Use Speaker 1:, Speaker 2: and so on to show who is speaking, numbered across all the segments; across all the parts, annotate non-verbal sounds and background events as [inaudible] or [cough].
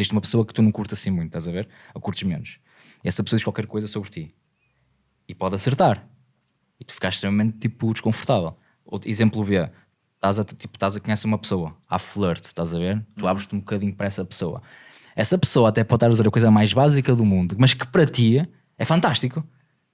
Speaker 1: Existe uma pessoa que tu não curtes assim muito, estás a ver? Ou curtes menos. E essa pessoa diz qualquer coisa sobre ti. E pode acertar. E tu ficas extremamente tipo desconfortável. Outro, exemplo B. Estás a, tipo, estás a conhecer uma pessoa, há flirt, estás a ver? Tu abres-te um bocadinho para essa pessoa. Essa pessoa até pode estar a dizer a coisa mais básica do mundo, mas que para ti é fantástico.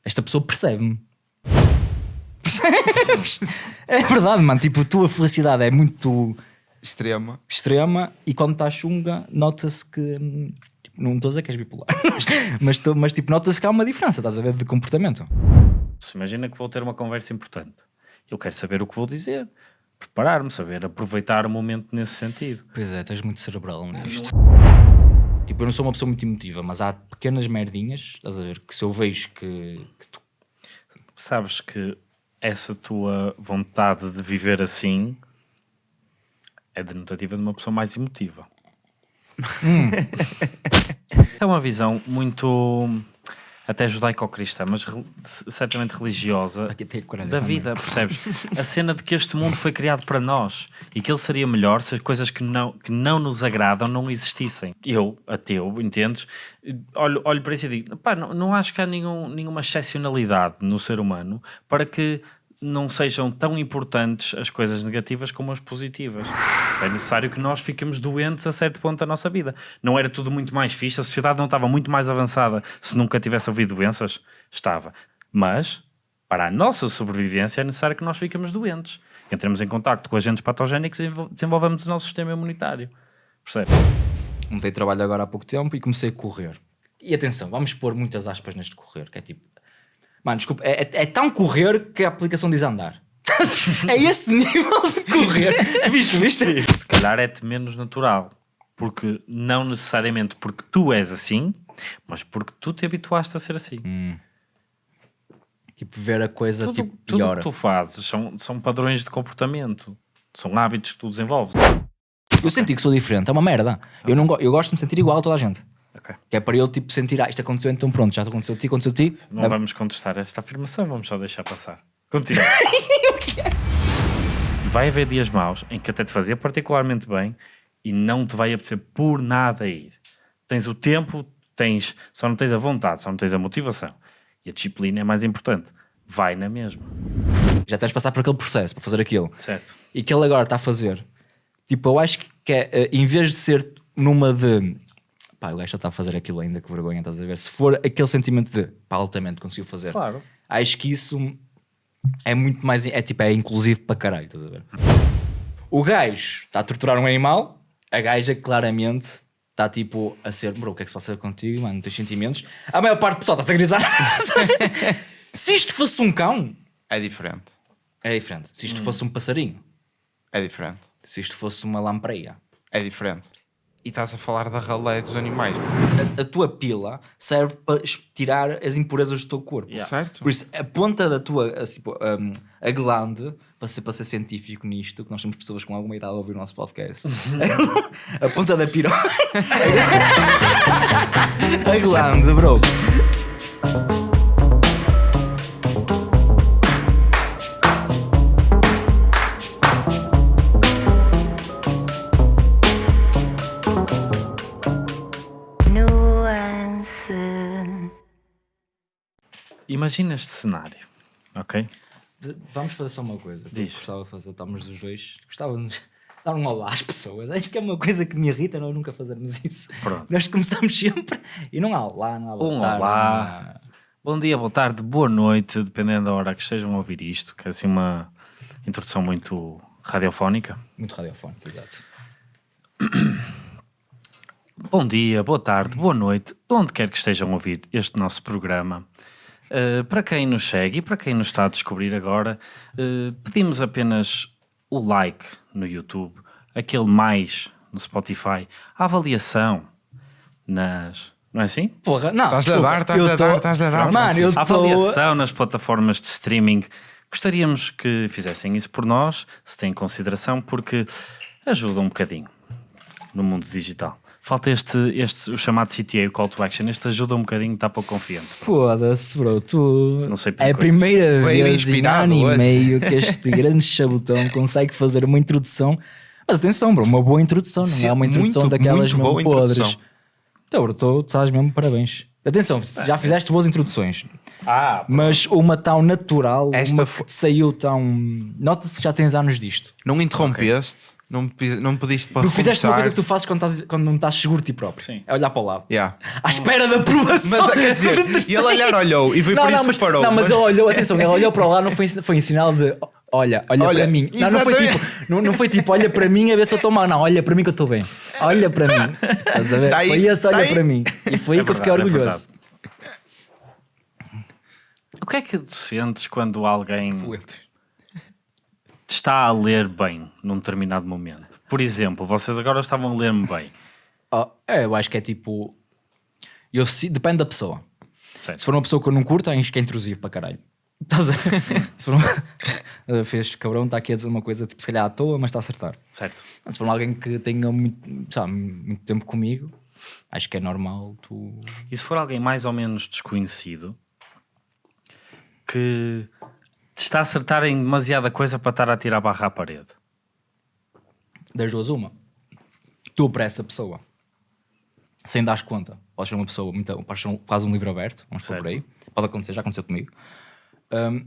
Speaker 1: Esta pessoa percebe-me. [laughs] Percebes? É verdade, mano. Tipo, a tua felicidade é muito
Speaker 2: Extrema.
Speaker 1: extrema e quando estás chunga, nota-se que. hum, tipo, não estou a dizer que és bipolar, [laughs] mas, tô- mas tipo, nota-se que há uma diferença, estás a ver, de comportamento.
Speaker 3: Se imagina que vou ter uma conversa importante. Eu quero saber o que vou dizer, preparar-me, saber aproveitar o momento nesse sentido.
Speaker 1: Pois é, estás muito cerebral nisto. Tipo, eu não sou uma pessoa muito emotiva, mas há pequenas merdinhas, estás a ver, que se eu vejo que, que tu
Speaker 3: Sabes que essa tua vontade de viver assim é denotativa de uma pessoa mais emotiva. [laughs] é uma visão muito até judaico-cristã, mas re- certamente religiosa da
Speaker 1: também.
Speaker 3: vida, percebes? A cena de que este mundo foi criado para nós e que ele seria melhor se as coisas que não, que não nos agradam não existissem. Eu, ateu, entendes? Olho, olho para isso e digo: pá, não, não acho que há nenhum, nenhuma excepcionalidade no ser humano para que não sejam tão importantes as coisas negativas como as positivas. É necessário que nós fiquemos doentes a certo ponto da nossa vida. Não era tudo muito mais fixe, a sociedade não estava muito mais avançada se nunca tivesse havido doenças? Estava. Mas, para a nossa sobrevivência, é necessário que nós fiquemos doentes. Entremos em contacto com agentes patogénicos e desenvol- desenvolvamos o nosso sistema imunitário. Percebe?
Speaker 1: Mudei de trabalho agora há pouco tempo e comecei a correr. E atenção, vamos pôr muitas aspas neste correr, que é tipo. Mano, desculpa, é, é- é tão correr que a aplicação diz andar. [laughs] é esse nível de correr. [laughs] Viste, viste?
Speaker 3: Se calhar é-te menos natural. Porque não necessariamente porque tu és assim, mas porque tu te habituaste a ser assim.
Speaker 1: Tipo, ver a coisa
Speaker 3: tudo
Speaker 1: tipo,
Speaker 3: tudo o
Speaker 1: pior.
Speaker 3: que tu fazes são, são padrões de comportamento. São hábitos que tu desenvolves.
Speaker 1: Eu senti que sou diferente, é uma merda. Eu, não eu gosto de me sentir igual a toda a gente.
Speaker 3: Ok.
Speaker 1: Que é para eu tipo sentir, ah, isto aconteceu, então pronto, já aconteceu a ti, aconteceu a ti.
Speaker 3: Não vamos contestar esta afirmação, vamos só deixar passar. Continua. [laughs] vai haver dias maus em que até te fazia particularmente bem e não te vai apetecer por nada ir. Tens o tempo, tens, só não tens a vontade, só não tens a motivação. E a disciplina é mais importante. Vai na mesma.
Speaker 1: Já tens de passar por aquele processo para fazer aquilo.
Speaker 3: Certo.
Speaker 1: E que ele agora está a fazer. Tipo, eu acho que é, eh, em vez de ser numa de pá, o gajo já está a fazer aquilo ainda, que vergonha, estás a ver? Se for aquele sentimento de pá, altamente conseguiu fazer,
Speaker 3: Claro.
Speaker 1: acho que isso é muito mais, é tipo, é inclusivo para caralho, estás a ver? O gajo está a torturar um animal, a gaja claramente está tipo a ser, bro, o que é que se passa contigo, mano, tens sentimentos. A maior parte do pessoal está-se a grisar. [laughs] se isto fosse um cão,
Speaker 2: É diferente.
Speaker 1: é diferente. Se isto fosse um passarinho,
Speaker 2: É diferente.
Speaker 1: se isto fosse uma lampreia,
Speaker 2: É diferente. E estás a falar da ralé dos animais.
Speaker 1: a, a tua pila serve para tirar as impurezas do teu corpo.
Speaker 3: Yeah.
Speaker 2: Certo?
Speaker 1: Por isso, a ponta da tua, assim, um, a glande, para ser, para ser científico nisto, que nós temos pessoas com alguma idade a ouvir o nosso podcast, [laughs] a ponta da piroca, [laughs] a glande, bro.
Speaker 3: Imagina este cenário, ok?
Speaker 1: Vamos fazer só uma coisa.
Speaker 3: Diz.
Speaker 1: gostava de fazer, estamos os dois, gostávamos de [laughs] dar um olá às pessoas. Acho que é uma coisa que me irrita nós nunca fazermos isso.
Speaker 3: Pronto.
Speaker 1: Nós começamos sempre e não há olá, não há boa
Speaker 3: Um
Speaker 1: tarde,
Speaker 3: olá.
Speaker 1: há-
Speaker 3: Bom dia, boa tarde, boa noite, dependendo da hora que estejam a ouvir isto, que é assim uma introdução muito radiofónica.
Speaker 1: Muito radiofónico, exato.
Speaker 3: Bom dia, boa tarde, boa noite, de onde quer que estejam a ouvir este nosso programa. Uh, para quem nos segue e para quem nos está a descobrir agora, uh, pedimos apenas o like no YouTube, aquele mais no Spotify, a avaliação nas. Não é assim?
Speaker 1: Porra, não.
Speaker 2: Estás-lhe a dar, estás-lhe
Speaker 1: eu
Speaker 2: a
Speaker 1: tô-
Speaker 2: dar, estás-lhe a dar.
Speaker 1: Mano, eu
Speaker 3: A
Speaker 1: estou.
Speaker 3: avaliação nas plataformas de streaming. Gostaríamos que fizessem isso por nós, se têm em consideração, porque ajuda um bocadinho no mundo digital. Falta este, este o chamado CTA, o Call to Action. Este ajuda um bocadinho, está pouco confiante.
Speaker 1: Foda-se, bro. Tu.
Speaker 3: Não sei
Speaker 1: É a
Speaker 3: coisas.
Speaker 1: primeira
Speaker 2: Veio
Speaker 1: vez em ano e meio que [laughs] este grande chabotão consegue fazer uma introdução. Mas atenção, bro, uma boa introdução, não
Speaker 2: Sim,
Speaker 1: é uma introdução
Speaker 2: muito,
Speaker 1: daquelas
Speaker 2: muito
Speaker 1: mesmo podres.
Speaker 2: introdução.
Speaker 1: Então, tu estás mesmo parabéns. Atenção, já fizeste boas introduções,
Speaker 3: Ah,
Speaker 1: mas uma tão natural,
Speaker 2: Esta
Speaker 1: uma que te saiu tão. Nota-se que já tens anos disto.
Speaker 2: Não interrompeste, não, me não me pediste para
Speaker 1: Tu fizeste uma coisa que tu fazes quando, estás, quando não estás seguro de ti próprio.
Speaker 3: Sim.
Speaker 1: É olhar para o lado.
Speaker 2: Yeah.
Speaker 1: À espera da aprovação.
Speaker 2: Mas quer dizer,
Speaker 1: terceiro.
Speaker 2: ele olhar olhou e foi por isso
Speaker 1: mas,
Speaker 2: que parou.
Speaker 1: Não, mas,
Speaker 2: mas-
Speaker 1: ele olhou, atenção, ele olhou para o lado, não foi, foi em sinal de olha, olha,
Speaker 2: Olha,
Speaker 1: para mim. Não, não foi, tipo, não, não foi tipo, olha para mim a ver se eu estou mal. Não, olha para mim que eu estou bem. Olha para mim. Estás a ver?
Speaker 2: Tá aí,
Speaker 1: foi esse, olha
Speaker 2: tá aí.
Speaker 1: para mim. E foi aí
Speaker 3: É
Speaker 1: que eu fiquei
Speaker 3: é
Speaker 1: orgulhoso.
Speaker 3: O que é que tu sentes quando alguém te está a ler bem num determinado momento? Por exemplo, vocês agora estavam a ler-me bem. [laughs]
Speaker 1: Oh, é, eu acho que é tipo. Eu, se- depende da pessoa.
Speaker 3: Certo.
Speaker 1: Se for uma pessoa que eu não curto, acho que é intrusivo para caralho. Estás? [laughs] Se for uma... [laughs] Fez cabrão, está aqui a dizer uma coisa tipo, se calhar à toa, mas está a acertar.
Speaker 3: certo.
Speaker 1: Mas se for alguém que tenha muito, sabe, muito tempo comigo, acho que é normal tu.
Speaker 3: E se for alguém mais ou menos desconhecido que está a acertar em demasiada coisa para estar a tirar a barra à parede?
Speaker 1: Das duas, uma. Tu para essa pessoa, sem dar conta, podes ser uma pessoa, muito, podes ser um- quase um livro aberto, vamos por aí. Pode acontecer, já aconteceu comigo. Hum,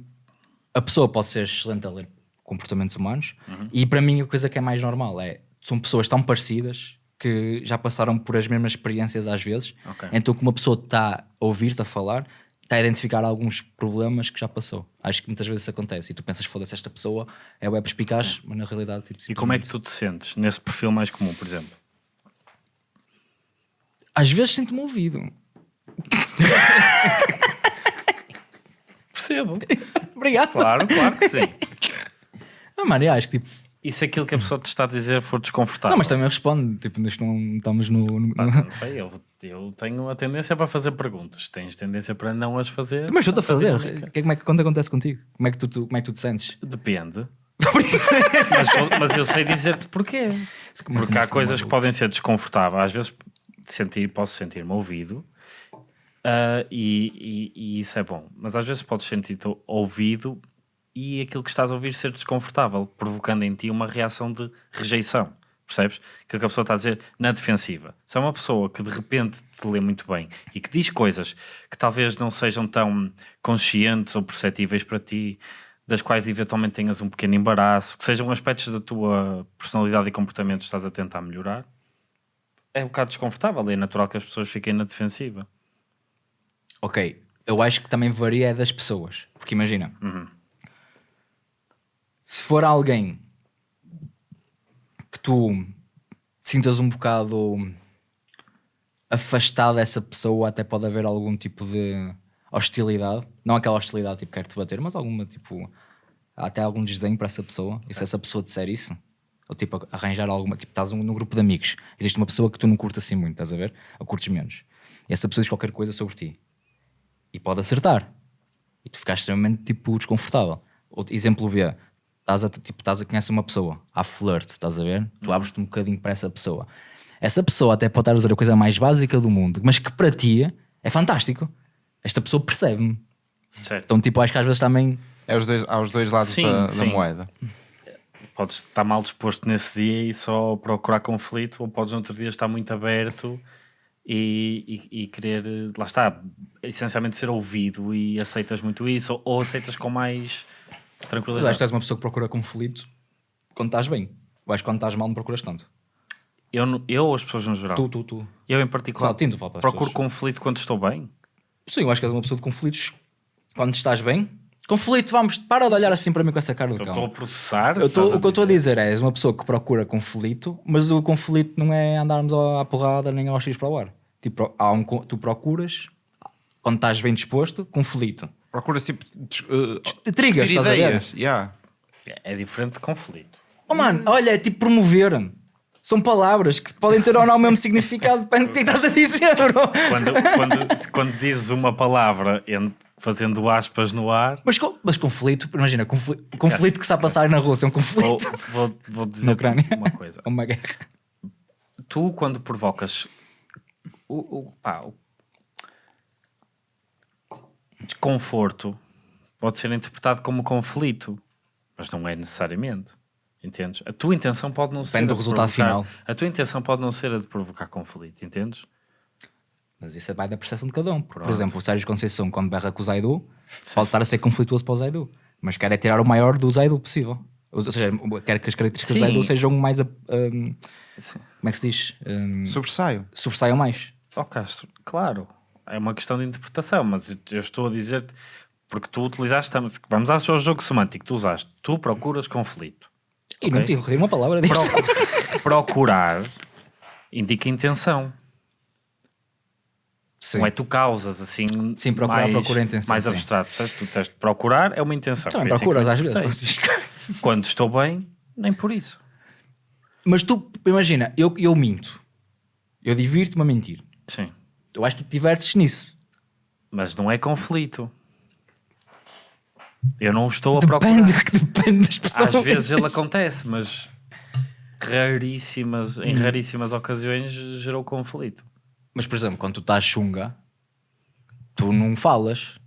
Speaker 1: a pessoa pode ser excelente a ler comportamentos humanos e para mim a coisa que é mais normal é são pessoas tão parecidas que já passaram por as mesmas experiências às vezes
Speaker 3: Ok.
Speaker 1: então que uma pessoa está a ouvir-te a falar está a identificar alguns problemas que já passou acho que muitas vezes isso acontece e tu pensas foda-se esta pessoa é web perspicaz mas na realidade tipo,
Speaker 3: E como é que tu te sentes nesse perfil mais comum, por exemplo?
Speaker 1: às vezes sinto-me ouvido [laughs]
Speaker 3: Percebo.
Speaker 1: obrigado
Speaker 3: Claro, claro que sim.
Speaker 1: ah, mano, eu acho que tipo
Speaker 3: E se aquilo que a pessoa te está a dizer for desconfortável?
Speaker 1: não mas também respondo tipo isto não estamos no, no-
Speaker 3: Pá, não sei, eu, eu tenho a tendência para fazer perguntas. Tens tendência para não as fazer.
Speaker 1: mas eu estou a fazer que, como é que quando acontece contigo como é que tu, tu- como é que tu te sentes
Speaker 3: Depende. [laughs] mas, mas eu sei dizer-te porquê. Porque há coisas que podem ser desconfortáveis. Às vezes sentir, posso sentir-me ouvido ah, e, e- e isso é bom. Mas às vezes podes sentir-te ouvido e aquilo que estás a ouvir ser desconfortável, provocando em ti uma reação de rejeição. Percebes? Aquilo que a pessoa está a dizer na defensiva. Se é uma pessoa que de repente te lê muito bem e que diz coisas que talvez não sejam tão conscientes ou perceptíveis para ti, das quais eventualmente tenhas um pequeno embaraço, que sejam aspectos da tua personalidade e comportamento que estás a tentar melhorar, é um bocado desconfortável. É natural que as pessoas fiquem na defensiva.
Speaker 1: Ok, eu acho que também varia é das pessoas. Porque imagina, se for alguém que tu te sintas um bocado afastado dessa pessoa, até pode haver algum tipo de hostilidade. Não aquela hostilidade tipo quer te bater, mas alguma tipo. Até algum desdém para essa pessoa. E se essa pessoa disser isso, ou tipo arranjar alguma. Tipo, estás num, num grupo de amigos, existe uma pessoa que tu não curtes assim muito, estás a ver? Ou curtes menos. E essa pessoa diz qualquer coisa sobre ti e pode acertar. E tu ficas extremamente tipo desconfortável. Outro exemplo B, estás a, tipo, estás a conhecer uma pessoa, há flirt, estás a ver? Tu abres-te um bocadinho para essa pessoa. Essa pessoa até pode estar a dizer a coisa mais básica do mundo, mas que para ti é fantástico. Esta pessoa percebe-me. Então, tipo, acho que às vezes também.
Speaker 2: É os dois, há os dois lados
Speaker 3: Sim,
Speaker 2: da, da
Speaker 3: sim.
Speaker 2: moeda.
Speaker 3: Podes estar mal disposto nesse dia e só procurar conflito, ou podes no outro dia estar muito aberto e, e, e querer, lá está, essencialmente ser ouvido e aceitas muito isso, ou, ou aceitas com mais
Speaker 1: Eu acho que
Speaker 3: tranquilidade.
Speaker 1: és uma pessoa que procura conflito quando estás bem. Eu acho que quando estás mal não procuras tanto.
Speaker 3: Eu, eu ou as pessoas no geral?
Speaker 1: Tu, tu, tu.
Speaker 3: Eu em particular
Speaker 1: fala para as
Speaker 3: procuro
Speaker 1: pessoas.
Speaker 3: conflito quando estou bem.
Speaker 1: Sim, eu acho que és uma pessoa de conflitos quando estás bem. Conflito, vamos, para de olhar assim para mim com essa cara de
Speaker 3: Eu
Speaker 1: cão.
Speaker 3: estou a processar.
Speaker 1: Eu tô- o que eu estou a
Speaker 3: dizer.
Speaker 1: é, és uma pessoa que procura conflito, mas o conflito não é andarmos à porrada nem ao X para o ar. Tipo, há um, tu procuras, quando estás bem disposto, conflito.
Speaker 2: Procuras tipo. uh,
Speaker 1: Te trigas, estás a ver?
Speaker 2: ideias. Yeah.
Speaker 3: É diferente de conflito.
Speaker 1: Oh mano, olha, é tipo promover. São palavras que podem ter ou não o mesmo significado, depende do que estás a dizer, bro.
Speaker 3: Quando, quando, quando dizes uma palavra en- fazendo aspas no ar,
Speaker 1: Mas, mas conflito, imagina, conflito, conflito que está a passar na Rússia, é um
Speaker 3: vou,
Speaker 1: conflito.
Speaker 3: vou, vou
Speaker 1: Na
Speaker 3: dizer uma coisa.
Speaker 1: É uma guerra.
Speaker 3: tu quando provocas o, o, pá, o desconforto pode ser interpretado como conflito, mas não é necessariamente. Entendes? A tua intenção pode não ser
Speaker 1: Depende
Speaker 3: a
Speaker 1: do
Speaker 3: de
Speaker 1: resultado
Speaker 3: provocar-
Speaker 1: final.
Speaker 3: A tua intenção pode não ser a de provocar conflito, entendes?
Speaker 1: Mas isso vai da percepção de cada um. Por exemplo, o Sérgio Conceição, quando berra com o Zaidu, pode estar a ser conflituoso para o Zaidu, mas quer é tirar o maior do Zaidu possível. Ou seja, quer que as características do
Speaker 3: Sim.
Speaker 1: Zaidu sejam mais. hum, como é que se diz? Hum,
Speaker 2: Sobressaio.
Speaker 1: sobressaiam mais.
Speaker 3: Ó Castro, claro, é uma questão de interpretação, mas eu- estou a dizer porque tu utilizaste, vamos ao jogo semântico, tu usaste, tu procuras conflito.
Speaker 1: E não
Speaker 3: Ok.
Speaker 1: tive uma palavra disso.
Speaker 3: Procu- procurar indica intenção.
Speaker 1: Sim.
Speaker 3: Não é tu causas assim.
Speaker 1: Sim, procurar
Speaker 3: mais,
Speaker 1: procura intenção,
Speaker 3: Mais
Speaker 1: sim.
Speaker 3: abstrato. Tu tens de procurar é uma intenção.
Speaker 1: Também
Speaker 3: que
Speaker 1: procuras às vezes. Francisco.
Speaker 3: Quando estou bem, nem por isso.
Speaker 1: Mas tu, imagina, eu, eu minto. Eu divirto-me a mentir.
Speaker 3: Sim.
Speaker 1: Eu acho que tu te divertes nisso.
Speaker 3: Mas não é conflito. Eu não estou a procurar.
Speaker 1: Depende, [laughs] depende das pessoas.
Speaker 3: Às vezes ele acontece, mas raríssimas, em
Speaker 1: Hum.
Speaker 3: raríssimas ocasiões gerou conflito.
Speaker 1: Mas, por exemplo, quando tu estás chunga, tu não falas.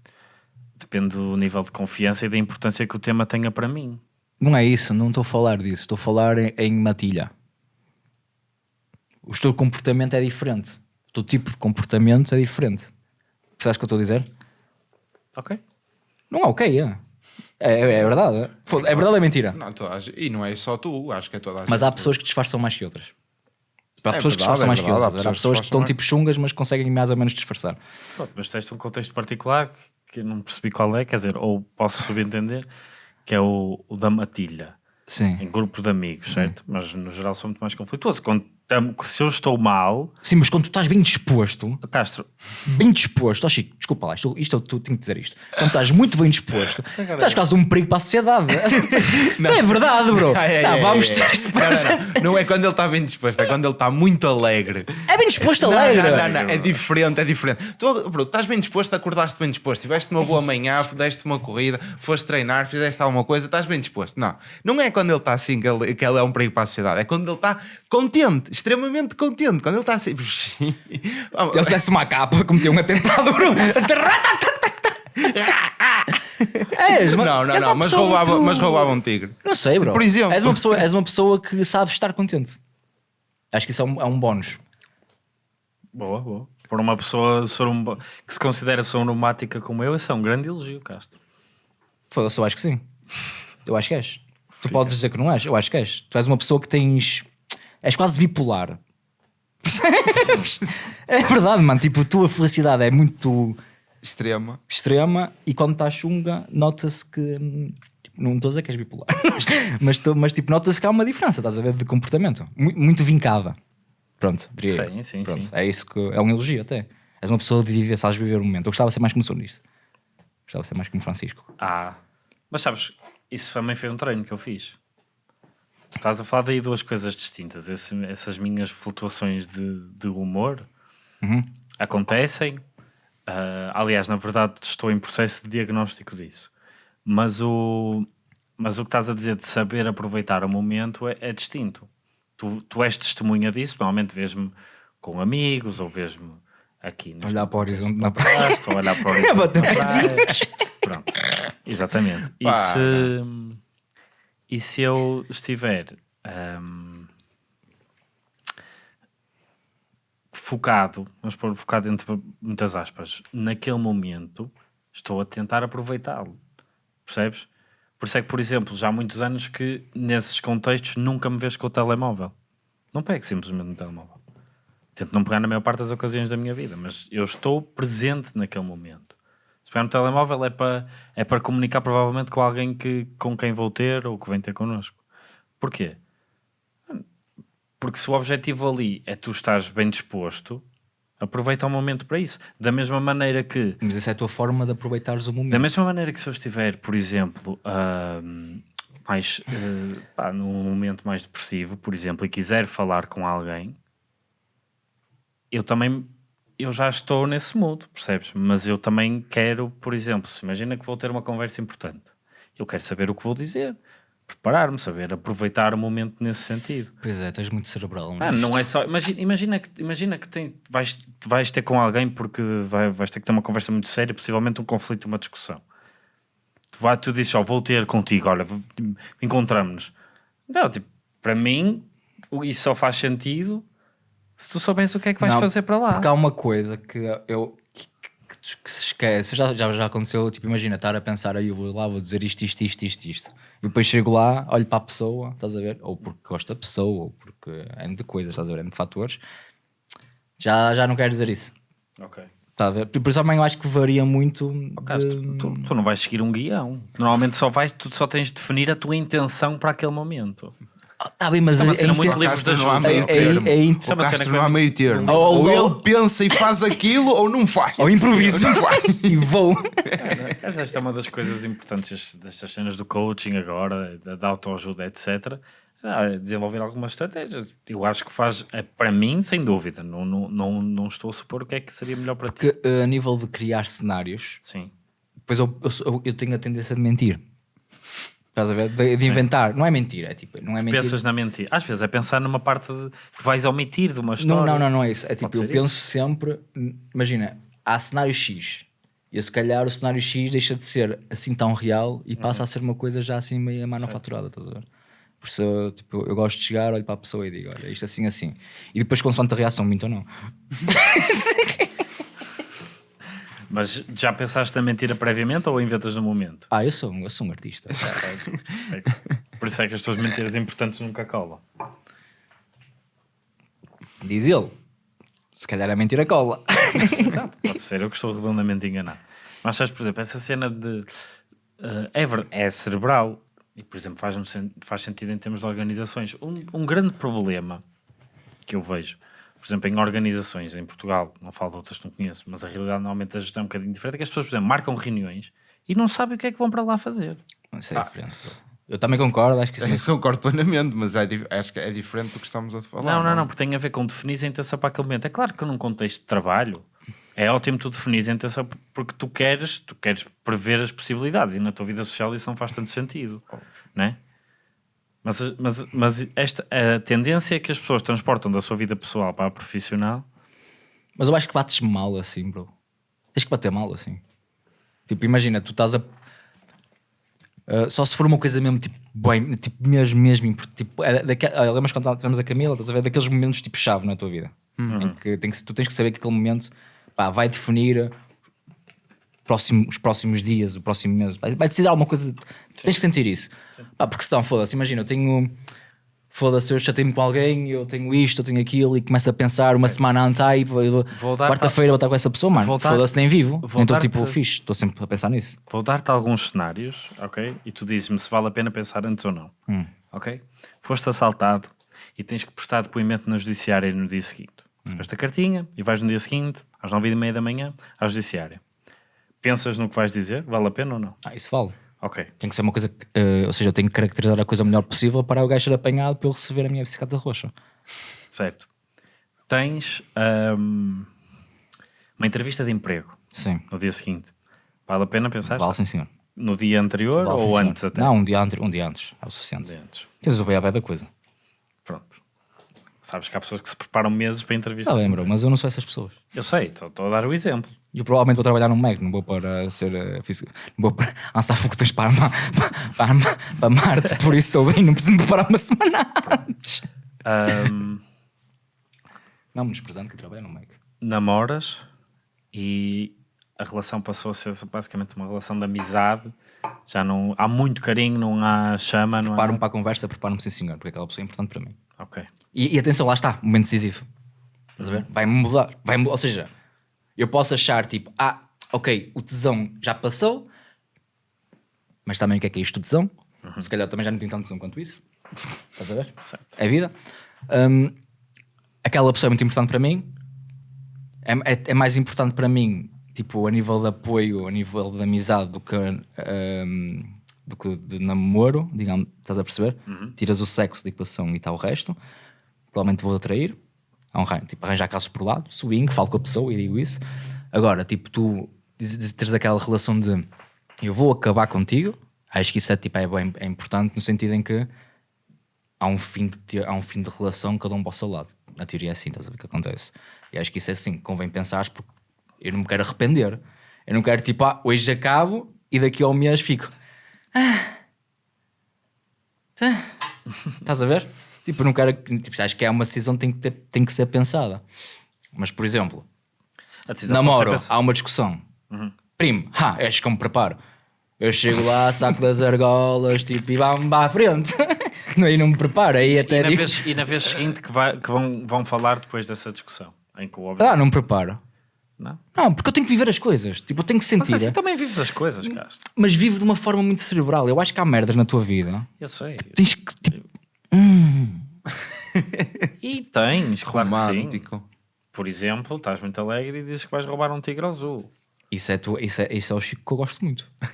Speaker 3: Depende do nível de confiança e da importância que o tema tenha para mim.
Speaker 1: Não é isso, não estou a falar disso. Estou a falar em, em matilha. O teu comportamento é diferente. O teu tipo de comportamento é diferente. Percebes o que eu estou a dizer?
Speaker 3: Ok.
Speaker 1: Não é ok, é. É, é verdade. Foda- É verdade ou é mentira?
Speaker 2: Não, toda a gente- e não é só tu, acho que é toda a gente.
Speaker 1: Mas há pessoas que disfarçam mais que outras. Tipo, há
Speaker 2: É
Speaker 1: pessoas que
Speaker 2: verdade,
Speaker 1: disfarçam
Speaker 2: é
Speaker 1: mais que
Speaker 2: verdade, há
Speaker 1: outras. Há
Speaker 2: pessoas que
Speaker 1: pessoas que estão
Speaker 2: disfarçam
Speaker 1: tipo chungas, mas conseguem mais ou menos disfarçar.
Speaker 3: Pronto, mas tens um contexto particular que eu não percebi qual é, quer dizer, ou posso subentender, que é o, o da matilha,
Speaker 1: Sim.
Speaker 3: em grupo de amigos, certo? Mas no geral sou muito mais conflituoso. Quando se eu estou mal,
Speaker 1: Sim, mas quando tu estás bem disposto,
Speaker 3: Castro,
Speaker 1: bem disposto, ó Chico, desculpa lá, isto, isto tu tenho que dizer isto. Quando estás muito bem disposto, [laughs] tu estás quase um perigo para a sociedade. [laughs] Não. É verdade, bro.
Speaker 2: Ai, [laughs] ai,
Speaker 1: não,
Speaker 2: ai,
Speaker 1: vamos ter
Speaker 2: Não, não, não. Não é quando ele está bem disposto, é quando ele está muito alegre.
Speaker 1: É bem disposto
Speaker 2: Não,
Speaker 1: alegre.
Speaker 2: Não, não, não, é diferente, é diferente. Tu, bro, estás bem disposto, acordaste bem disposto, tiveste uma boa manhã, deste uma corrida, foste treinar, fizeste alguma coisa, estás bem disposto. Não, não é quando ele está assim que ele, que ele é um perigo para a sociedade, é quando ele está contente, extremamente contente. Quando ele está assim. [laughs]
Speaker 1: Ele se desse uma capa, cometeu um atentado. És, [laughs] mas-
Speaker 2: não, não, não,
Speaker 1: uma
Speaker 2: mas
Speaker 1: pessoa
Speaker 2: roubava,
Speaker 1: muito-
Speaker 2: mas roubava um tigre.
Speaker 1: Não sei, bro.
Speaker 2: Por exemplo.
Speaker 1: És uma pessoa, és uma pessoa que sabe estar contente. Acho que isso é um, é um bónus.
Speaker 3: boa, boa. Por uma pessoa sorum- que se considera sonomática como eu, isso é um grande elogio, Castro.
Speaker 1: Foda-se, eu acho que sim. Eu acho que és. Tu podes dizer que não és, eu acho que és. Tu és uma pessoa que tens. És quase bipolar. Percebes? [laughs] É verdade, mano. Tipo, a tua felicidade é muito
Speaker 2: Extrema.
Speaker 1: extrema e quando estás chunga, nota-se que. hum, tipo, Não estou a dizer que és bipolar, [laughs] mas, tô- mas tipo, nota-se que há uma diferença, estás a ver, de comportamento. Muito, muito vincada. Pronto, diria eu.
Speaker 3: Sim, sim,
Speaker 1: Pronto,
Speaker 3: sim.
Speaker 1: É isso que é um elogio até. És uma pessoa de viver, sabes viver o momento. Eu gostava de ser mais como sou nisso. Gostava de ser mais como Francisco.
Speaker 3: Ah, mas sabes, isso também foi um treino que eu fiz. Tu estás a falar daí duas coisas distintas. Esse- essas minhas flutuações de, de humor acontecem. Ah, aliás, na verdade, estou em processo de diagnóstico disso. Mas o, mas o que estás a dizer de saber aproveitar o momento é, é distinto. Tu, tu és testemunha disso, normalmente vês-me com amigos ou vês-me aqui
Speaker 1: Olhar para o horizonte na praia.
Speaker 3: estou a olhar para o [laughs] horizonte
Speaker 1: bater
Speaker 3: na praia. Pronto, exatamente. E
Speaker 2: Pá.
Speaker 3: se, e se eu estiver ahm, focado, vamos pôr focado entre muitas aspas, naquele momento, estou a tentar aproveitá-lo. Percebes? Por isso é que, por exemplo, já há muitos anos que nesses contextos nunca me vejo com o telemóvel. Não pego simplesmente no telemóvel. Tento não pegar na maior parte das ocasiões da minha vida, mas eu estou presente naquele momento. Pegar no telemóvel é para, é para comunicar provavelmente com alguém que, com quem vou ter ou que vem ter connosco. Porquê? Porque se o objetivo ali é tu estás bem disposto, aproveita o momento para isso. Da mesma maneira que
Speaker 1: Mas essa é a tua forma de aproveitares o
Speaker 3: da
Speaker 1: momento.
Speaker 3: mesma maneira que se eu estiver, por exemplo, ahm, mais, eh, pá, num momento mais depressivo, por exemplo, e quiser falar com alguém, eu também eu já estou nesse mood, percebes? Mas eu também quero, por exemplo, se imagina que vou ter uma conversa importante, eu quero saber o que vou dizer, preparar-me, saber aproveitar o momento nesse sentido.
Speaker 1: Pois é, estás muito cerebral.
Speaker 3: Ah, não é só. Imagina, imagina que, imagina que tem, vais, vais ter com alguém porque vai, vais ter que ter uma conversa muito séria, possivelmente um conflito, uma discussão. Tu, vai, tu dizes, ó, vou ter contigo, olha, v- encontramos-nos. Não, tipo, para mim, isso só faz sentido Se tu soubesse o que é que vais
Speaker 1: Não,
Speaker 3: fazer para lá.
Speaker 1: Porque há uma coisa que eu que, que- que se esquece. Já, já, já aconteceu, tipo, imagina, estar a pensar aí, eu vou lá, vou dizer isto, isto, isto, isto, isto. E depois chego lá, olho para a pessoa, estás a ver? Ou porque gosto da pessoa, ou porque é de coisas, estás a ver? É de fatores. Já, já não quero dizer isso.
Speaker 3: Ok.
Speaker 1: Está a ver? Por isso também eu acho que varia muito.
Speaker 3: Caso,
Speaker 1: de-
Speaker 3: tu, tu- tu não vais seguir um guião. Normalmente só vais, tu só tens de definir a tua intenção para aquele momento.
Speaker 1: Ah, tá bem, mas
Speaker 3: é uma
Speaker 1: é-
Speaker 3: cena
Speaker 1: é
Speaker 3: muito livre de
Speaker 2: não há meio
Speaker 1: É- é-
Speaker 2: termo.
Speaker 1: é
Speaker 3: é
Speaker 2: O Castro
Speaker 3: que
Speaker 2: não há
Speaker 3: vai-
Speaker 2: meio termo.
Speaker 1: Ou-
Speaker 2: ele pensa e faz aquilo ou não faz.
Speaker 1: Ou improviso.
Speaker 2: Não faz. [laughs]
Speaker 1: e vou.
Speaker 3: Mas Esta é uma das coisas importantes destas cenas do coaching agora, da, da autoajuda, etc. Ah, desenvolver algumas estratégias. Eu acho que faz, é, para mim, sem dúvida. Não, não, não, não estou a supor o que é que seria melhor para ti.
Speaker 1: Que eh, a nível de criar cenários,
Speaker 3: Sim.
Speaker 1: depois eu, eu, eu tenho a tendência de mentir. Estás a ver? De, de inventar. Não é mentir, é tipo, não é mentir.
Speaker 3: Pensas na mentira. Às vezes é pensar numa parte de- que vais omitir de uma história.
Speaker 1: Não, não, não, não é isso. É tipo, eu penso sempre, imagina, há cenário X. E se calhar o cenário X deixa de ser assim tão real e passa a ser uma coisa já assim meio manufaturada, estás a ver? Por isso, eu, tipo, eu gosto de chegar, olho para a pessoa e digo, olha, isto assim, assim. E depois, consoante a reação, minto ou não. [laughs]
Speaker 3: Mas já pensaste na mentira previamente ou inventas no momento?
Speaker 1: Ah, eu sou, um- eu sou um artista. [laughs]
Speaker 3: Por isso é que as tuas mentiras importantes nunca colam.
Speaker 1: Diz ele. Se calhar a mentira cola.
Speaker 3: Exato, [laughs] pode ser eu que estou redondamente enganado. Mas sabes, por exemplo, essa cena de eh, é, é cerebral e, por exemplo, faz, faz sentido em termos de organizações. Um, um grande problema que eu vejo, por exemplo, em organizações em Portugal, não falo de outras que não conheço, mas a realidade normalmente a gestão é um bocadinho diferente, é que as pessoas, por exemplo, marcam reuniões e não sabem o que é que vão para lá fazer.
Speaker 1: Isso é diferente. bro. Eu também concordo, acho que isso
Speaker 2: Eu [laughs] concordo plenamente, mas é, acho que é diferente do que estamos a falar.
Speaker 3: Não, não, não, porque tem a ver com definir a intenção para aquele momento. É claro que num contexto de trabalho é ótimo tu definir a intenção porque tu queres, tu queres prever as possibilidades e na tua vida social isso não faz tanto sentido, não é? Mas, mas, mas esta, a tendência é que as pessoas transportam da sua vida pessoal para a profissional.
Speaker 1: Mas eu acho que bates mal assim, bro. Tens que bater mal assim. Tipo, imagina, tu estás a. Uh, só se for uma coisa mesmo, tipo, bem, tipo, mesmo, mesmo, tipo, é daque- ah, lembras quando tivemos a Camila, estás a ver, daqueles momentos tipo chave na tua vida, em que, tem que tu tens que saber que aquele momento pá, vai definir próximo- os próximos dias, o próximo mês, vai, vai decidir alguma coisa, tens que sentir isso, pá, porque senão, foda-se, imagina, eu tenho, foda-se, eu chatei-me com alguém, eu tenho isto, eu tenho aquilo, e começço a pensar uma semana antes,
Speaker 3: dar-
Speaker 1: quarta-feira vou estar com essa pessoa, mano, foda-se, nem vivo, então tipo, fixe, estou sempre a pensar nisso.
Speaker 3: Vou dar-te alguns cenários, ok? E tu dizes-me se vale a pena pensar antes ou não, ok? Foste assaltado e tens que prestar depoimento na judiciária no dia seguinte. Recebeste a cartinha e vais no dia seguinte, às nove e meia da manhã, à judiciária. Pensas no que vais dizer? Vale a pena ou não?
Speaker 1: Ah, isso vale.
Speaker 3: Ok.
Speaker 1: Tem que ser uma coisa, que, eh, ou seja, eu tenho que caracterizar a coisa o melhor possível para o gajo ser apanhado para eu receber a minha bicicleta roxa.
Speaker 3: Certo. Tens ahm, uma entrevista de emprego
Speaker 1: Sim,
Speaker 3: no dia seguinte. Vale a pena pensar?
Speaker 1: vale sim senhor.
Speaker 3: No dia anterior
Speaker 1: Vale, sim,
Speaker 3: ou
Speaker 1: senhor.
Speaker 3: antes até?
Speaker 1: Não, um dia, antes, um dia antes, é o suficiente.
Speaker 3: Um dia antes.
Speaker 1: Tens o beabé da coisa.
Speaker 3: Pronto. Sabes que há pessoas que se preparam meses para entrevistas.
Speaker 1: Está Tá bem, bro, mas eu não sou essas pessoas.
Speaker 3: Eu sei, estou a dar o exemplo.
Speaker 1: E eu provavelmente vou trabalhar num Mac, não vou para ser eh, físico, não vou para [laughs] lançar foguetões para, para, Ma- para Marte, por isso estou bem, não preciso me preparar uma semana antes.
Speaker 3: Ahm, [laughs]
Speaker 1: Não, menosprezando que eu trabalho num Mac.
Speaker 3: namoras e a relação passou a ser basicamente uma relação de amizade. Já não há muito carinho, não há chama, não há.
Speaker 1: Preparo-me para a conversa, preparo-me sim senhor, porque aquela pessoa é importante para mim.
Speaker 3: Ok.
Speaker 1: E, e atenção, lá está, momento decisivo. Estás a ver? Vai-me mudar. Vai ou seja, eu posso achar tipo, ah, ok, o tesão já passou, mas também o que é que é isto, o tesão? Se calhar também já não tenho tanto tesão quanto isso. [laughs] Estás a ver? É vida. Hum, aquela pessoa é muito importante para mim. É, é, é mais importante para mim, tipo, a nível de apoio, a nível de amizade, do que, hum, do que de namoro, digamos, estás a perceber? Tiras o sexo da equação e está o resto. Provavelmente vou atrair. Arran- Tipo, arranjar casos por lado, swing, falo com a pessoa e digo isso. Agora, tipo, tu teres aquela relação de eu vou acabar contigo, acho que isso é, tipo, é, bem, é importante no sentido em que há um fim de, há um fim de relação cada um para o seu lado. Na teoria é assim, estás a ver o que acontece. E acho que isso é assim, convém pensar porque eu não me quero arrepender. Eu não quero tipo, ah, hoje acabo e daqui a um mês fico. Ah. Tá. Estás a ver? Tipo, não quero. Tipo, acho que é uma decisão que tem que, ter, tem que ser pensada. Mas, por exemplo, namoro, há uma discussão. Primo, ha, és que eu me preparo. Eu chego lá, [laughs] saco das argolas, tipo, e vamos para a frente. [laughs] Aí não me preparo, aí até
Speaker 3: E na,
Speaker 1: digo,
Speaker 3: vez, e na vez seguinte que, vai- que vão, vão falar depois dessa discussão. Em que o objetivo.
Speaker 1: ah, não me preparo.
Speaker 3: Não?
Speaker 1: Não, porque eu tenho que viver as coisas. Tipo, eu tenho que
Speaker 3: Mas
Speaker 1: sentir.
Speaker 3: assim
Speaker 1: é.
Speaker 3: também vives as coisas, Castro.
Speaker 1: Mas vivo de uma forma muito cerebral. Eu acho que há merdas na tua vida.
Speaker 3: Eu sei.
Speaker 1: Tens que, tipo,
Speaker 3: E tens, claro que sim.
Speaker 2: Romântico.
Speaker 3: Por exemplo, estás muito alegre e dizes que vais roubar um tigre azul.
Speaker 1: isso é, tu, isso, é, isso é o Chico que eu gosto muito. [laughs]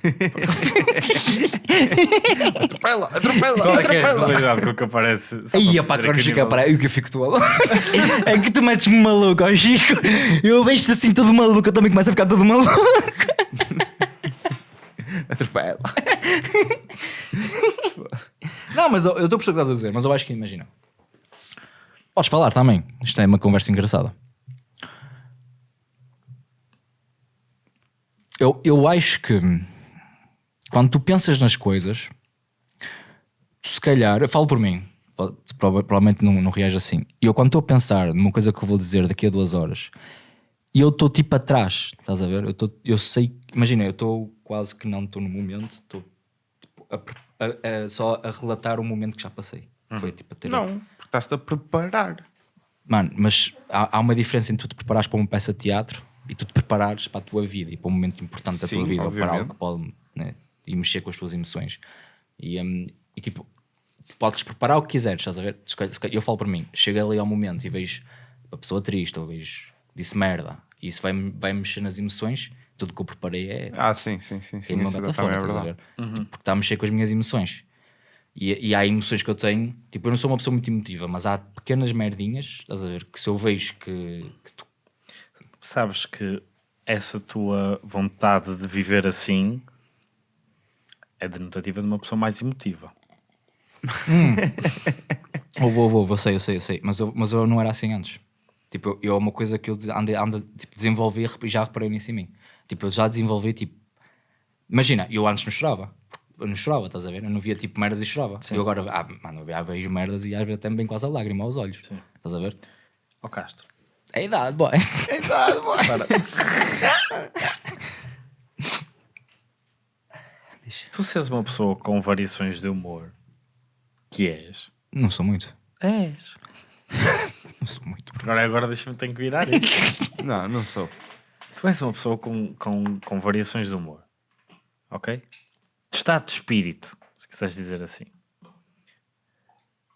Speaker 2: Atropela, atropela,
Speaker 3: Qual é que é a
Speaker 2: atropela.
Speaker 3: realidade com que aparece?
Speaker 1: Aí, pá,
Speaker 3: aqui o
Speaker 1: fica
Speaker 3: nível-
Speaker 1: para aí, o que eu fico todo É que tu metes-me maluco, ó Chico. Eu vejo-te assim todo maluco, eu também começo a ficar todo maluco.
Speaker 2: Atropela. [laughs]
Speaker 1: Não, mas eu estou a perceber o que estás a dizer, mas eu acho que imagina. Podes falar também. Isto é uma conversa engraçada. Eu, eu acho que quando tu pensas nas coisas, tu se calhar, eu falo por mim, provavelmente não, não reage assim. E eu, quando estou a pensar numa coisa que eu vou dizer daqui a duas horas, e eu estou tipo atrás, estás a ver? Eu, tô, eu sei, imagina, eu estou quase que não estou no momento, estou tipo, a a- a- só a relatar o momento que já passei. Foi tipo a ter.
Speaker 2: Não, porque estás-te a preparar.
Speaker 1: Mano, mas há, há uma diferença entre tu te preparares para uma peça de teatro e tu te preparares para a tua vida e para um momento importante da
Speaker 2: Sim,
Speaker 1: tua vida ou para
Speaker 2: obviamente.
Speaker 1: algo que pode né, e mexer com as tuas emoções. E, hum, e tipo, podes preparar o que quiseres, estás a ver? Eu falo para mim, chego ali ao momento e vejo a pessoa triste ou vejo disse merda e isso vai, vai mexer nas emoções. Tudo que eu preparei é
Speaker 2: Ah, sim, sim, sim. sim
Speaker 1: queima
Speaker 2: isso
Speaker 1: batata
Speaker 2: também é
Speaker 1: estás a
Speaker 2: verdade.
Speaker 1: ver? Porque está a mexer com as minhas emoções. E, e há emoções que eu tenho, tipo, eu não sou uma pessoa muito emotiva, mas há pequenas merdinhas, estás a ver? Que se eu vejo que, que tu
Speaker 3: Sabes que essa tua vontade de viver assim é denotativa de uma pessoa mais emotiva.
Speaker 1: Ou [laughs] vou, vou, eu sei, eu sei, eu sei. Mas eu, mas eu não era assim antes. Tipo, eu, é uma coisa que eu ando, ando, tipo, desenvolvi e já reparei nisso em mim. Tipo, eu já desenvolvi, tipo... Imagina, eu antes não chorava. Eu não chorava, estás a ver? Eu não via, tipo, merdas e chorava. Eu agora, ah, mano, eu vejo merdas e às vezes até me vem quase a lágrima aos olhos.
Speaker 3: Sim.
Speaker 1: Estás a ver?
Speaker 3: Ó Castro,
Speaker 1: É a idade, boy. [laughs]
Speaker 3: tu seres uma pessoa com variações de humor, que és?
Speaker 1: Não sou muito.
Speaker 3: És. [laughs]
Speaker 1: Não sou muito.
Speaker 3: Agora, agora deixa-me ter que virar isto.
Speaker 2: Não, não sou.
Speaker 3: Tu és uma pessoa com, com, com variações de humor. Ok? De estado de espírito, se quiseres dizer assim.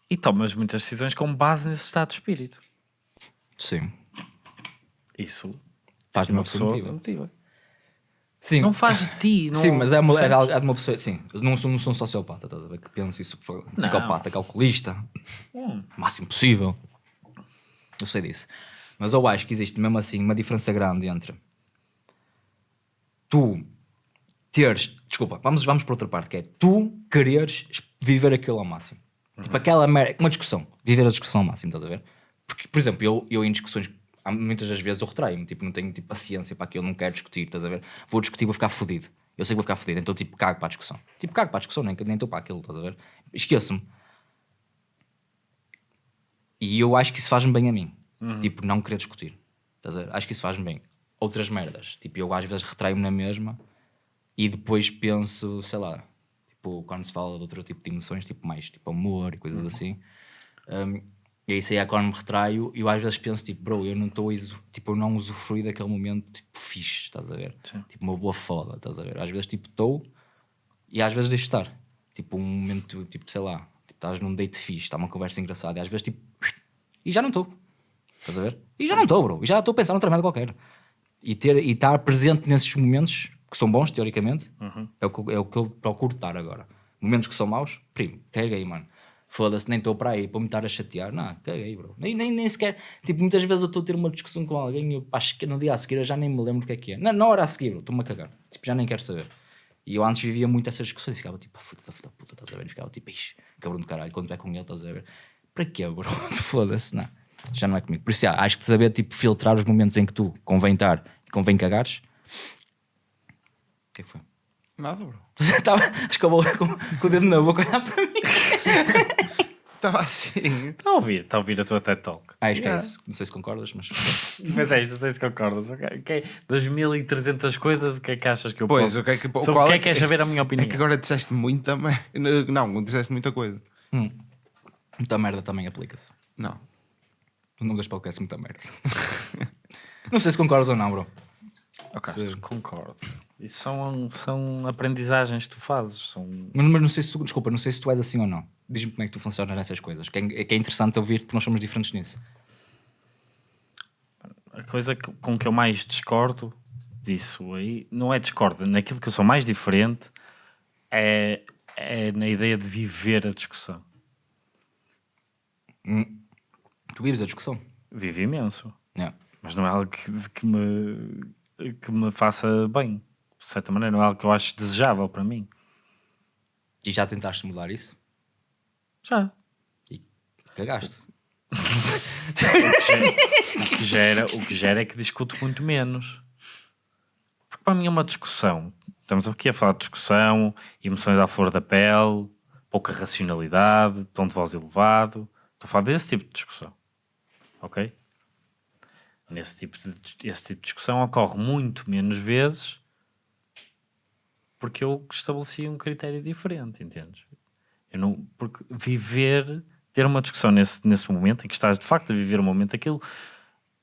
Speaker 3: E tomas muitas decisões com base nesse estado de espírito.
Speaker 1: Sim.
Speaker 3: Isso
Speaker 1: Faz-me
Speaker 3: uma
Speaker 1: uma pessoa emotiva. Sim.
Speaker 3: Não faz de ti. Não,
Speaker 1: Sim, mas é, uma, é, de- é de uma pessoa. Sim, não sou, não sou um sociopata, estás a ver? Que pensa isso, que psicopata, calculista,
Speaker 3: Hum.
Speaker 1: máximo possível. Eu sei disso. Mas eu acho que existe mesmo assim uma diferença grande entre tu teres. Desculpa, vamos, vamos para outra parte, que é tu quereres viver aquilo ao máximo. Tipo aquela merda, uma discussão, viver a discussão ao máximo, estás a ver? Porque, por exemplo, eu, eu em discussões, muitas das vezes eu retraio-me, tipo, não tenho tipo, paciência para aquilo, não quero discutir, estás a ver? Vou discutir, vou ficar fodido. Eu sei que vou ficar fodido, então tipo, cago para a discussão. Tipo, cago para a discussão, nem nem estou para aquilo, estás a ver? Esqueço-me. E eu acho que isso faz-me bem a mim. Tipo, não querer discutir. Estás a ver? Acho que isso faz-me bem. Outras merdas. Tipo, eu às vezes retraio-me na mesma e depois penso, sei lá, tipo, quando se fala de outro tipo de emoções, tipo mais tipo amor e coisas assim. Um, e aí sei é quando me retraio e eu às vezes penso, tipo, bro, eu não estou tipo, eu não usufruí daquele momento tipo fixe, estás a ver?
Speaker 3: Sim.
Speaker 1: Tipo, uma boa foda, estás a ver? Às vezes tipo estou e às vezes deixo estar. Tipo, um momento, tipo, sei lá, tipo, estás num date fixe, está uma conversa engraçada, e às vezes tipo, e já não estou. Estás a ver? E já não estou, bro. E já estou a pensar noutra merda qualquer. E, ter, e estar presente nesses momentos que são bons, teoricamente, é, o que, é o que eu procuro estar agora. Momentos que são maus, primo, caguei, mano. Foda-se, nem estou para aí para me estar a chatear. Não, caguei, bro. Nem, nem, nem sequer. Tipo, muitas vezes eu estou a ter uma discussão com alguém e eu acho que no dia a seguir eu já nem me lembro do que é que é. Na, na hora a seguir, bro, estou-me a cagar. Tipo, já nem quero saber. E eu antes vivia muito essas discussões e ficava tipo, puta puta, puta, estás a ver? Ficava tipo, ixi, cabrão do caralho, quando é com ele, estás a ver? Para quê, bro? [laughs] Foda-se, não. Já não é comigo. Por isso, já, acho que saber tipo, filtrar os momentos em que tu convém estar e convém cagares. O que é que foi?
Speaker 2: Nada, bro. [laughs]
Speaker 1: Estava, acho que eu vou com, com o dedo na boca olhar para mim. [laughs]
Speaker 2: Estava assim.
Speaker 3: Está a ouvir, está a ouvir a tua TED Talk.
Speaker 1: Ah, acho que é
Speaker 3: Yeah.
Speaker 1: Não sei se concordas, mas.
Speaker 3: Mas é isto, não sei se concordas. ok? Ok. Das 1300 coisas, o que é que achas que eu
Speaker 2: Pois,
Speaker 3: posso...
Speaker 2: o que é que,
Speaker 3: Sobre
Speaker 2: qual
Speaker 3: o que é que queres saber a minha
Speaker 2: É
Speaker 3: opinião?
Speaker 2: que agora disseste muita merda. [laughs] Não, disseste muita coisa.
Speaker 1: Muita merda também aplica-se.
Speaker 2: Não.
Speaker 1: O nome das podcasts muita merda. [laughs] não sei se concordas ou não, bro.
Speaker 3: Ok,
Speaker 1: Sim.
Speaker 3: concordo. Isso são, são aprendizagens que tu fazes. São...
Speaker 1: Mas, mas não sei se tu, desculpa, não sei se tu és assim ou não. Diz-me como é que tu funcionas nessas coisas. Que é, que é interessante ouvir-te porque nós somos diferentes nisso.
Speaker 3: A coisa que- com que eu mais discordo disso aí, não é discordo, naquilo que eu sou mais diferente é, é na ideia de viver a discussão.
Speaker 1: Tu vives a discussão.
Speaker 3: Vivo imenso,
Speaker 1: Yeah.
Speaker 3: mas não é algo que, que me, que me faça bem. De certa maneira, não é algo que eu acho desejável para mim.
Speaker 1: E já tentaste mudar isso?
Speaker 3: Já.
Speaker 1: E cagaste.
Speaker 3: O que gera, o que gera é que discuto muito menos. Porque para mim é uma discussão. Estamos aqui a falar de discussão, emoções à flor da pele, pouca racionalidade, tom de voz elevado. Estou a falar desse tipo de discussão. Ok? Nesse tipo de, esse tipo de discussão ocorre muito menos vezes porque eu estabeleci um critério diferente, entendes? Eu não, porque viver, ter uma discussão nesse, nesse momento em que estás de facto a viver um momento, aquilo,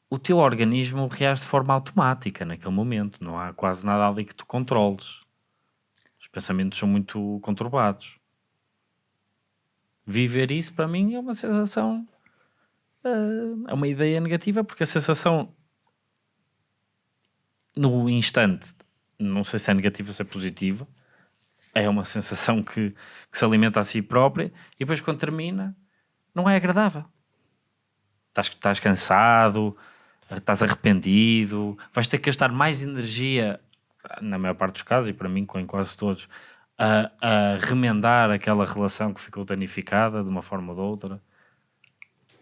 Speaker 3: o teu organismo reage de forma automática naquele momento, não há quase nada ali que tu controles. Os pensamentos são muito conturbados. Viver isso para mim é uma sensação, é uma ideia negativa, porque a sensação no instante, não sei se é negativa, se é positiva, é uma sensação que, que se alimenta a si própria e depois quando termina não é agradável. Estás, estás cansado, estás arrependido, vais ter que gastar mais energia, na maior parte dos casos, e para mim, em quase todos, a, a remendar aquela relação que ficou danificada de uma forma ou de outra.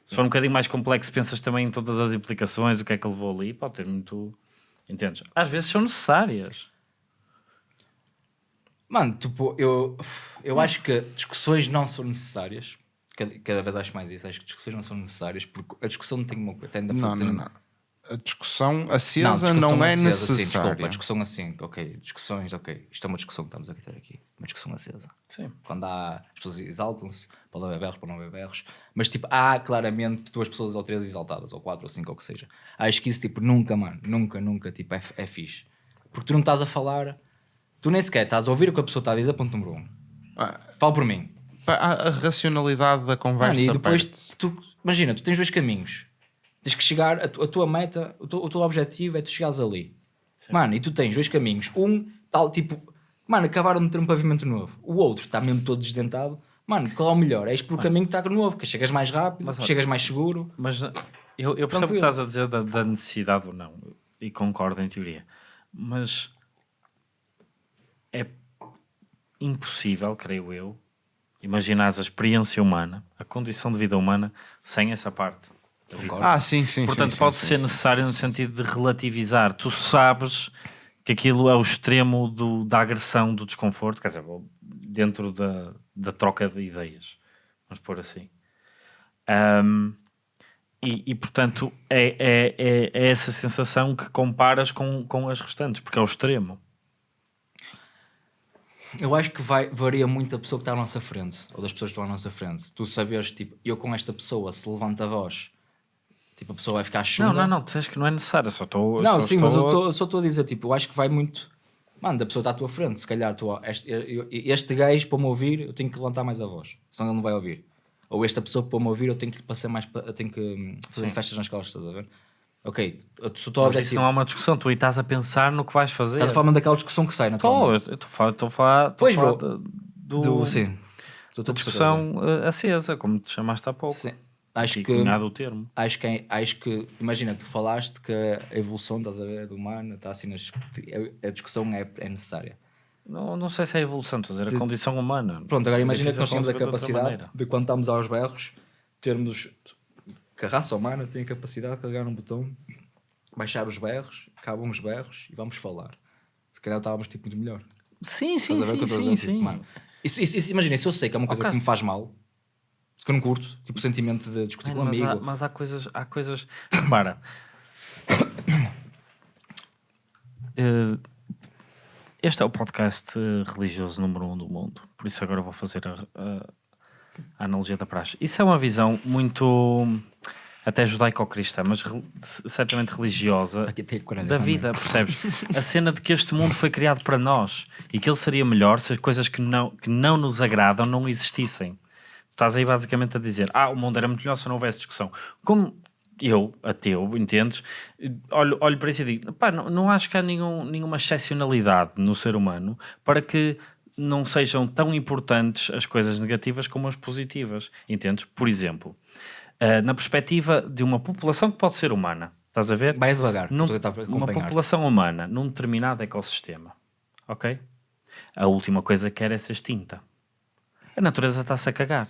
Speaker 3: Se for um bocadinho mais complexo, pensas também em todas as implicações, o que é que levou ali, pode ter muito. Entendes? Às vezes são necessárias.
Speaker 1: Mano, tipo, eu, eu acho que discussões não são necessárias. Cada, cada vez acho mais isso. Acho que discussões não são necessárias porque a discussão tem uma coisa. A
Speaker 2: Não,
Speaker 1: fazer-
Speaker 2: não, não. A discussão acesa
Speaker 1: Não,
Speaker 2: não,
Speaker 1: discussão
Speaker 2: é
Speaker 1: acesa, sim,
Speaker 2: necessária.
Speaker 1: desculpa, discussão assim, ok, discussões, ok. Isto é uma discussão que estamos a ter aqui. Uma discussão acesa.
Speaker 3: Sim.
Speaker 1: Quando há, as pessoas exaltam-se, para haver berros, para não haver berros, mas tipo, há claramente duas pessoas ou três exaltadas, ou quatro, ou cinco, ou o que seja. Acho que isso, tipo, nunca, mano, nunca, nunca, tipo, é, é fixe. Porque tu não estás a falar, tu nem sequer estás a ouvir o que a pessoa está a dizer, ponto número um.
Speaker 2: Ah,
Speaker 1: Fala por mim.
Speaker 2: a, a racionalidade da conversa
Speaker 1: Mano, e depois, tu, imagina, tu tens dois caminhos. Tens que chegar, a, tu- a tua meta, o teu, o teu objetivo é tu chegares ali. Mano, e tu tens dois caminhos. Um, tal, tipo, mano, acabaram de meter um pavimento novo. O outro está mesmo todo desdentado. Mano, qual é o melhor? És pelo caminho que está novo, que chegas mais rápido,
Speaker 3: Mas,
Speaker 1: chegas mais seguro.
Speaker 3: Mas uh, eu, eu percebo o que estás a dizer da, da necessidade ou não, e concordo em teoria, mas é impossível, creio eu, imaginar a experiência humana, a condição de vida humana, sem essa parte.
Speaker 1: Concordo.
Speaker 2: Ah, sim, sim.
Speaker 3: Portanto,
Speaker 2: sim,
Speaker 3: pode
Speaker 2: sim,
Speaker 3: ser
Speaker 2: sim.
Speaker 3: necessário no sentido de relativizar. Tu sabes que aquilo é o extremo do, da agressão, do desconforto, quer dizer, dentro da, da troca de ideias, vamos pôr assim. Ahm, e, e, portanto, é, é, é, é essa sensação que comparas com, com as restantes, porque é o extremo.
Speaker 1: Eu acho que vai, varia muito da pessoa que está à nossa frente, ou das pessoas que estão à nossa frente. Tu saberes, tipo, eu com esta pessoa, se levanta a voz, tipo, a pessoa vai ficar chunga.
Speaker 3: Não, não, não, tu dizes que não é necessário, só estou.
Speaker 1: Não,
Speaker 3: só
Speaker 1: sim,
Speaker 3: estou
Speaker 1: mas eu
Speaker 3: a-
Speaker 1: tô- só estou a dizer, tipo, eu acho que vai muito. Mano, da pessoa está à tua frente, se calhar tu, este, este gajo para me ouvir, eu tenho que levantar mais a voz, senão ele não vai ouvir. Ou esta pessoa para me ouvir, eu tenho que passar mais, eu tenho que fazer
Speaker 3: Sim.
Speaker 1: festas nas costas, estás a ver? Ok, se o teu
Speaker 3: Mas isso
Speaker 1: objetivo.
Speaker 3: não é uma discussão, tu aí estás a pensar no que vais fazer.
Speaker 1: Estás a falar mesmo daquela discussão que sai,
Speaker 3: Estou,
Speaker 1: naturalmente.
Speaker 3: estou a falar, estou a falar, estou
Speaker 1: Pois,
Speaker 3: a
Speaker 1: bro.
Speaker 3: do,
Speaker 1: Do, sim.
Speaker 3: Da discussão eh, acesa, como te chamaste há pouco.
Speaker 1: Sim. Acho que,
Speaker 3: cunhado o termo.
Speaker 1: acho que, é- acho que, imagina, tu falaste que a evolução, estás a ver, do humano, está assim nas. A discussão é, é necessária.
Speaker 3: Não, não sei se é a evolução, estou a dizer, a condição humana.
Speaker 1: Pronto, agora
Speaker 3: É
Speaker 1: imagina que nós tínhamos a capacidade de quando estamos aos berros, termos que a raça humana tem a capacidade de carregar um botão, baixar os berros, acabam os berros e vamos falar. Se calhar estávamos tipo muito melhor.
Speaker 3: Sim, sim,
Speaker 1: Estás
Speaker 3: sim, sim?
Speaker 1: Tipo,
Speaker 3: sim.
Speaker 1: mano, isso, isso, isso, imagina, se eu sei que é uma coisa
Speaker 3: Ok.
Speaker 1: que me faz mal, Que eu não curto. Tipo, o sentimento de discutir com um
Speaker 3: mas, há,
Speaker 1: amigo.
Speaker 3: mas há coisas, há coisas. Repara. Eh, este é o podcast eh, religioso número um do mundo, por isso agora eu vou fazer a, a- a analogia da praxe. Isso é uma visão muito até judaico-cristã, mas re- certamente religiosa da
Speaker 1: também.
Speaker 3: vida, percebes? [laughs] A cena de que este mundo foi criado para nós e que ele seria melhor se as coisas que não, que não nos agradam não existissem. Estás aí basicamente a dizer: Ah, o mundo era muito melhor se não houvesse discussão. Como eu, ateu, entendes? Olho, olho para isso e digo: pá, não, não acho que há nenhum, nenhuma excepcionalidade no ser humano para que não sejam tão importantes as coisas negativas como as positivas, entendes? Por exemplo, eh, na perspectiva de uma população que pode ser humana, estás a ver?
Speaker 1: Vai devagar.
Speaker 3: Num- uma população humana num determinado ecossistema, ok? A última coisa que quer é ser extinta. A natureza está-se a cagar.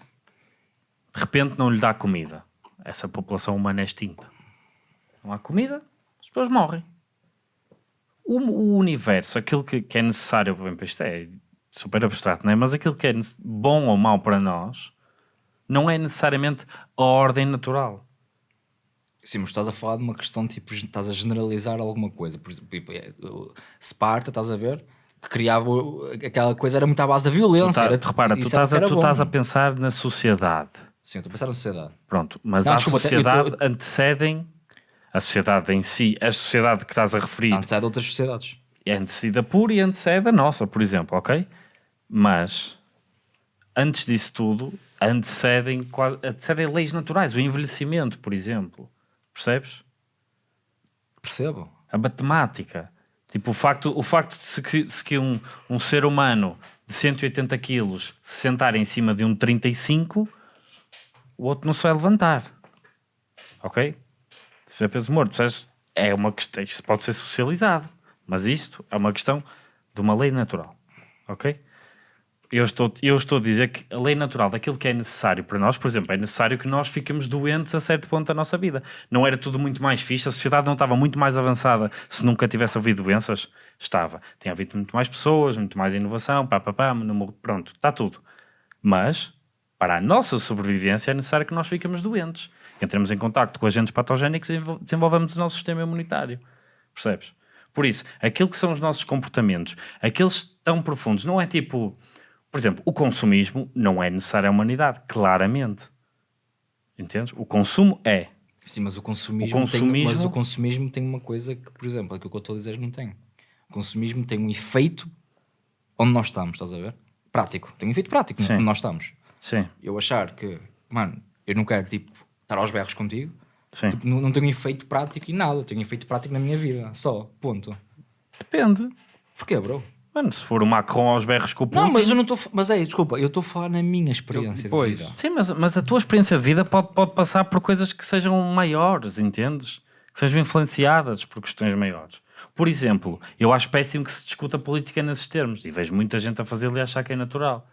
Speaker 3: De repente não lhe dá comida. Essa população humana é extinta. Não há comida, as pessoas morrem. O, o universo, aquilo que, que é necessário, bem, para isto é super abstrato, não é? Mas aquilo que é bom ou mau para nós não é necessariamente a ordem natural.
Speaker 1: Sim, mas estás a falar de uma questão tipo, estás a generalizar alguma coisa. Por exemplo, tipo, é, Sparta, estás a ver? Que criava aquela coisa, era muito à base da violência.
Speaker 3: Tá,
Speaker 1: era,
Speaker 3: repara, tu estás, a, tu estás a pensar na sociedade.
Speaker 1: Sim, estou a pensar na sociedade.
Speaker 3: Pronto, mas
Speaker 1: Não,
Speaker 3: a
Speaker 1: desculpa,
Speaker 3: sociedade
Speaker 1: tô-
Speaker 3: antecedem a sociedade em si, a sociedade que estás a referir
Speaker 1: Antes é de outras sociedades.
Speaker 3: é antecedida por e antecede a nossa, por exemplo, ok? Mas antes disso tudo, antecedem, quase- antecedem leis naturais, o envelhecimento, por exemplo, percebes?
Speaker 1: Percebo.
Speaker 3: a matemática. Tipo, o facto, o facto de se que, se que um, um ser humano de 180 quilos se sentar em cima de um 35, o outro não se vai levantar. Ok? Se é peso morto, é uma questão, isto pode ser socializado, mas isto é uma questão de uma lei natural. Ok? Eu estou, eu estou a dizer que a lei natural daquilo que é necessário para nós, por exemplo, é necessário que nós fiquemos doentes a certo ponto da nossa vida. Não era tudo muito mais fixe, a sociedade não estava muito mais avançada se nunca tivesse havido doenças? Estava. Tinha havido muito mais pessoas, muito mais inovação, pá, pá, pá, pronto, está tudo. Mas, para a nossa sobrevivência, é necessário que nós fiquemos doentes, que entremos em contacto com agentes patogénicos e desenvol- desenvolvamos o nosso sistema imunitário. Percebes? Por isso, aquilo que são os nossos comportamentos, aqueles tão profundos, não é tipo, por exemplo, o consumismo não é necessário à humanidade, claramente. Entendes? O consumo é.
Speaker 1: Sim, mas o consumismo,
Speaker 3: O
Speaker 1: Tem,
Speaker 3: consumismo-
Speaker 1: mas o consumismo tem uma coisa que, por exemplo, aquilo que eu estou a dizer não tem. O consumismo tem um efeito onde nós estamos, estás a ver? Prático. Tem um efeito prático
Speaker 3: Sim.
Speaker 1: onde nós estamos.
Speaker 3: Sim,
Speaker 1: Eu achar que, mano, eu não quero, tipo, estar aos berros contigo,
Speaker 3: sim.
Speaker 1: tipo, não, não tenho efeito prático em nada. Tenho efeito prático na minha vida. Só. Ponto.
Speaker 3: Depende.
Speaker 1: Porquê, bro?
Speaker 3: Mano, se for o Macron aos berros com o Putin...
Speaker 1: Não, mas eu não estou. Mas é, desculpa, eu estou a falar na minha experiência
Speaker 2: Pois.
Speaker 1: de vida.
Speaker 3: Sim, mas, mas a tua experiência de vida pode, pode passar por coisas que sejam maiores, entendes? Que sejam influenciadas por questões maiores. Por exemplo, eu acho péssimo que se discuta política nesses termos e vejo muita gente a fazer e achar que é natural.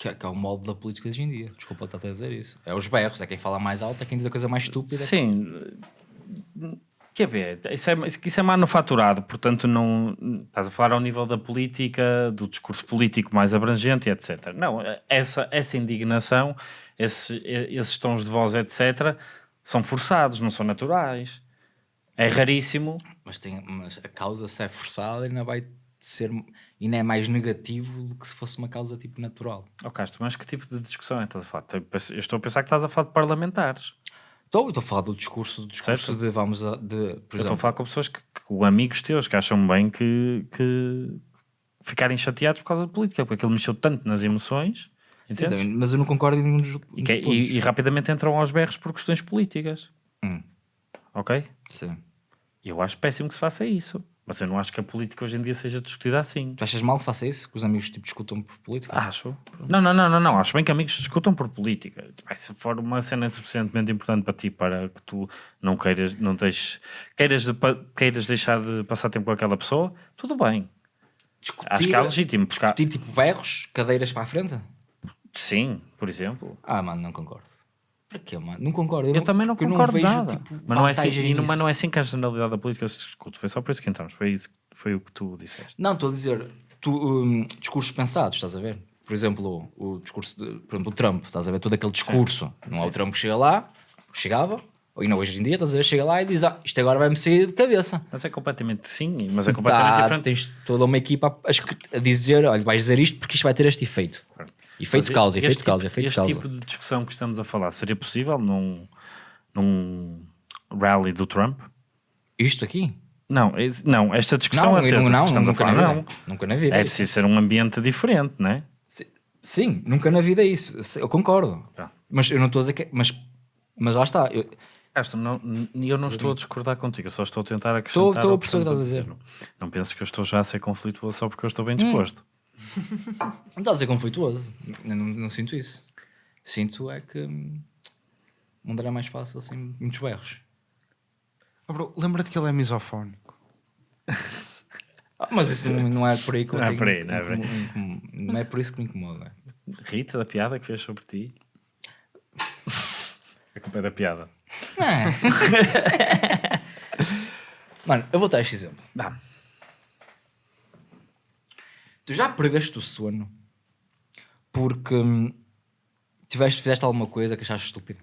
Speaker 1: Que é, que é o molde da política hoje em dia. Desculpa estar a dizer isso. É os berros, é quem fala mais alto, é quem diz a coisa mais estúpida.
Speaker 3: Sim, quer ver, isso é, isso é manufaturado, portanto não estás a falar ao nível da política, do discurso político mais abrangente, etc. Não, essa, essa indignação, esse- esses tons de voz, etc., são forçados, não são naturais. É raríssimo.
Speaker 1: Mas, tem, mas a causa, se é forçada, ainda vai ser. Ainda é mais negativo do que se fosse uma causa tipo natural.
Speaker 3: Oh, Castro, mas que tipo de discussão é que estás a falar? Eu estou a pensar que estás a falar de parlamentares.
Speaker 1: Estou, estou a falar do discurso, do discurso
Speaker 3: Certo.
Speaker 1: de vamos a, de,
Speaker 3: Eu estou a
Speaker 1: exemplo,
Speaker 3: falar com pessoas que, que amigos teus que acham bem que, que ficarem chateados por causa da política, porque aquilo mexeu tanto nas emoções,
Speaker 1: Sim, então, mas eu não concordo em nenhum dos,
Speaker 3: E, que- é- e- e rapidamente entram aos berros por questões políticas.
Speaker 1: Hum.
Speaker 3: Ok?
Speaker 1: Sim.
Speaker 3: Eu acho péssimo que se faça isso. Mas eu não acho que a política hoje em dia seja discutida assim.
Speaker 1: Tu achas mal que faça isso? Que os amigos tipo, discutam por política?
Speaker 3: Acho. Não, não, não, não, não. Acho bem que amigos discutam por política. Se for uma cena suficientemente importante para ti para que tu não queiras, não deixes, queiras, de queiras deixar de passar tempo com aquela pessoa, tudo bem.
Speaker 1: discutir,
Speaker 3: Acho que é legítimo. Porque
Speaker 1: discutir tipo berros, cadeiras para a frente?
Speaker 3: Sim, por exemplo.
Speaker 1: Ah, mano, não concordo. Para quê, mano? Não concordo.
Speaker 3: Eu, também não
Speaker 1: porque
Speaker 3: concordo
Speaker 1: eu não vejo,
Speaker 3: nada.
Speaker 1: Tipo,
Speaker 3: mas, não é assim, e não- mas não é assim que a generalidade da política se discute. Foi só por isso que entramos. Foi, isso, foi o que tu disseste.
Speaker 1: Não, estou a dizer, tu, hum, discursos pensados, estás a ver? por exemplo, o, o discurso, de, por exemplo, o Trump, estás a ver todo aquele discurso. Não é o Trump que chega lá, chegava, ou não hoje em dia, estás a ver, chega lá e diz: Ah, isto agora vai-me sair de cabeça.
Speaker 3: Mas é completamente sim, mas é completamente
Speaker 1: Tá,
Speaker 3: diferente.
Speaker 1: tens toda uma equipa a, a dizer: olha, vais dizer isto porque isto vai ter este efeito. Efeito
Speaker 3: Mas
Speaker 1: de causa,
Speaker 3: este
Speaker 1: efeito de
Speaker 3: tipo-
Speaker 1: causa, efeito de
Speaker 3: Este
Speaker 1: causa.
Speaker 3: tipo de discussão que estamos a falar seria possível num, num rally do Trump?
Speaker 1: Isto aqui?
Speaker 3: Não, esse- não esta discussão
Speaker 1: Não,
Speaker 3: acesa
Speaker 1: não, não,
Speaker 3: estamos a
Speaker 1: nunca
Speaker 3: falar,
Speaker 1: na vida.
Speaker 3: não.
Speaker 1: Nunca na vida.
Speaker 3: É preciso ser um ambiente diferente, não é?
Speaker 1: Si- Sim, nunca na vida é isso. Eu concordo.
Speaker 3: Tá.
Speaker 1: Mas eu não estou a dizer que. Mas, mas lá está. Eu,
Speaker 3: Castro, não, eu não estou a discordar contigo, eu só estou a tentar acrescentar.
Speaker 1: Estou- estou a perceber o que estás a
Speaker 3: dizer. Não penso que eu estou já a ser conflituoso só porque eu estou bem
Speaker 1: Hum. Não estás a ser conflituoso. Eu não, não sinto isso. Sinto é que. hum, O mundo era mais fácil sem muitos berros.
Speaker 2: Oh, bro, Lembra-te que ele é misofónico.
Speaker 1: Ah, mas isso não, não é por aí que eu
Speaker 3: Não é
Speaker 1: tenho-
Speaker 3: por aí, não é por aí.
Speaker 1: Não é por isso que me incomoda.
Speaker 3: Rita, da piada que fez sobre ti. A culpa é da piada. [laughs]
Speaker 1: Mano, eu vou dar este exemplo.
Speaker 3: Dá.
Speaker 1: Tu já perdeste o sono porque hum, tiveste, fizeste alguma coisa que achaste estúpida?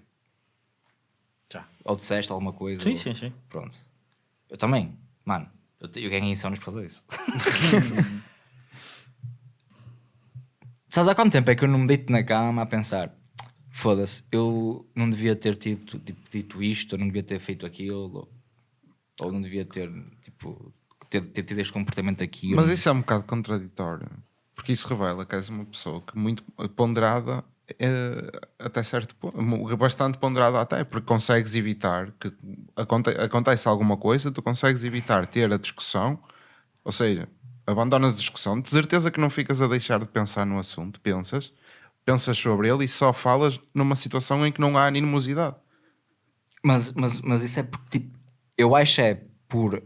Speaker 3: Já.
Speaker 1: Ou disseste alguma coisa?
Speaker 3: Sim,
Speaker 1: ou-
Speaker 3: sim, sim.
Speaker 1: Pronto. Eu também. Mano, eu, te- eu ganhei insónios por causa disso. Sabes há quanto tempo é que eu não me deito na cama a pensar foda-se, eu não devia ter tido, tipo, dito isto, ou não devia ter feito aquilo, ou, ou não devia ter, tipo, ter, ter tido este comportamento aqui.
Speaker 2: Mas isso é um bocado contraditório. Porque isso revela que és uma pessoa que muito ponderada eh, até certo ponto, bastante ponderada até, porque consegues evitar que aconte, acontece alguma coisa, tu consegues evitar ter a discussão, ou seja, abandonas a discussão, de certeza que não ficas a deixar de pensar no assunto, pensas, pensas sobre ele e só falas numa situação em que não há animosidade.
Speaker 1: Mas, mas, mas isso é porque, tipo, eu acho é por.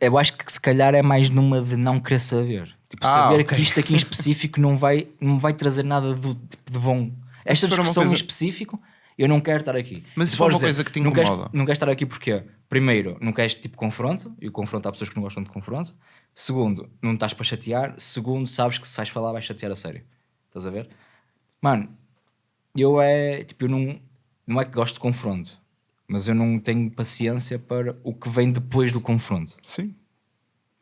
Speaker 1: Eu acho que se calhar é mais numa de não querer saber. Tipo,
Speaker 2: Ah,
Speaker 1: saber
Speaker 2: ok.
Speaker 1: que isto aqui em específico não vai, não vai trazer nada do, tipo, de bom. Esta discussão em
Speaker 2: coisa-
Speaker 1: específico, eu não quero estar aqui.
Speaker 2: Mas se for uma coisa que te
Speaker 1: não queres,
Speaker 2: incomoda?
Speaker 1: não queres estar aqui porque, primeiro, não queres tipo confronto, e o confronto há pessoas que não gostam de confronto. Segundo, não estás para chatear. Segundo, sabes que se vais falar, vais chatear a sério. Estás a ver? Mano, eu é tipo, eu não, não é que gosto de confronto, mas eu não tenho paciência para o que vem depois do confronto.
Speaker 2: Sim.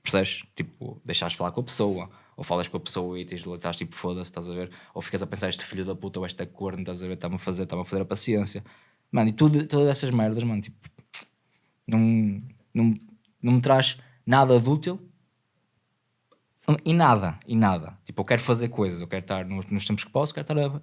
Speaker 1: Percebes? Tipo, deixares de falar com a pessoa, ou falas com a pessoa e tens, estás tipo, foda-se, estás a ver? Ou ficas a pensar, este filho da puta ou esta corno, estás a ver? Está-me a fazer, está-me a fazer a paciência. Mano, e tudo, todas essas merdas, mano, tipo, não, não, não me traz nada de útil e nada, e nada. Tipo, eu quero fazer coisas, eu quero estar nos, nos tempos que posso, quero estar a,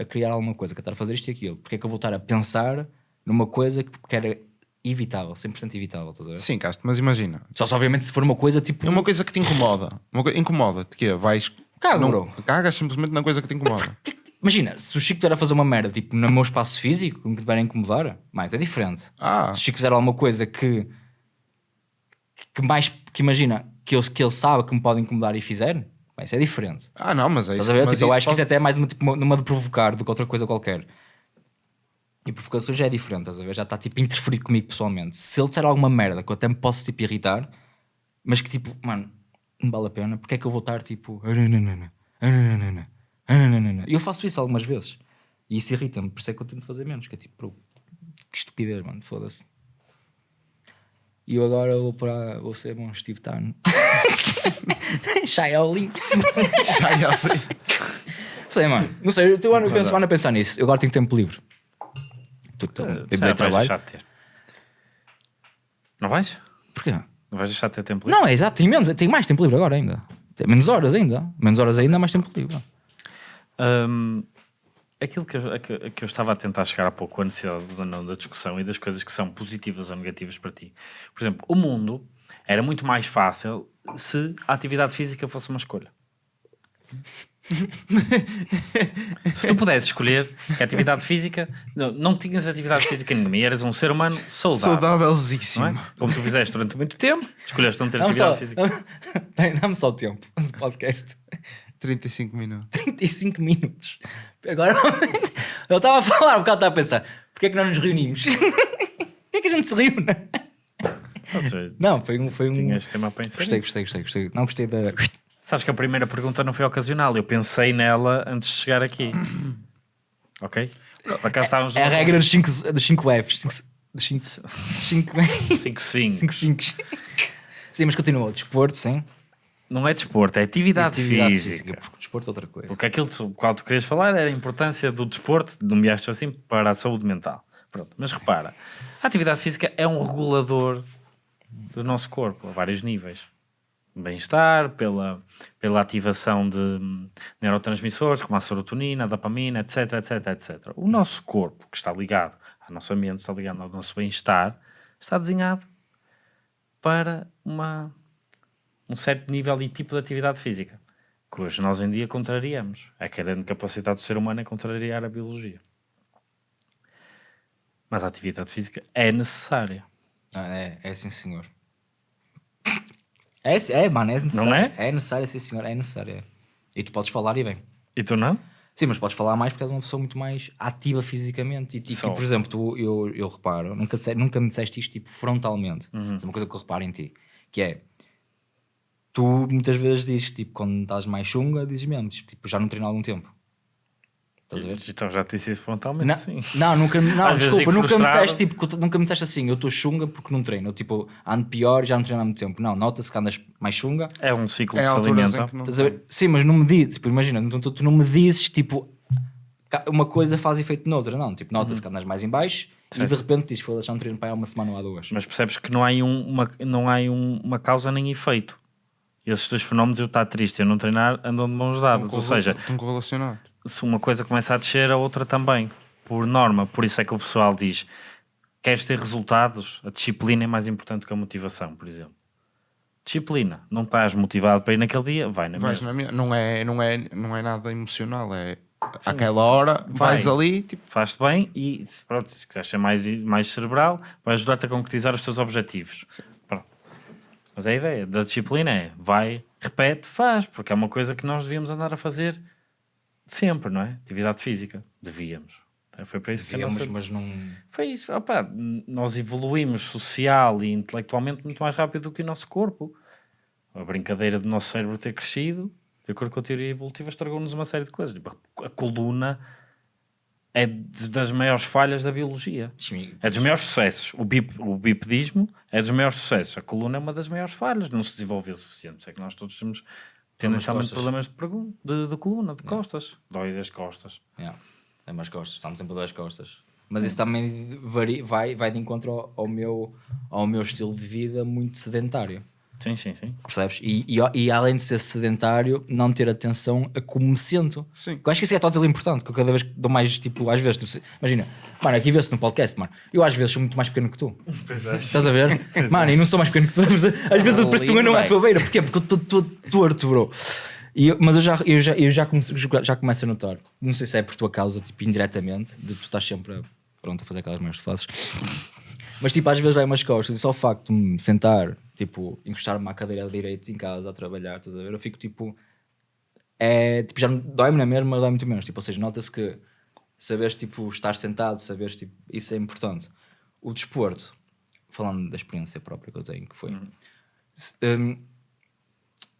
Speaker 1: a criar alguma coisa, quero estar a fazer isto e aquilo. Porque é que eu vou estar a pensar numa coisa que, que era evitável, 100% evitável, estás a ver?
Speaker 2: Sim, Castro, mas imagina,
Speaker 1: Só se obviamente se for uma coisa tipo.
Speaker 2: é uma coisa que te incomoda. Uma co- Incomoda-te, que é, vais...
Speaker 1: Cago,
Speaker 2: não,
Speaker 1: bro.
Speaker 2: Cagas simplesmente na coisa que te incomoda.
Speaker 1: Que- que- Imagina, se o Chico estiver a fazer uma merda tipo no meu espaço físico, que me tiver a incomodar, mais é diferente.
Speaker 2: Ah.
Speaker 1: Se o Chico fizer alguma coisa que. que mais. que imagina, que ele, que ele sabe que me pode incomodar e fizer, isso é diferente.
Speaker 2: Ah, não, mas é
Speaker 1: Estás
Speaker 2: isso.
Speaker 1: a ver?
Speaker 2: mas
Speaker 1: Tipo, eu acho que
Speaker 2: pode-
Speaker 1: isso até é mais numa, tipo, numa de provocar do que outra coisa qualquer. E provocação já é diferente, estás a ver? Já está tipo a interferir comigo pessoalmente. Se ele disser alguma merda que eu até me posso tipo irritar, mas que tipo, mano, não vale a pena, porque é que eu vou estar tipo. E eu faço isso algumas vezes. E isso irrita-me, por isso é que eu tento fazer menos. Que é tipo, que estupidez, mano, foda-se. E eu agora vou para. vou ser bom Steve Tan. Shaolin.
Speaker 2: Abrir.
Speaker 1: Sei, mano. Não sei, eu, ando a pensar nisso. Eu agora tenho tempo livre. Puta,
Speaker 3: Já
Speaker 1: eu dei
Speaker 3: vais
Speaker 1: trabalho.
Speaker 3: deixar de ter. Não vais?
Speaker 1: Porquê?
Speaker 3: Não vais deixar de ter tempo livre?
Speaker 1: Não, é exato, tenho, menos, tenho mais tempo livre agora ainda. Menos horas ainda. Menos horas ainda, mais tempo livre.
Speaker 3: Hum, aquilo que eu, que, que eu estava a tentar chegar há pouco, a necessidade não da discussão e das coisas que são positivas ou negativas para ti. Por exemplo, o mundo era muito mais fácil se a atividade física fosse uma escolha. Se tu pudesses escolher que a atividade física, não, não tinhas atividade física nenhuma e eras um ser humano saudável. Não
Speaker 2: Saudávelzíssimo.
Speaker 3: é? Como tu fizeste durante muito tempo, escolheste não ter
Speaker 1: Dá-me
Speaker 3: atividade
Speaker 1: só,
Speaker 3: física. [laughs]
Speaker 1: dá-me só o tempo do podcast.
Speaker 2: 35 minutos.
Speaker 1: 35 minutos. Agora, [laughs] eu estava a falar, um bocado estava a pensar, porquê é que nós nos reunimos? [laughs] Porquê é que a gente se reúne? Não, foi um. Foi um...
Speaker 3: Tinhas tema para
Speaker 1: Gostei,
Speaker 3: inserir.
Speaker 1: gostei, gostei, gostei. Não gostei da.
Speaker 3: Sabes que a primeira pergunta não foi ocasional, eu pensei nela antes de chegar aqui. [clears throat] ok? Para cá estávamos.
Speaker 1: É a regra dos 5 dos cinco Fs. Cinco- Dos 5 cinco,
Speaker 3: 5 5
Speaker 1: cinco, [laughs] cinco. Sim, mas continua. Desporto, sim.
Speaker 3: Não é desporto, é atividade,
Speaker 1: Atividade
Speaker 3: física.
Speaker 1: Porque o desporto é outra coisa.
Speaker 3: Porque aquilo do qual tu querias falar era a importância do desporto, nomeaste assim, para a saúde mental. Pronto, mas repara, a atividade física é um regulador do nosso corpo a vários níveis. Bem-estar, pela, pela ativação de neurotransmissores como a serotonina, a dopamina, etc, etc, etc. O nosso corpo, que está ligado à nossa mente, está ligado ao nosso bem-estar, está desenhado para uma, um certo nível e tipo de atividade física que hoje nós em dia contrariamos. A grande capacidade do ser humano é contrariar a biologia. Mas a atividade física é necessária.
Speaker 1: Ah, é, é sim, senhor. É, é, mano, é necessário.
Speaker 3: Não é?
Speaker 1: É necessário, sim, senhor. É necessário. é. E tu podes falar e bem.
Speaker 3: E tu não?
Speaker 1: Sim, mas podes falar mais porque és uma pessoa muito mais ativa fisicamente. E,
Speaker 3: Sou.
Speaker 1: por exemplo, tu, eu, eu reparo, nunca, disse- nunca me disseste isto tipo frontalmente.
Speaker 3: Uhum.
Speaker 1: Mas é uma coisa que eu reparo em ti, que é tu muitas vezes dizes, tipo, quando estás mais chunga, dizes mesmo, tipo, já não treino há algum tempo. Estás a ver?
Speaker 3: Então já te disse isso frontalmente,
Speaker 1: Não,
Speaker 3: sim.
Speaker 1: não, nunca, não desculpa, nunca me, disseste, tipo, nunca me disseste assim, eu estou chunga porque não treino. Eu, tipo, ando pior já não treino há muito tempo. Não, nota-se que andas mais chunga.
Speaker 3: É um ciclo
Speaker 2: É
Speaker 3: que se alimenta.
Speaker 2: que.
Speaker 1: Estás a ver? Sim, mas não me dizes, tipo, imagina, tu, tu- tu não me dizes, tipo, uma coisa faz efeito noutra, não. Tipo,
Speaker 3: Uhum.
Speaker 1: nota-se que andas mais em baixo e de repente dizes, foda-se, já não treino para há uma semana ou há duas.
Speaker 3: Mas percebes que não há, aí um- uma, não há um- uma causa nem efeito. Esses dois fenómenos, eu estar triste e eu não treinar, andam de mãos dadas. Ou seja,
Speaker 2: estão correlacionados.
Speaker 3: Se uma coisa começa a descer, a outra também, por norma. Por isso é que o pessoal diz: queres ter resultados? A disciplina é mais importante que a motivação, por exemplo. Disciplina, não estás motivado para ir naquele dia, vai na
Speaker 2: Vais
Speaker 3: mesma.
Speaker 2: na minha- não, é, não, é, não é nada emocional, é aquela hora,
Speaker 3: Vai.
Speaker 2: vais ali, tipo,
Speaker 3: Faz-te bem e se, pronto, se quiseres ser mais, mais cerebral, vai ajudar-te a concretizar os teus objetivos. Mas a ideia da disciplina é vai, repete, faz, porque é uma coisa que nós devíamos andar a fazer sempre, não é? Atividade física. Devíamos. Foi para isso que nossa-
Speaker 1: mas não.
Speaker 3: Foi isso, opá, n- nós evoluímos social e intelectualmente muito mais rápido do que o nosso corpo. A brincadeira do nosso cérebro ter crescido, de acordo com a teoria evolutiva, estragou-nos uma série de coisas. Tipo, a- coluna é das maiores falhas da biologia. É dos maiores sucessos. O, bip, o bipedismo é dos maiores sucessos. A coluna é uma das maiores falhas. Não se desenvolveu o suficiente. Por É que nós todos temos tendencialmente problemas de, pergun- de, de coluna, de costas. Dói das costas.
Speaker 1: Yeah. É mais costas, estamos sempre a duas costas. Mas isso também vari- vai, vai de encontro ao, ao meu, ao meu estilo de vida muito sedentário.
Speaker 3: Sim, sim, sim.
Speaker 1: Percebes? E, e, e além de ser sedentário, não ter atenção a como me sinto.
Speaker 2: Sim.
Speaker 1: Eu acho que isso é totalmente importante, que eu cada vez dou mais, tipo, às vezes, tu se- imagina, mano, aqui vê-se no podcast, mano, eu às vezes sou muito mais pequeno que tu. Estás a ver? [laughs] mano, e não sou mais pequeno que tu. Às vezes eu pareço um anão à tua beira. Porquê? Porque eu estou torto, bro. E eu- mas eu já, eu, já, eu já, comece- já começo a notar, não sei se é por tua causa, tipo, indiretamente, de tu estás sempre a, pronto, a fazer aquelas merdas que fazes. Mas tipo, às vezes vai umas costas e só o facto de me sentar, tipo, encostar-me à cadeira de direito em casa a trabalhar, estás a ver? Eu fico tipo. É, tipo, já me- dói-me na mesma, mas dói muito menos. Tipo, ou seja, nota-se que saberes tipo, estar sentado, saberes tipo, isso é importante. O desporto, falando da experiência própria que eu tenho, que foi. se- hum,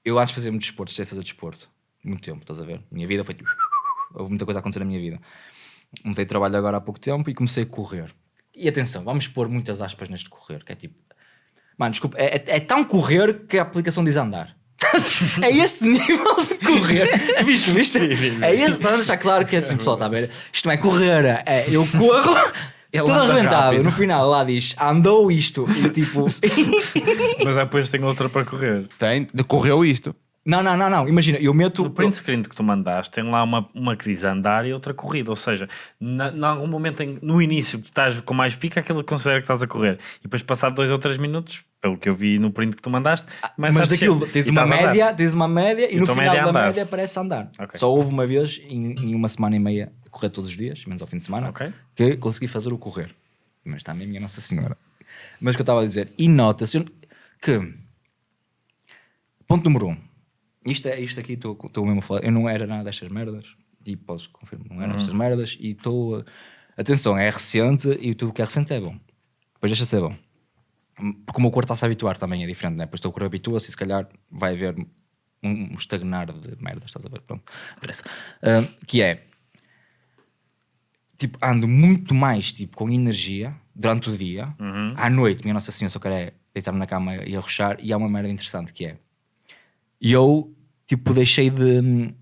Speaker 1: eu antes fazer muito desporto, deixei de fazer desporto. Muito tempo, estás a ver? Minha vida foi. Houve muita coisa a acontecer na minha vida. Mudei de trabalho agora há pouco tempo e comecei a correr. E atenção, vamos pôr muitas aspas neste correr, que é tipo. Mano, desculpa, é, é- é tão correr que a aplicação diz andar. [laughs] é esse nível de correr. [laughs] Viste, viste? É esse, para deixar claro que é assim, pessoal, está a ver? Isto não é correr, é eu corro. [laughs]
Speaker 2: Ele
Speaker 1: Todo
Speaker 2: anda
Speaker 1: arrebentado,
Speaker 2: rápido.
Speaker 1: no final lá diz andou isto e tipo.
Speaker 3: Mas depois tem outra para correr.
Speaker 2: tem, correu isto.
Speaker 1: Não, não, não, não, imagina, eu meto.
Speaker 3: No print screen que tu mandaste, tem lá uma, uma que diz andar e outra corrida. Ou seja, em algum momento em- no início estás com mais pica, aquilo considera que estás a correr. E depois, passado dois ou três minutos, pelo que eu vi no print que tu mandaste, começa
Speaker 1: Mas
Speaker 3: a
Speaker 1: daquilo, tens uma
Speaker 3: a
Speaker 1: média, tens uma média e,
Speaker 3: E
Speaker 1: no final
Speaker 3: média é
Speaker 1: da
Speaker 3: andar.
Speaker 1: média parece andar.
Speaker 3: Ok.
Speaker 1: Só houve uma vez em, em uma semana e meia, correr todos os dias, menos ao fim de semana,
Speaker 3: Ok.
Speaker 1: que consegui fazer o correr. Mas também minha Nossa Senhora. Mas o que eu estava a dizer, e nota-se que ponto número um, isto, é, isto aqui estou mesmo a falar, eu não era nada destas merdas, e podes confirmar, não era destas merdas, e estou. Atenção, é recente e tudo que é recente é bom. Depois deixa ser bom. Porque o meu corpo está-se a habituar também, é diferente, né? Depois o teu corpo habitua-se e se calhar vai haver um, um estagnar de merda, estás a ver? Pronto, interessa. Ah, que é tipo, ando muito mais tipo, com energia durante o dia, à noite, minha Nossa Senhora, só quero é deitar-me na cama e arrochar, e há uma merda interessante que é eu tipo deixei de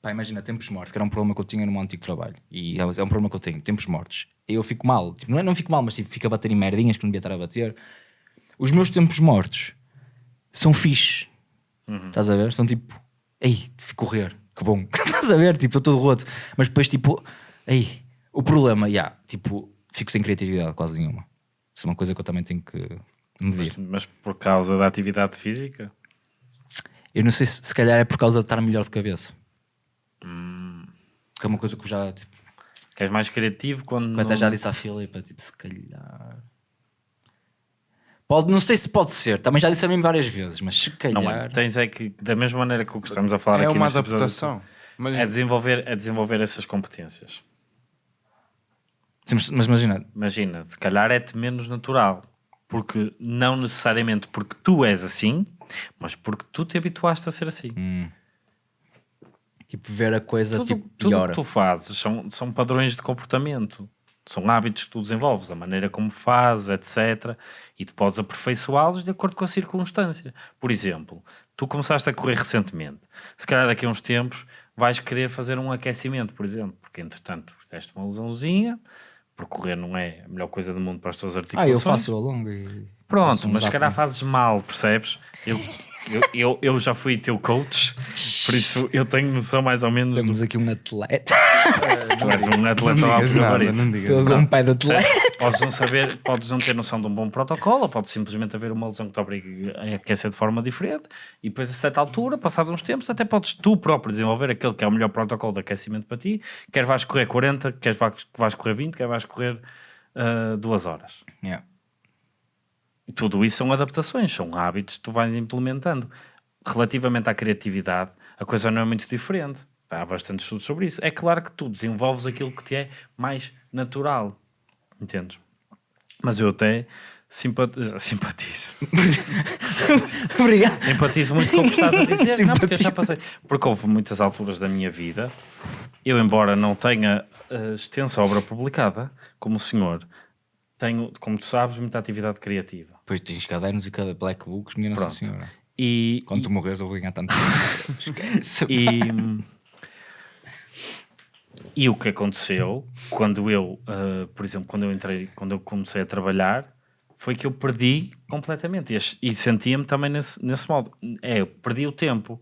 Speaker 1: pá, imagina, tempos mortos, que era um problema que eu tinha no meu antigo trabalho, e é é um problema que eu tenho, tempos mortos. Eu fico mal, tipo, não é não fico mal, mas tipo, fico a bater em merdinhas que não devia estar a bater. Os meus tempos mortos são fixe. Estás a ver? São tipo, ei, fui correr, que bom. [laughs] Estás a ver? Tipo, estou todo roto. Mas depois, tipo, ei, o problema, já, tipo, fico sem criatividade quase nenhuma. Isso é uma coisa que eu também tenho que medir.
Speaker 3: Mas, mas por causa da atividade física?
Speaker 1: Eu não sei se, se calhar é por causa de estar melhor de cabeça. Que é uma coisa que já, tipo,
Speaker 3: Que és mais criativo quando.
Speaker 1: eu até
Speaker 3: não-
Speaker 1: já disse à Filipa, tipo, se calhar. Pode, não sei se pode ser, também já disse a mim várias vezes, mas se calhar.
Speaker 3: Não é. Tens é que, da mesma maneira que o que estamos a falar
Speaker 2: É
Speaker 3: aqui
Speaker 2: uma
Speaker 3: neste episódio,
Speaker 2: adaptação. Mas
Speaker 3: É desenvolver, é desenvolver essas competências.
Speaker 1: Sim, mas, mas imagina,
Speaker 3: Imagina, se calhar é-te menos natural. Porque não necessariamente porque tu és assim, mas porque tu te habituaste a ser assim.
Speaker 1: tipo, ver a coisa
Speaker 3: tudo,
Speaker 1: tipo,
Speaker 3: tudo o
Speaker 1: pior.
Speaker 3: que tu fazes são, são padrões de comportamento. São hábitos que tu desenvolves, a maneira como fazes, etc. E tu podes aperfeiçoá-los de acordo com a circunstância. Por exemplo, tu começaste a correr recentemente. Se calhar daqui a uns tempos vais querer fazer um aquecimento, por exemplo, porque entretanto fizeste uma lesãozinha, porque correr não é a melhor coisa do mundo para as tuas
Speaker 1: Ah,
Speaker 3: articulações.
Speaker 1: eu faço ao longo e.
Speaker 3: Pronto, mas se calhar fazes mal, percebes? Eu, eu, eu, eu já fui teu coach, por isso eu tenho noção mais ou menos do
Speaker 1: Temos aqui um atleta. [laughs]
Speaker 3: Tu és um atleta
Speaker 2: não
Speaker 3: alto
Speaker 2: digas nada,
Speaker 3: gabarito.
Speaker 2: não digas
Speaker 1: Todo um pé de atleta.
Speaker 3: Podes não saber, podes não ter noção de um bom protocolo, ou pode simplesmente haver uma lesão que te obrigue a aquecer de forma diferente, e depois a certa altura, passados uns tempos, até podes tu próprio desenvolver aquele que é o melhor protocolo de aquecimento para ti, quer vais correr 40, quer vais, correr 20, quer vais correr ah, duas horas.
Speaker 1: Yeah.
Speaker 3: Tudo isso são adaptações, são hábitos que tu vais implementando. Relativamente à criatividade, a coisa não é muito diferente. Há bastante estudos sobre isso. É claro que tu desenvolves aquilo que te é mais natural. Entendes? Mas eu até simpat- [laughs] simpatizo. [laughs]
Speaker 1: Obrigado.
Speaker 3: Empatizo muito com o que estás a dizer. [laughs] não, porque eu já
Speaker 1: Simpatizo.
Speaker 3: passei. Porque houve muitas alturas da minha vida, eu, embora não tenha eh, extensa obra publicada, como o senhor, tenho, como tu sabes, muita atividade criativa.
Speaker 1: Depois tens cadernos e cada black books, minha Nossa
Speaker 3: Pronto.
Speaker 1: Senhora.
Speaker 3: E,
Speaker 1: Quando tu morres, eu vou ganhar tanto.
Speaker 3: E, e o que aconteceu quando eu, uh, por exemplo, quando eu entrei, quando eu comecei a trabalhar, foi que eu perdi completamente e, e sentia-me também nesse, nesse modo. É, eu perdi o tempo.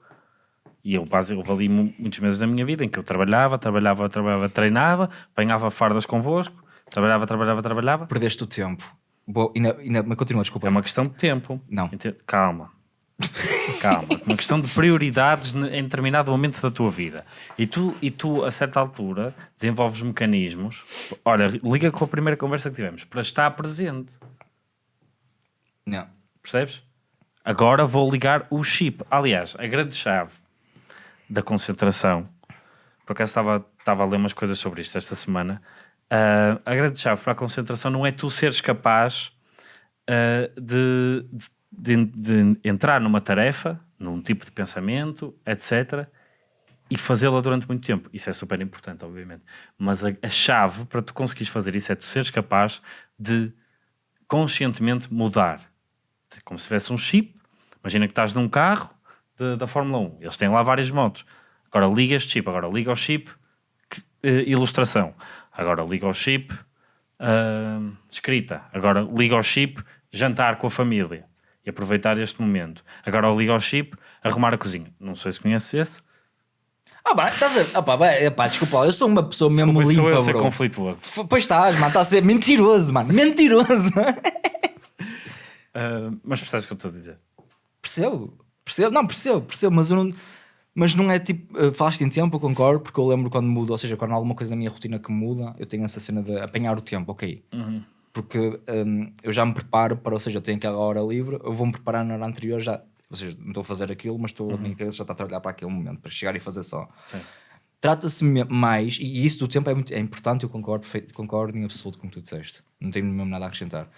Speaker 3: E eu, base, houve ali mu- muitos meses da minha vida em que eu trabalhava, trabalhava, trabalhava, treinava, apanhava fardas convosco, trabalhava, trabalhava, trabalhava.
Speaker 1: Perdeste o tempo. Boa, ainda, ainda, mas continua, desculpa.
Speaker 3: É uma questão de tempo.
Speaker 1: Não.
Speaker 3: Calma. Calma. Uma questão de prioridades em determinado momento da tua vida. E tu, e tu, a certa altura, desenvolves mecanismos. Olha, liga com a primeira conversa que tivemos para estar presente.
Speaker 1: Não.
Speaker 3: Percebes? Agora vou ligar o chip. Aliás, a grande chave da concentração. Por acaso estava, estava a ler umas coisas sobre isto esta semana. Ah, a grande chave para a concentração não é tu seres capaz ah, de, de- de entrar numa tarefa, num tipo de pensamento, etc. E fazê-la durante muito tempo. Isso é super importante, obviamente. Mas a, a chave para tu conseguires fazer isso é tu seres capaz de conscientemente mudar. Como se tivesse um chip. Imagina que estás num carro de- da Fórmula 1. Eles têm lá várias motos. Agora liga este chip. Agora liga o chip eh, ilustração. Agora liga o chip ah, escrita. Agora liga o chip jantar com a família. E aproveitar este momento. Agora liga o chip arrumar a cozinha. Não sei se conheces esse.
Speaker 1: Ah, pá, estás a. Ah, pá, pá, desculpa, lá, eu sou uma pessoa mesmo
Speaker 3: Desculpa, sou eu
Speaker 1: limpa,
Speaker 3: a ser conflituoso.
Speaker 1: F- Pois estás, mano, estás a ser mentiroso, mano. Mentiroso. [laughs]
Speaker 3: Ah, mas percebes o que eu estou a dizer?
Speaker 1: percebo, percebo, não, percebo, percebo, mas eu não. Mas não é tipo, uh, falaste em tempo, eu concordo, porque eu lembro quando muda, ou seja, quando há alguma coisa na minha rotina que muda, eu tenho essa cena de apanhar o tempo, ok. Porque um, eu já me preparo para, ou seja, eu tenho aquela hora livre, eu vou-me preparar na hora anterior já, ou seja, não estou a fazer aquilo, mas estou, a minha cabeça já está a trabalhar para aquele momento, para chegar e fazer só. Trata-se mais, e isso do tempo é, muito, é importante, eu concordo, concordo em absoluto com o que tu disseste, não tenho mesmo nada a acrescentar.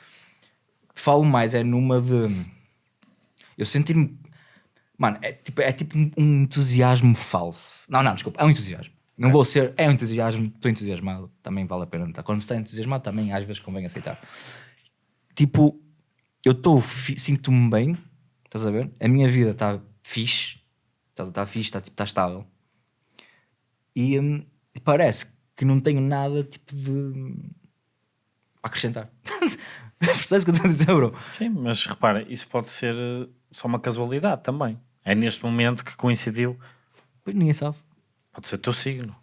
Speaker 1: Falo mais é numa de eu sentir-me Mano, é tipo, é tipo um entusiasmo falso. Não, não, desculpa, é um entusiasmo. Não vou ser, é um entusiasmo, estou entusiasmado, também vale a pena estar. Quando se está entusiasmado, também às vezes convém aceitar. Tipo, eu estou, sinto-me bem, estás a ver? A minha vida está fixe, está tá fixe, está tipo, tá estável. E hum, parece que não tenho nada tipo de a acrescentar. [laughs] Percebes o que eu estou a dizer, bro?
Speaker 3: Sim, mas repara, isso pode ser eh, só uma casualidade também. É neste momento que coincidiu.
Speaker 1: Pois ninguém sabe.
Speaker 3: Pode ser teu signo.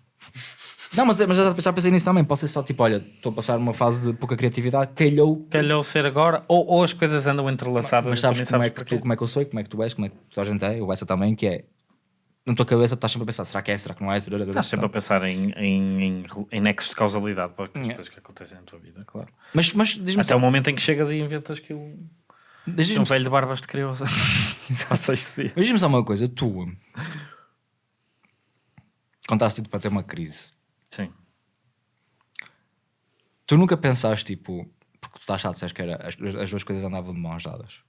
Speaker 1: Não, mas, mas já, já pensei nisso também. Pode ser só tipo, olha, estou a passar uma fase de pouca criatividade, calhou.
Speaker 3: Calhou ser agora, ou, ou as coisas andam entrelaçadas.
Speaker 1: Mas
Speaker 3: tu
Speaker 1: sabes como, é que
Speaker 3: porquê.
Speaker 1: tu, como é que eu sou, como é que tu és, como é que toda a gente é, eu essa também, que é na tua cabeça estás sempre a pensar, será que é, será que não é?
Speaker 3: Estás sempre a pensar em, em, em, em nexos de causalidade para as
Speaker 1: Yeah.
Speaker 3: coisas que acontecem na tua vida, claro.
Speaker 1: Mas, mas diz-me
Speaker 3: Até
Speaker 1: só,
Speaker 3: o momento em que chegas e inventas que
Speaker 1: diz-me
Speaker 3: um velho de barbas te criou. [laughs] Só sexto dia.
Speaker 1: mas diz-me só uma coisa, tu contaste para ter uma crise.
Speaker 3: Sim.
Speaker 1: Tu nunca pensaste, tipo, porque tu estás chato, disseste que era, as, as duas coisas andavam de mãos dadas.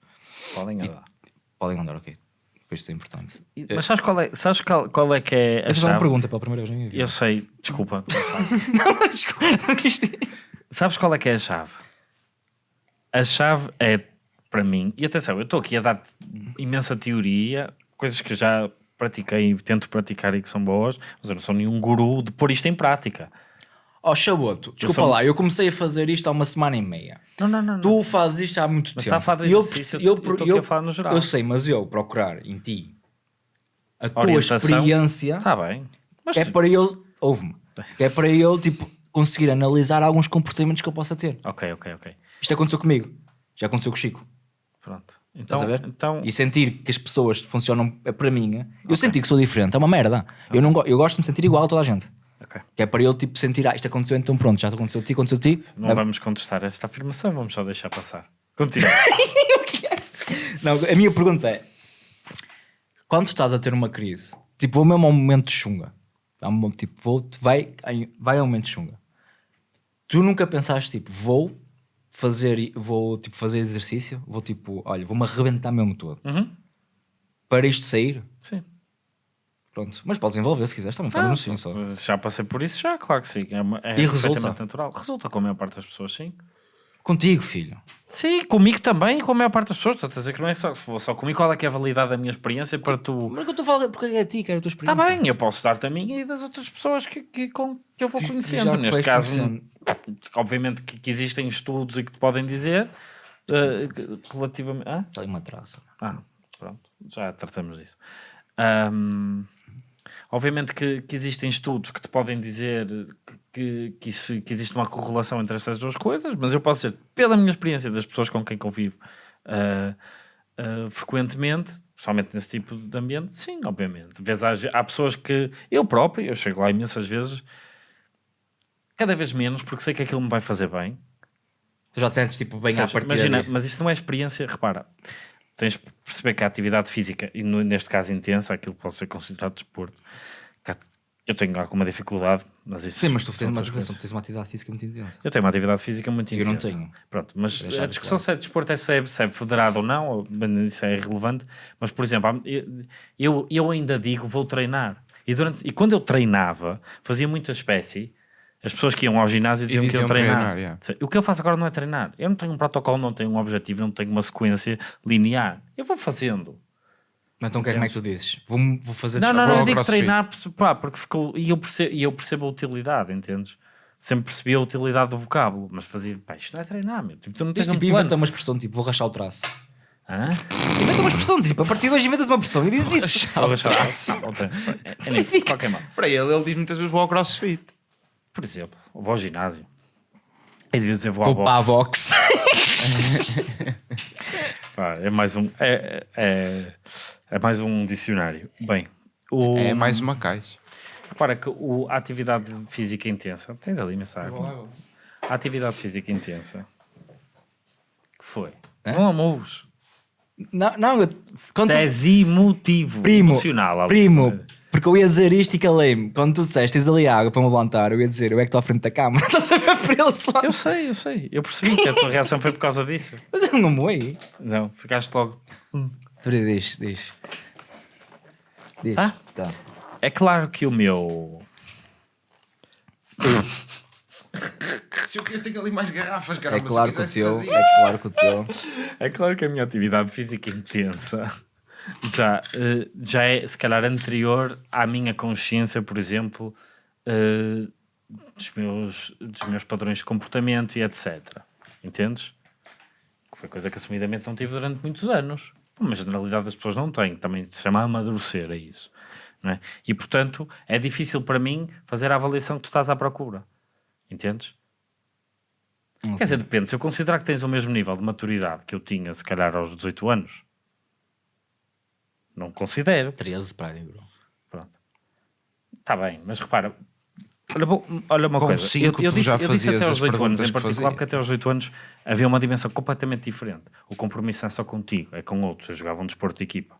Speaker 3: Podem andar.
Speaker 1: Podem andar, ok. Depois isso é importante.
Speaker 3: Mas sabes qual é, sabes qual, qual é que é a
Speaker 1: eu fazer uma
Speaker 3: chave?
Speaker 1: pergunta pela primeira vez na minha vida.
Speaker 3: Eu sei, desculpa. [laughs] não
Speaker 1: desculpa.
Speaker 3: Sabes qual é que é a chave? A chave é, para mim, e atenção, eu estou aqui a dar-te imensa teoria, coisas que já pratiquei e tento praticar e que são boas, mas eu não sou nenhum guru de pôr isto em prática.
Speaker 1: Oh, Chaboto, desculpa
Speaker 3: sou-
Speaker 1: lá, eu comecei a fazer isto há uma semana e meia.
Speaker 3: Não, não, não.
Speaker 1: Tu fazes isto há muito
Speaker 3: Mas
Speaker 1: tempo.
Speaker 3: está a falar de
Speaker 1: eu eu,
Speaker 3: eu aqui a falar no geral.
Speaker 1: eu sei, mas eu procurar em ti a tua
Speaker 3: Orientação.
Speaker 1: experiência
Speaker 3: Está bem. Mas
Speaker 1: é para eu, ouve-me, é para eu tipo, conseguir analisar alguns comportamentos que eu possa ter.
Speaker 3: Ok, ok, ok.
Speaker 1: Isto aconteceu comigo, já aconteceu com o Chico.
Speaker 3: Pronto. Então, então
Speaker 1: E sentir que as pessoas funcionam é para mim. Eu senti que sou diferente, é uma merda. Eu, não, eu gosto de me sentir igual a toda a gente.
Speaker 3: ok.
Speaker 1: Que é para eu tipo, sentir, ah, isto aconteceu, então pronto, já aconteceu a ti, aconteceu a ti.
Speaker 3: não vamos contestar esta afirmação, vamos só deixar passar. Continua. [laughs]
Speaker 1: Não, a minha pergunta é: quando estás a ter uma crise, tipo, vou mesmo a um momento de chunga, tipo, vou, vai, vai a um momento de chunga, tu nunca pensaste, tipo, vou fazer, vou, tipo, fazer exercício, vou, tipo, olha, vou-me arrebentar mesmo todo
Speaker 3: Uhum.
Speaker 1: para isto sair?
Speaker 3: Sim.
Speaker 1: Pronto, mas podes envolver se quiseres, também fala
Speaker 3: Ah,
Speaker 1: no sim só.
Speaker 3: Já passei por isso, já, claro que sim. É, é
Speaker 1: E resulta?
Speaker 3: natural. Resulta com a maior parte das pessoas, sim.
Speaker 1: Contigo, filho.
Speaker 3: Sim, comigo também, com a maior parte das pessoas. Estou a dizer que não é só. Se for só comigo, qual é que é a validade da minha experiência para tu.
Speaker 1: Mas é que eu estou a falar porque é a ti, que era a tua
Speaker 3: Está
Speaker 1: experiência.
Speaker 3: bem, eu posso dar-te a minha e das outras pessoas que, que, com, que eu vou conhecendo. Neste caso,
Speaker 1: conhecendo.
Speaker 3: obviamente que, que existem estudos e que te podem dizer que- relativamente. Ah?
Speaker 1: Está aí uma traça.
Speaker 3: Ah, pronto, já tratamos disso. Ahm, obviamente que, que existem estudos que te podem dizer que, que, isso- que existe uma correlação entre estas duas coisas, mas eu posso dizer, pela minha experiência das pessoas com quem convivo ah, ah, frequentemente, principalmente nesse tipo de ambiente, sim, obviamente. Vês, há, há pessoas que eu próprio, eu chego lá imensas vezes, cada vez menos, porque sei que aquilo me vai fazer bem,
Speaker 1: Tu já te sentes tipo bem à
Speaker 3: Sabes,
Speaker 1: partida.
Speaker 3: imagina,
Speaker 1: disso.
Speaker 3: mas isso não é experiência, repara. Tens de perceber que a atividade física, e neste caso intensa, aquilo pode ser considerado desporto. há- Eu tenho alguma dificuldade, mas isso
Speaker 1: Sim, mas tu tens uma, atenção, tens uma atividade física muito intensa.
Speaker 3: Eu tenho uma atividade física muito
Speaker 1: Eu
Speaker 3: intensa.
Speaker 1: não tenho.
Speaker 3: Pronto, mas a discussão se é desporto é se é, se é federado ou não, isso é irrelevante. Mas, por exemplo, eu, eu ainda digo vou treinar. E, durante, e quando eu treinava, fazia muita espécie. As pessoas que iam ao ginásio diziam, que
Speaker 2: diziam
Speaker 3: iam treinar.
Speaker 2: treinar, yeah.
Speaker 3: O que eu faço agora não é treinar. Eu não tenho um protocolo, não tenho um objetivo, não tenho uma sequência linear. Eu vou fazendo.
Speaker 1: Mas então o que é, como é que tu dizes? Vou, vou fazer
Speaker 3: Não, não, não, eu digo treinar pá, porque ficou. E eu, percebo, e eu percebo a utilidade, entendes? Sempre percebi a utilidade do vocábulo, mas fazia, pá, isto não é treinar, meu. Tipo, tu não tens
Speaker 1: Diz
Speaker 3: um
Speaker 1: tipo,
Speaker 3: plano.
Speaker 1: inventa uma expressão tipo, vou rachar o traço.
Speaker 3: Hã?
Speaker 1: Inventa uma expressão, tipo, a partir de hoje inventas uma expressão e dizes isso.
Speaker 3: Vou deixar lá. Ok. [laughs] É, é nem- de qualquer modo.
Speaker 2: Para ele, ele diz muitas vezes vou ao crossfit.
Speaker 3: Por exemplo, vou ao ginásio. E devia dizer vou,
Speaker 1: Vou
Speaker 3: ao
Speaker 1: para a
Speaker 3: boxe.
Speaker 1: box. [laughs]
Speaker 3: Pá, é mais um. É, é, é mais um dicionário. Bem, o,
Speaker 2: É mais uma caixa.
Speaker 3: repara que o, a atividade física intensa. Tens ali mensagem. A atividade física intensa. Que foi? Não amores.
Speaker 1: Não, não, eu-
Speaker 3: Tens emotivo.
Speaker 1: primo,
Speaker 3: emocional. ali.
Speaker 1: primo, porque eu ia dizer isto e calei-me. Quando tu disseste, tens ali água para me levantar, eu ia dizer, eu é que estou à frente da cama. [laughs] Estás a ver para ele só.
Speaker 3: Eu sei, eu sei. Eu percebi que a tua reação foi por causa disso. [laughs]
Speaker 1: Mas eu não moei.
Speaker 3: Não, ficaste logo.
Speaker 1: Tu diz, diz. Diz.
Speaker 3: Tá?
Speaker 1: Tá.
Speaker 3: É claro que o meu.
Speaker 2: Se eu queria ter ali mais garrafas,
Speaker 1: É
Speaker 2: caramba,
Speaker 1: claro
Speaker 2: se
Speaker 1: que o teu. É claro que o teu.
Speaker 3: É claro que a minha atividade física intensa já, eh, já é, se calhar, anterior à minha consciência, por exemplo, eh, dos, meus, dos meus padrões de comportamento e etc. Entendes? Que foi coisa que assumidamente não tive durante muitos anos. Uma generalidade das pessoas não tem. Também se chama amadurecer a isso. Não é? E, portanto, é difícil para mim fazer a avaliação que tu estás à procura. Entendes? Quer dizer, depende. Se eu considerar que tens o mesmo nível de maturidade que eu tinha, se calhar, aos 18 anos, não considero.
Speaker 1: 13 para aí, bro.
Speaker 3: Pronto. Está bem, mas repara, olha, bom, olha uma
Speaker 2: Com
Speaker 3: coisa.
Speaker 2: cinco,
Speaker 3: eu, eu disse, eu disse até aos
Speaker 2: as
Speaker 3: 18 anos, em particular, porque até aos 18 anos havia uma dimensão completamente diferente. O compromisso é só contigo, é com outros. Eu jogava um desporto de equipa.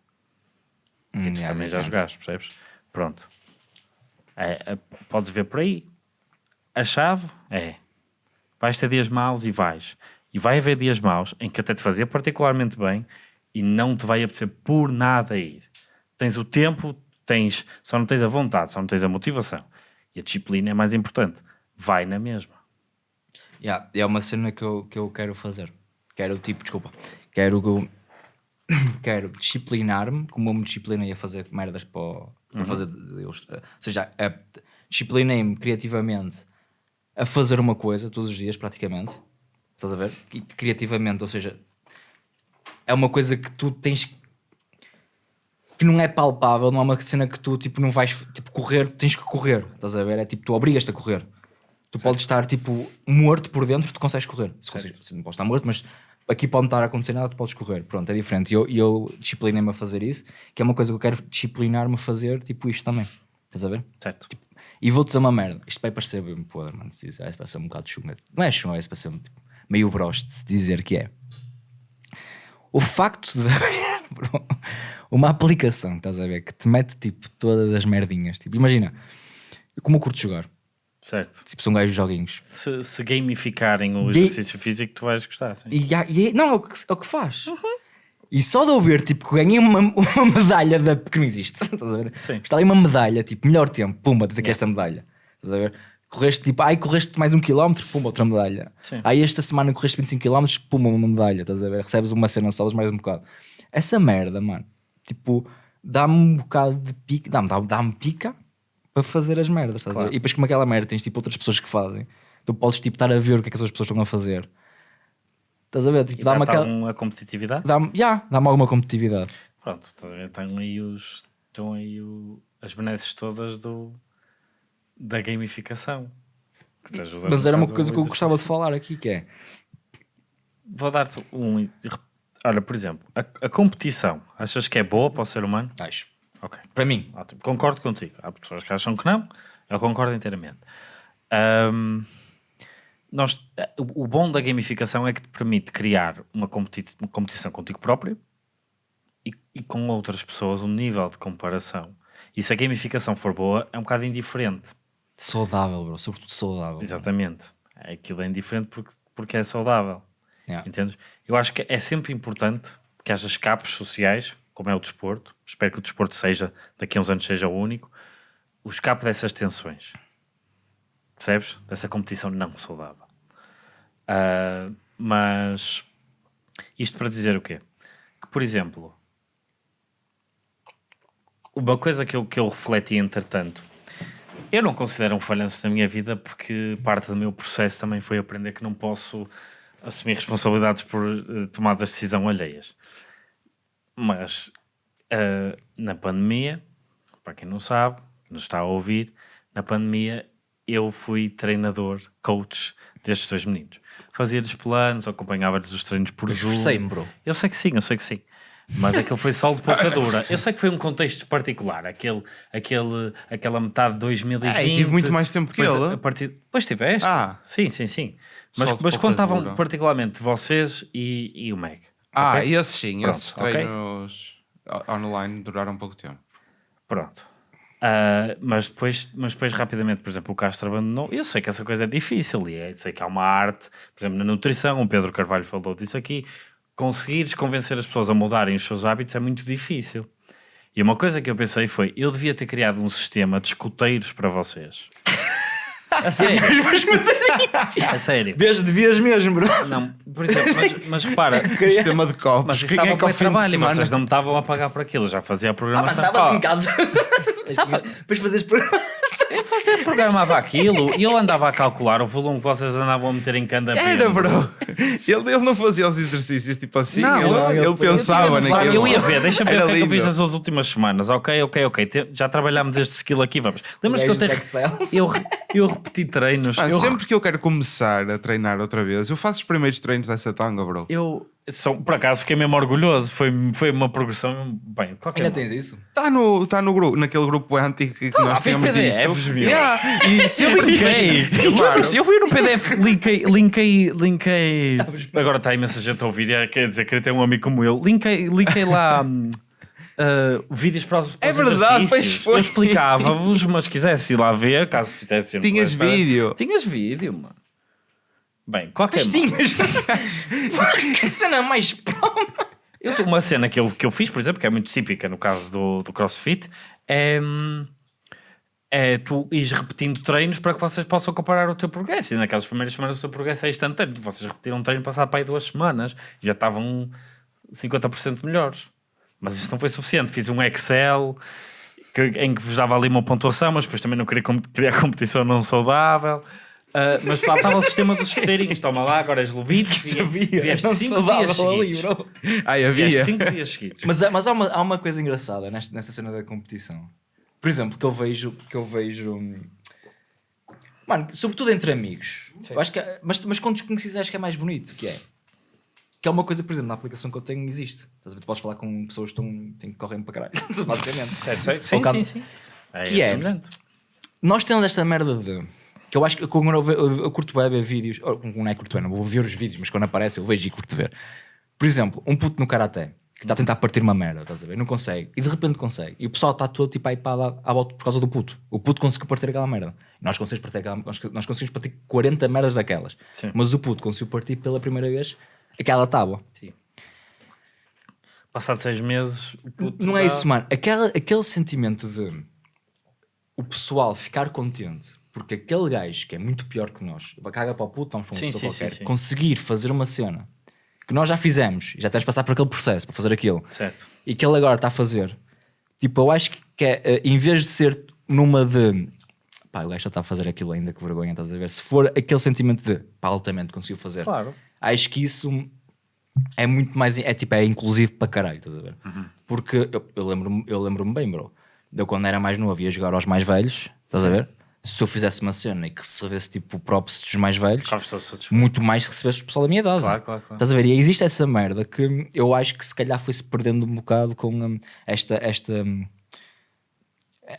Speaker 1: Hum,
Speaker 3: E tu também já jogaste, percebes? Pronto. É, é, podes ver por aí. A chave é vais ter dias maus e vais. E vai haver dias maus em que até te fazia particularmente bem e não te vai apetecer por nada ir. Tens o tempo, tens, só não tens a vontade, só não tens a motivação. E a disciplina é mais importante. Vai na mesma.
Speaker 1: Yeah, é uma cena que eu, que eu quero fazer. Quero, tipo, desculpa. Quero, [coughs] quero disciplinar-me, como eu me disciplinei a fazer merdas para, para fazer. Ou seja, disciplinei-me criativamente a fazer uma coisa todos os dias, praticamente. Estás a ver? E criativamente, ou seja, é uma coisa que tu tens que não é palpável, não é uma cena que tu tipo, não vais tipo, correr, tens que correr, estás a ver? É tipo, tu obrigas-te a correr. Tu podes estar tipo morto por dentro, tu consegues correr. Se consegues, se não podes estar morto, mas aqui pode não estar a acontecer nada, tu podes correr. Pronto, é diferente. E eu, eu disciplinei-me a fazer isso, que é uma coisa que eu quero disciplinar-me a fazer, tipo isto também. Estás a ver?
Speaker 3: Certo?
Speaker 1: E vou-te dizer uma merda. Isto vai parecer bem podre, mano. Se vai parecer um bocado chunga. Não é chunga, é para ser tipo, meio broche de se dizer que é. O facto de [laughs] [laughs] uma aplicação, estás a ver, que te mete tipo todas as merdinhas. Tipo, imagina, como eu curto jogar.
Speaker 3: Certo.
Speaker 1: Tipo, são gajos joguinhos.
Speaker 3: Se, se gamificarem o
Speaker 1: Ga-
Speaker 3: exercício físico, tu vais gostar. Sim.
Speaker 1: E, e não, é o que, é o que faz. E só de eu ver, tipo, que ganhei uma, [laughs] uma medalha da, que não existe. [laughs] Estás a ver?
Speaker 3: Sim.
Speaker 1: Está ali uma medalha, tipo, melhor tempo, pumba, tens aqui esta medalha. Estás a ver? Correste tipo, ai, correste mais um quilómetro, pumba, outra medalha.
Speaker 3: Sim.
Speaker 1: Aí esta semana correste 25 quilómetros, pumba, uma medalha. Estás a ver? Recebes uma cena, sobes mais um bocado. Essa merda, mano, tipo, dá-me um bocado de pica, dá-me dá, dá pica para fazer as merdas. Estás a ver?
Speaker 3: Claro.
Speaker 1: E depois, como aquela merda, tens tipo outras pessoas que fazem. Tu podes tipo estar a ver o que é que as outras pessoas estão a fazer. Estás a ver? Tipo, dá-me aquela
Speaker 3: alguma competitividade?
Speaker 1: dá-me yeah, dá alguma competitividade.
Speaker 3: Pronto, estás a ver? Estão aí, os, estão aí o, as benesses todas do, da gamificação. Que te ajuda
Speaker 1: Mas era uma coisa que eu gostava de falar aqui, que é
Speaker 3: Vou dar-te um. Olha, por exemplo, a, a competição, achas que é boa para o ser humano?
Speaker 1: acho.
Speaker 3: Ok.
Speaker 1: Para mim,
Speaker 3: Ótimo. Concordo contigo. Há pessoas que acham que não, eu concordo inteiramente. Ahm, nós, o o bom da gamificação é que te permite criar uma, competi- uma competição contigo próprio e, e com outras pessoas, um nível de comparação. E se a gamificação for boa, é um bocado indiferente.
Speaker 1: saudável, bro, sobretudo saudável.
Speaker 3: Exatamente. Aquilo é indiferente porque, porque é saudável.
Speaker 1: Yeah.
Speaker 3: Entendes? Eu acho que é sempre importante que haja escapes sociais, como é o desporto. Espero que o desporto seja, daqui a uns anos, seja o único. O escape dessas tensões. Percebes? Dessa competição não saudável. Ah, mas isto para dizer o quê? Que, por exemplo, uma coisa que eu, que eu refleti entretanto, eu não considero um falhanço na minha vida porque parte do meu processo também foi aprender que não posso assumir responsabilidades por eh, tomadas de decisão alheias. Mas eh, na pandemia, para quem não sabe, nos está a ouvir, na pandemia eu fui treinador, coach destes dois meninos. Fazia-lhes planos, acompanhava-lhes os treinos por Zoom.
Speaker 1: Esforcei-me, bro.
Speaker 3: Eu sei que sim, eu sei que sim. Mas aquele foi só de pouca dura. Eu sei que foi um contexto particular. Aquele, aquele, aquela metade de 2020.
Speaker 2: Ah, e tive muito mais tempo que ele.
Speaker 3: A partir... Depois tiveste?
Speaker 2: Ah.
Speaker 3: Sim, sim, sim. Mas, mas contavam
Speaker 2: dura.
Speaker 3: particularmente vocês e, e o Meg.
Speaker 2: Ah,
Speaker 3: Ok?
Speaker 2: esses sim,
Speaker 3: Pronto,
Speaker 2: esses treinos o- online duraram pouco tempo.
Speaker 3: Pronto. Ah, mas, depois, mas depois, rapidamente, por exemplo, o Castro abandonou. Eu sei que essa coisa é difícil e é, sei que há uma arte, por exemplo, na nutrição. O Pedro Carvalho falou disso aqui. Conseguires convencer as pessoas a mudarem os seus hábitos é muito difícil. E uma coisa que eu pensei foi: eu devia ter criado um sistema de escuteiros para vocês. A sério. [laughs] [laughs] a sério.
Speaker 1: Vês, devias mesmo, bro.
Speaker 3: Não, por exemplo, mas, mas repara, [laughs]
Speaker 2: Sistema de copos.
Speaker 3: mas isso estava
Speaker 2: é
Speaker 3: para
Speaker 2: de
Speaker 3: trabalho e vocês não me estavam a pagar por aquilo. Já fazia a
Speaker 1: Ah, mas
Speaker 3: programação.
Speaker 1: estavas em casa. Depois fazias programação.
Speaker 3: Eu programava aquilo e eu andava a calcular o volume que vocês andavam a meter em cada
Speaker 2: Era, bro. Ele, ele não fazia os exercícios tipo assim.
Speaker 3: Não,
Speaker 2: ele,
Speaker 1: não,
Speaker 2: ele
Speaker 1: ele-
Speaker 2: pensava naquilo.
Speaker 3: Eu ia ver, deixa-me ver o que é que eu fiz nas últimas semanas. Ok, ok, ok. Já trabalhámos este skill aqui, vamos. Lembras que eu, tenho... eu, eu repeti treinos.
Speaker 2: Ah,
Speaker 3: eu,
Speaker 2: sempre que eu quero começar a treinar outra vez, eu faço os primeiros treinos dessa tanga, bro.
Speaker 3: eu só, por acaso fiquei mesmo orgulhoso. Foi, foi uma progressão. Bem, qualquer
Speaker 1: Ainda tens isso?
Speaker 2: Está no, tá no grupo, naquele grupo antigo que que
Speaker 3: Ah,
Speaker 2: nós
Speaker 3: fez
Speaker 2: tínhamos
Speaker 3: PDFs,
Speaker 2: disso. Yeah, E sempre
Speaker 3: Linkei!
Speaker 2: Claro.
Speaker 3: Eu fui no PDF, linkei, linkei, linkei. Agora está imensa gente a ouvir, e quer dizer, queria ter um amigo como eu. Linkei, linkei lá uh, vídeos para os para
Speaker 2: É verdade, pois foi.
Speaker 3: Eu explicava-vos, mas quisesse ir lá ver, caso fizesse.
Speaker 2: Tinhas vídeo.
Speaker 3: Tinhas vídeo, mano. Bem, qualquer.
Speaker 1: Mas tinhas. [laughs] que cena mais.
Speaker 3: Eu tenho uma cena que eu, que eu fiz, por exemplo, que é muito típica no caso do, do CrossFit, é, é tu ires repetindo treinos para que vocês possam comparar o teu progresso. E naquelas primeiras semanas o teu progresso é instantâneo. Vocês repetiram um treino passado para aí duas semanas e já estavam 50% melhores. Mas isso não foi suficiente. Fiz um Excel que- em que vos dava ali uma pontuação, mas depois também não queria criar competição não saudável. Ah, mas faltava o sistema dos escuteirinhos. Toma lá, agora és lobito. [laughs]
Speaker 1: Sabia.
Speaker 3: Vieste
Speaker 1: Não
Speaker 3: cinco
Speaker 1: saudável
Speaker 3: dias
Speaker 1: ali,
Speaker 3: seguidos.
Speaker 1: bro.
Speaker 2: Ai,
Speaker 3: Vieste
Speaker 2: havia.
Speaker 3: cinco dias seguidos.
Speaker 1: Mas, há- mas há, uma, há uma coisa engraçada nesta, nessa cena da competição. Por exemplo, que eu vejo. Que eu vejo hum, mano, sobretudo entre amigos. Eu acho que, é- mas, mas com desconhecidos acho que é mais bonito. Que é. Que é uma coisa, por exemplo, na aplicação que eu tenho existe. Estás a ver? Tu podes falar com pessoas que estão, têm que correm para caralho. [laughs] Basicamente.
Speaker 3: Sim,
Speaker 1: Focado-
Speaker 3: sim, sim. É,
Speaker 1: Que é?
Speaker 3: semelhante.
Speaker 1: Nós temos esta merda de. Que eu acho que quando eu, eu, eu curto bem ver vídeos. Ou, não é curto bem, não vou ver os vídeos, mas quando aparece eu vejo e curto ver. Por exemplo, um puto no karaté que está a tentar partir uma merda, estás a ver? Não consegue. E de repente consegue. E o pessoal está todo tipo aí para à volta por causa do puto. O puto conseguiu partir aquela merda. Nós conseguimos partir, aquela, nós, nós conseguimos partir 40 merdas daquelas.
Speaker 3: Sim.
Speaker 1: Mas o puto conseguiu partir pela primeira vez aquela tábua.
Speaker 3: Sim. Passado seis meses, o puto
Speaker 1: Não é
Speaker 3: já-
Speaker 1: isso, mano. Aquela, aquele sentimento de o pessoal ficar contente porque aquele gajo que é muito pior que nós, caga para o puto, vamos para uma
Speaker 3: Sim,
Speaker 1: pessoa
Speaker 3: sim,
Speaker 1: qualquer,
Speaker 3: sim, sim.
Speaker 1: conseguir fazer uma cena que nós já fizemos, e já tens de passar por aquele processo para fazer aquilo,
Speaker 3: Certo.
Speaker 1: e que ele agora está a fazer, tipo, eu acho que é, eh, em vez de ser numa de pá, o gajo já está a fazer aquilo ainda, que vergonha, estás a ver? Se for aquele sentimento de pá, altamente conseguiu fazer,
Speaker 3: Claro.
Speaker 1: acho que isso é muito mais. É tipo, é inclusivo para caralho, estás a ver? Porque eu, eu lembro-me eu lembro bem, bro. de Eu quando era mais novo ia jogar aos mais velhos, estás a ver? Se eu fizesse uma cena e que recebesse tipo props dos mais velhos, muito mais recebesse o pessoal da minha idade.
Speaker 3: Claro, claro, claro.
Speaker 1: Estás a ver? E existe essa merda que eu acho que se calhar foi-se perdendo um bocado com hum, esta. esta hum,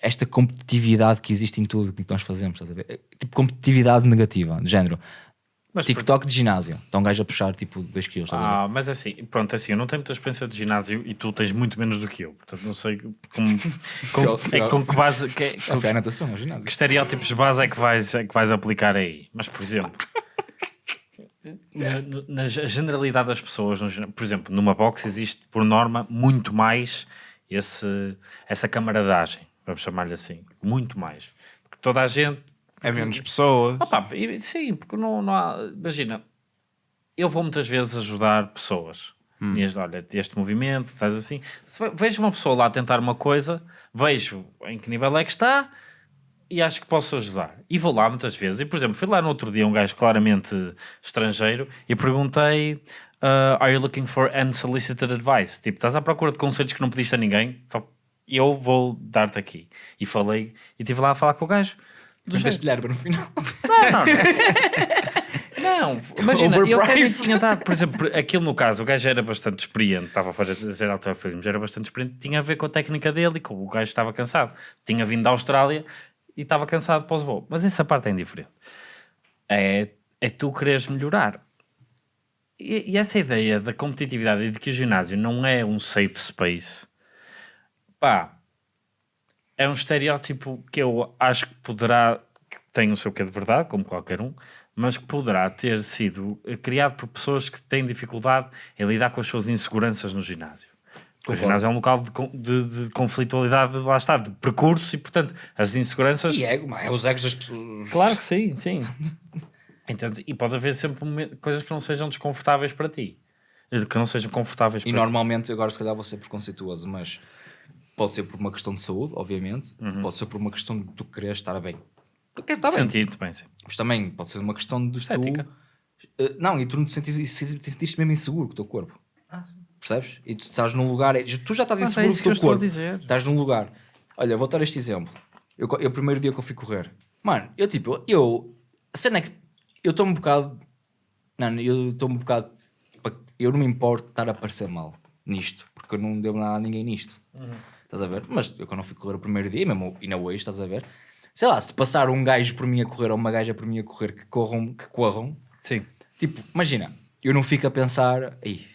Speaker 1: esta competitividade que existe em tudo o que nós fazemos, estás a ver? Tipo, competitividade negativa, de género.
Speaker 3: Mas
Speaker 1: TikTok de ginásio. Está um gajo a puxar tipo 2 kg, estás a ver?
Speaker 3: Ah, mas assim, pronto, assim, eu não tenho muita experiência de ginásio e tu tens muito menos do que eu. Portanto, não sei como, [laughs] com, é, com que base, que,
Speaker 1: É,
Speaker 3: com
Speaker 1: foi a natação, ao ginásio.
Speaker 3: que estereótipos de base é que vais, é que vais aplicar aí. Mas, por exemplo, [laughs] na, na generalidade das pessoas, no por exemplo, numa box existe, por norma, muito mais esse, essa camaradagem, vamos chamar-lhe assim. Muito mais. Porque toda a gente
Speaker 2: É menos pessoas.
Speaker 3: Opa, e- sim, porque não, não há. Imagina, eu vou muitas vezes ajudar pessoas. E este, olha, este movimento, estás assim. Se ve- vejo uma pessoa lá tentar uma coisa, vejo em que nível é que está e acho que posso ajudar. E vou lá muitas vezes. E, por exemplo, fui lá no outro dia um gajo claramente estrangeiro e perguntei: uh, Are you looking for unsolicited advice? Tipo, estás à procura de conselhos que não pediste a ninguém? Só eu vou dar-te aqui. E falei, e estive lá a falar com o gajo. Do jeito.
Speaker 1: Deste-lhe erva no final.
Speaker 3: Não, não, imagina, eu até tinha dado, por exemplo, aquilo no caso, o gajo era bastante experiente, estava a fazer alterofilmes, era bastante experiente, tinha a ver com a técnica dele e com o gajo estava cansado. Tinha vindo da Austrália e estava cansado para os voos. Mas essa parte é indiferente. É, é tu quereres melhorar. E, e essa ideia da competitividade e de que o ginásio não é um safe space, pá, é um estereótipo que eu acho que poderá, que tem o seu quê de verdade, como qualquer um, mas que poderá ter sido eh, criado por pessoas que têm dificuldade em lidar com as suas inseguranças no ginásio. O ginásio é um local de, de, de conflitualidade, lá está, de percurso e, portanto, as inseguranças.
Speaker 1: E ego, mas é os egos das pessoas.
Speaker 3: Claro que sim, sim. [laughs] Entendes? E pode haver sempre coisas que não sejam desconfortáveis para ti. Eh, Que não sejam confortáveis
Speaker 1: E
Speaker 3: para
Speaker 1: normalmente, agora se calhar vou ser preconceituoso, mas pode ser por uma questão de saúde, obviamente, pode ser por uma questão de tu querer estar bem. Tu queres estar bem,
Speaker 3: Sentir-te bem, sim.
Speaker 1: mas também pode ser uma questão de
Speaker 3: Estética.
Speaker 1: tu. Eh, não, e tu não te sentires, te sentiste mesmo inseguro com o teu corpo. Percebes? E tu estás num lugar, tu já estás
Speaker 3: é
Speaker 1: inseguro com o teu
Speaker 3: estou a
Speaker 1: corpo.
Speaker 3: dizer.
Speaker 1: Estás num lugar. Olha, vou dar este exemplo. Eu, eu, o primeiro dia que eu fui correr, mano, eu tipo, eu. A cena é que eu estou um bocado. Não, eu estou um bocado. Eu não me importo de estar a parecer mal nisto, porque eu não devo nada a ninguém nisto. Estás a ver? Mas eu quando fui correr o primeiro dia, mesmo e na hoje, estás a ver? Sei lá, se passar um gajo por mim a correr ou uma gaja por mim a correr que corram, que corram,
Speaker 3: Sim.
Speaker 1: tipo, imagina, eu não fico a pensar, ei,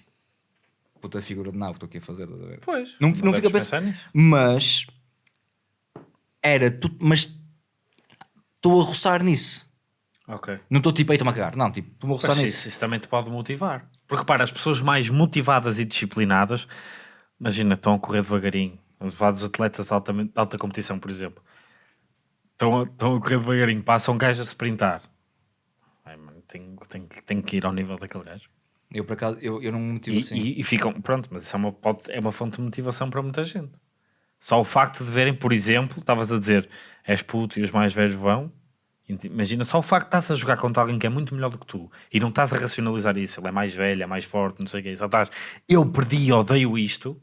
Speaker 1: puta figura de nabo que estou aqui a fazer, estás a ver?
Speaker 3: Pois.
Speaker 1: Não, não, fica a
Speaker 3: deves
Speaker 1: pensar.
Speaker 3: nisso.
Speaker 1: Mas era tu, mas estou a roçar nisso.
Speaker 3: Ok.
Speaker 1: Não estou tipo, aí estou-me a cagar. Não, tipo, estou a roçar nisso.
Speaker 3: isso, isso também te pode motivar. Porque repara, as pessoas mais motivadas e disciplinadas, imagina, estão a correr devagarinho. Os vários atletas de alta, de alta competição, por exemplo, estão a, estão a correr devagarinho, passam um gajo a sprintar. Ai, mano, tenho, tenho, que- tenho que ir ao nível daquele gajo.
Speaker 1: Eu por acaso, eu, eu não me motivo
Speaker 3: E,
Speaker 1: assim.
Speaker 3: e- e ficam, pronto, mas isso é uma, pode- é uma fonte de motivação para muita gente. Só o facto de verem, por exemplo, estavas a dizer, és puto e os mais velhos vão. Imagina, só o facto de estás a jogar contra alguém que é muito melhor do que tu e não estás a racionalizar isso, ele é mais velho, é mais forte, não sei o quê, só estás, eu perdi odeio isto.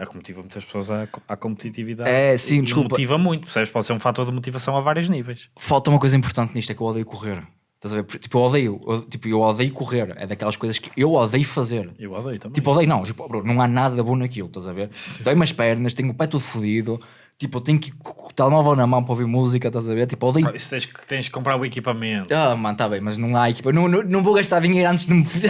Speaker 3: É que motiva muitas pessoas à, à competitividade.
Speaker 1: É, sim, desculpa.
Speaker 3: Motiva muito, percebes? Pode ser um fator de motivação a vários níveis.
Speaker 1: Falta uma coisa importante nisto, é que eu odeio correr. Estás a ver? Tipo, eu odeio, eu, tipo, eu odeio correr. É daquelas coisas que eu odeio fazer.
Speaker 3: Eu odeio também.
Speaker 1: Tipo, odeio, não, tipo, bro, não há nada bom naquilo, estás a ver? [laughs] Dói-me as pernas, tenho o pé todo fodido, tipo, eu tenho que telemóvel na mão para ouvir música, estás a ver? Tipo, odeio.
Speaker 3: Isso tens, que- tens que comprar o equipamento.
Speaker 1: Ah, mano, tá bem, mas não há equipa. Não, não, não vou gastar dinheiro antes de me. [laughs] antes de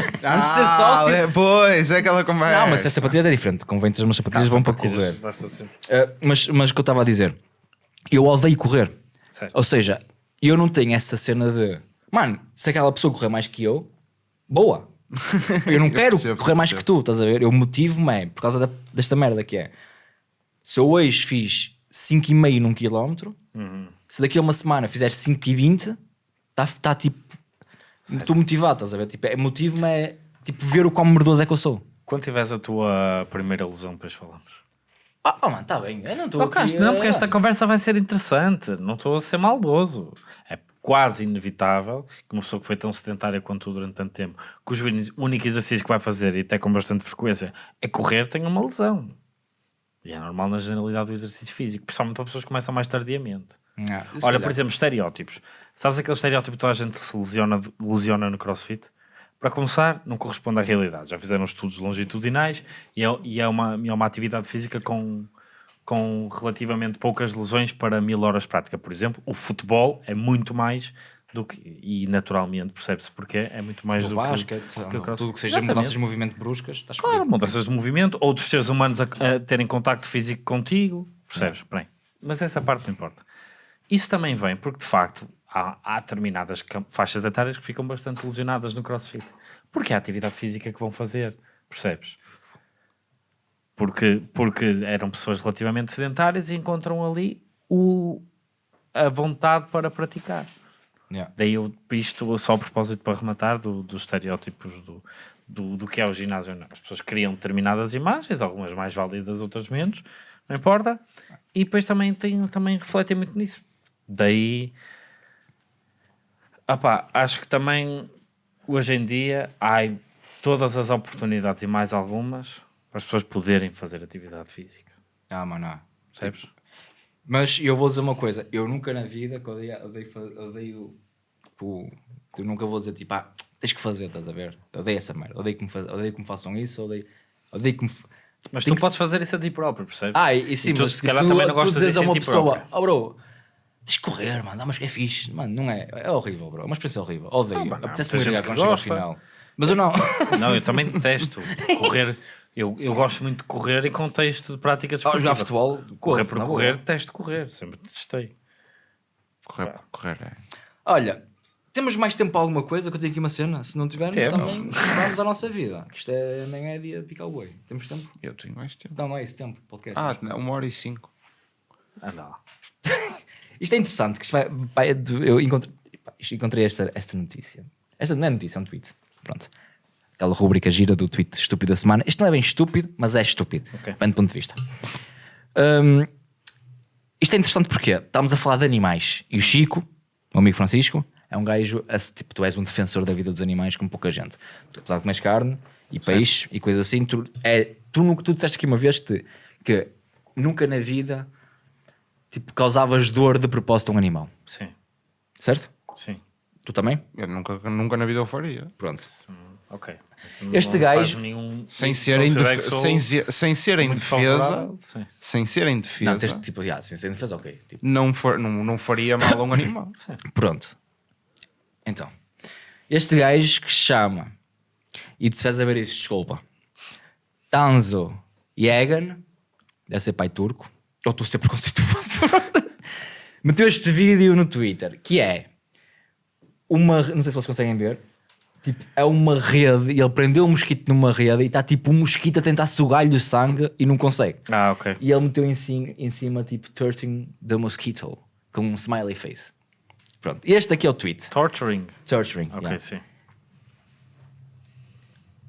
Speaker 1: ser
Speaker 2: Ah,
Speaker 1: sócio.
Speaker 2: é, Pois, é aquela conversa.
Speaker 1: Não, mas as sapatilhas é diferente. Convém ter umas sapatilhas vão para correr.
Speaker 3: faz todo sentido.
Speaker 1: Uh, mas, mas o que eu estava a dizer, eu odeio correr.
Speaker 3: Certo.
Speaker 1: Ou seja, eu não tenho essa cena de, mano, se aquela pessoa correr mais que eu, boa. [laughs] Eu não quero
Speaker 2: percebo,
Speaker 1: correr mais que
Speaker 2: percebo.
Speaker 1: tu, estás a ver? Eu motivo-me é por causa da- desta merda que é. Se eu hoje fiz 5,5 num quilómetro,
Speaker 3: Uhum.
Speaker 1: se daqui a uma semana fizer 5,20, está tá, tipo. Estou motivado, estás a ver? Tipo, é, motivo-me é tipo ver o quão merdoso é que eu sou.
Speaker 3: Quando tiveres a tua primeira lesão, depois falamos.
Speaker 1: Ah, oh, mano, está bem. Eu não estou.
Speaker 3: Não,
Speaker 1: aqui
Speaker 3: não, porque esta conversa vai ser interessante. Não estou a ser maldoso. É quase inevitável que uma pessoa que foi tão sedentária quanto tu durante tanto tempo, cujo uni- único exercício que vai fazer, e até com bastante frequência, é correr, tenha uma lesão. E é normal na generalidade do exercício físico, principalmente para pessoas que começam mais tardiamente.
Speaker 1: Ah,
Speaker 3: Olha,
Speaker 1: calhar.
Speaker 3: por exemplo, estereótipos. Sabes aquele estereótipo que toda a gente se lesiona, lesiona no crossfit? Para começar, não corresponde à realidade. Já fizeram estudos longitudinais e é, e é, uma, é uma atividade física com, com relativamente poucas lesões para mil horas de prática. Por exemplo, o futebol é muito mais do que. E naturalmente, percebe-se porque é muito mais
Speaker 1: do
Speaker 3: do,
Speaker 1: basquete,
Speaker 3: que, que
Speaker 1: tudo que seja
Speaker 3: Exatamente.
Speaker 1: mudanças de movimento bruscas, estás
Speaker 3: Claro,
Speaker 1: fodido.
Speaker 3: mudanças de movimento, outros seres humanos a, a terem contacto físico contigo, percebes? Bem, mas essa parte não importa. Isso também vem porque, de facto, há, há determinadas faixas etárias que ficam bastante lesionadas no crossfit. Porque é a atividade física que vão fazer, percebes? Porque, porque eram pessoas relativamente sedentárias e encontram ali o, a vontade para praticar.
Speaker 1: Yeah.
Speaker 3: Daí eu, isto só a propósito para rematar do- dos estereótipos do, do, do que é o ginásio. Não. As pessoas criam determinadas imagens, algumas mais válidas, outras menos, não importa. E depois também, tem, também refletem muito nisso. Daí, opá, acho que também hoje em dia há todas as oportunidades e mais algumas para as pessoas poderem fazer atividade física.
Speaker 1: Ah, mano, não.
Speaker 3: Percebes?
Speaker 1: Mas eu vou dizer uma coisa, eu nunca na vida que odeio, odeio, fa- odeio tipo, eu nunca vou dizer tipo, ah, tens que fazer, estás a ver? Eu odeio essa merda, odeio que me, faz, odeio que me façam isso, odeio, odeio que me.
Speaker 3: Mas tu
Speaker 1: que
Speaker 3: podes fazer isso a ti próprio, percebes?
Speaker 1: Ah, e, e sim,
Speaker 3: E tu,
Speaker 1: mas
Speaker 3: se calhar,
Speaker 1: tu,
Speaker 3: também não gostas
Speaker 1: dizes
Speaker 3: disso
Speaker 1: a uma pessoa, oh bro, tens que correr, mano, mas é fixe, mano, não é, é horrível, bro, é uma experiência horrível, odeio,
Speaker 3: Ah,
Speaker 1: apetece-me
Speaker 3: gente
Speaker 1: quando
Speaker 3: que
Speaker 1: chego ao final. Mas eu não.
Speaker 3: Não, eu também detesto [laughs] correr. Eu, eu gosto muito de correr em contexto de prática
Speaker 1: Ah,
Speaker 3: desportiva.
Speaker 1: jogar futebol,
Speaker 3: Correr
Speaker 1: corro,
Speaker 3: por
Speaker 1: boa.
Speaker 3: correr, detesto correr. Sempre testei.
Speaker 2: Correr, correr é.
Speaker 1: Olha, Temos mais tempo para alguma coisa? Que eu tenho aqui uma cena. Se não tivermos,
Speaker 3: Temos.
Speaker 1: também vamos à nossa vida. Que Isto é, nem é dia de picar o boi. Temos tempo?
Speaker 2: Eu tenho mais tempo.
Speaker 1: Não, não é esse tempo. Podcast.
Speaker 2: Ah, não, uma hora e cinco.
Speaker 3: Anda lá. [laughs]
Speaker 1: Isto é interessante. Que isto vai, vai- eu encontrei, pá, encontrei esta, esta notícia. Esta não é notícia, é um tweet. Pronto. Aquela rubrica gira do tweet estúpido da semana. Isto não é bem estúpido, mas é estúpido.
Speaker 3: Ok.
Speaker 1: Depende do ponto de vista. Hum, isto é interessante porque estamos a falar de animais. E o Chico, o amigo Francisco, é um gajo, a- tipo, tu és um defensor da vida dos animais como pouca gente. Tu, apesar de comeres carne e peixe e coisas assim, tu, é, tu, no que tu disseste aqui uma vez que, que nunca na vida tipo, causavas dor de propósito a um animal.
Speaker 3: Sim,
Speaker 1: Certo?
Speaker 3: sim.
Speaker 1: Tu também?
Speaker 2: Eu nunca, nunca na vida eu faria.
Speaker 1: Pronto.
Speaker 3: Ok.
Speaker 1: Este
Speaker 3: Não
Speaker 1: gajo-
Speaker 3: faz Nenhum,
Speaker 2: Sem
Speaker 3: não
Speaker 2: ser, em, def-
Speaker 3: sou-
Speaker 2: sem, sem ser em defesa, sem ser em
Speaker 1: Não,
Speaker 2: defesa,
Speaker 1: tens, tipo, já, sem ser defesa, ok. Tipo,
Speaker 2: não, for, não, não faria mal a um animal. [coughs]
Speaker 1: Pronto. Então, este gajo que chama, e tu se vais a ver isto, desculpa, Tanzo Yegan, deve ser pai turco, ou estou a ser preconceituoso, [laughs] meteu este vídeo no Twitter, que é uma, não sei se vocês conseguem ver, tipo, é uma rede, e ele prendeu um mosquito numa rede e está tipo um mosquito a tentar sugar-lhe o sangue e não consegue.
Speaker 3: Ah, ok.
Speaker 1: E ele meteu em cima, em cima tipo, torturing the mosquito, com um smiley face. Pronto, este aqui é o tweet.
Speaker 3: Torturing.
Speaker 1: Torturing.
Speaker 3: Ok,
Speaker 1: yeah.
Speaker 3: sim.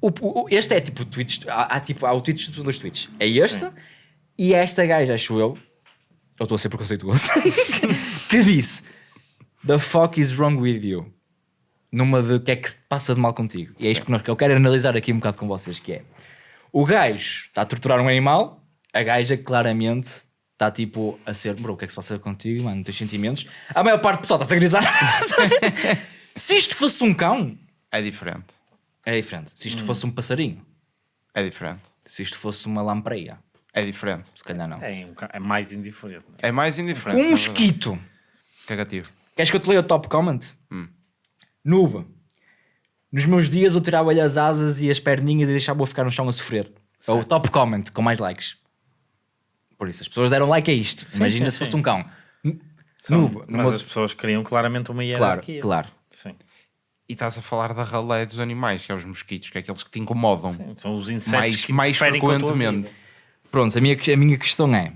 Speaker 1: O- o- este é tipo tweets. Há, há, tipo, há o tweets de dois tweets. É este e é esta gaja, acho eu. Eu estou a ser preconceituoso. [laughs] que disse: The fuck is wrong with you? Numa de o que é que se passa de mal contigo. E é isto que, nós, que eu quero analisar aqui um bocado com vocês: que é o gajo está a torturar um animal, a gaja claramente está tipo a ser, bro, o que é que se passa contigo, mano? Não tens sentimentos. A maior parte do pessoal está-se a grisar. [laughs] se isto fosse um cão,
Speaker 2: É diferente.
Speaker 1: é diferente. Se isto fosse um passarinho,
Speaker 2: É diferente.
Speaker 1: se isto fosse uma lampreia,
Speaker 2: É diferente.
Speaker 1: se calhar não.
Speaker 3: É, um ca- é mais indiferente.
Speaker 2: É mais indiferente.
Speaker 1: Um mosquito.
Speaker 2: Cagativo.
Speaker 1: Queres que eu te leia o top comment? Noob. Nos meus dias eu tirava-lhe as asas e as perninhas e deixava-o ficar no chão a sofrer. É o top comment com mais likes. Por isso, as pessoas deram like a isto. Imagina
Speaker 3: sim,
Speaker 1: se fosse
Speaker 3: sim.
Speaker 1: um cão.
Speaker 3: São-
Speaker 1: Noob.
Speaker 3: mas as pessoas queriam claramente uma
Speaker 1: Claro,
Speaker 3: hierarquia.
Speaker 1: claro.
Speaker 3: Sim.
Speaker 2: E estás a falar da ralé dos animais, que é os mosquitos, que é aqueles que te incomodam
Speaker 3: São os insetos
Speaker 2: mais,
Speaker 3: que
Speaker 2: mais frequentemente.
Speaker 1: Pronto, a minha, a minha questão é: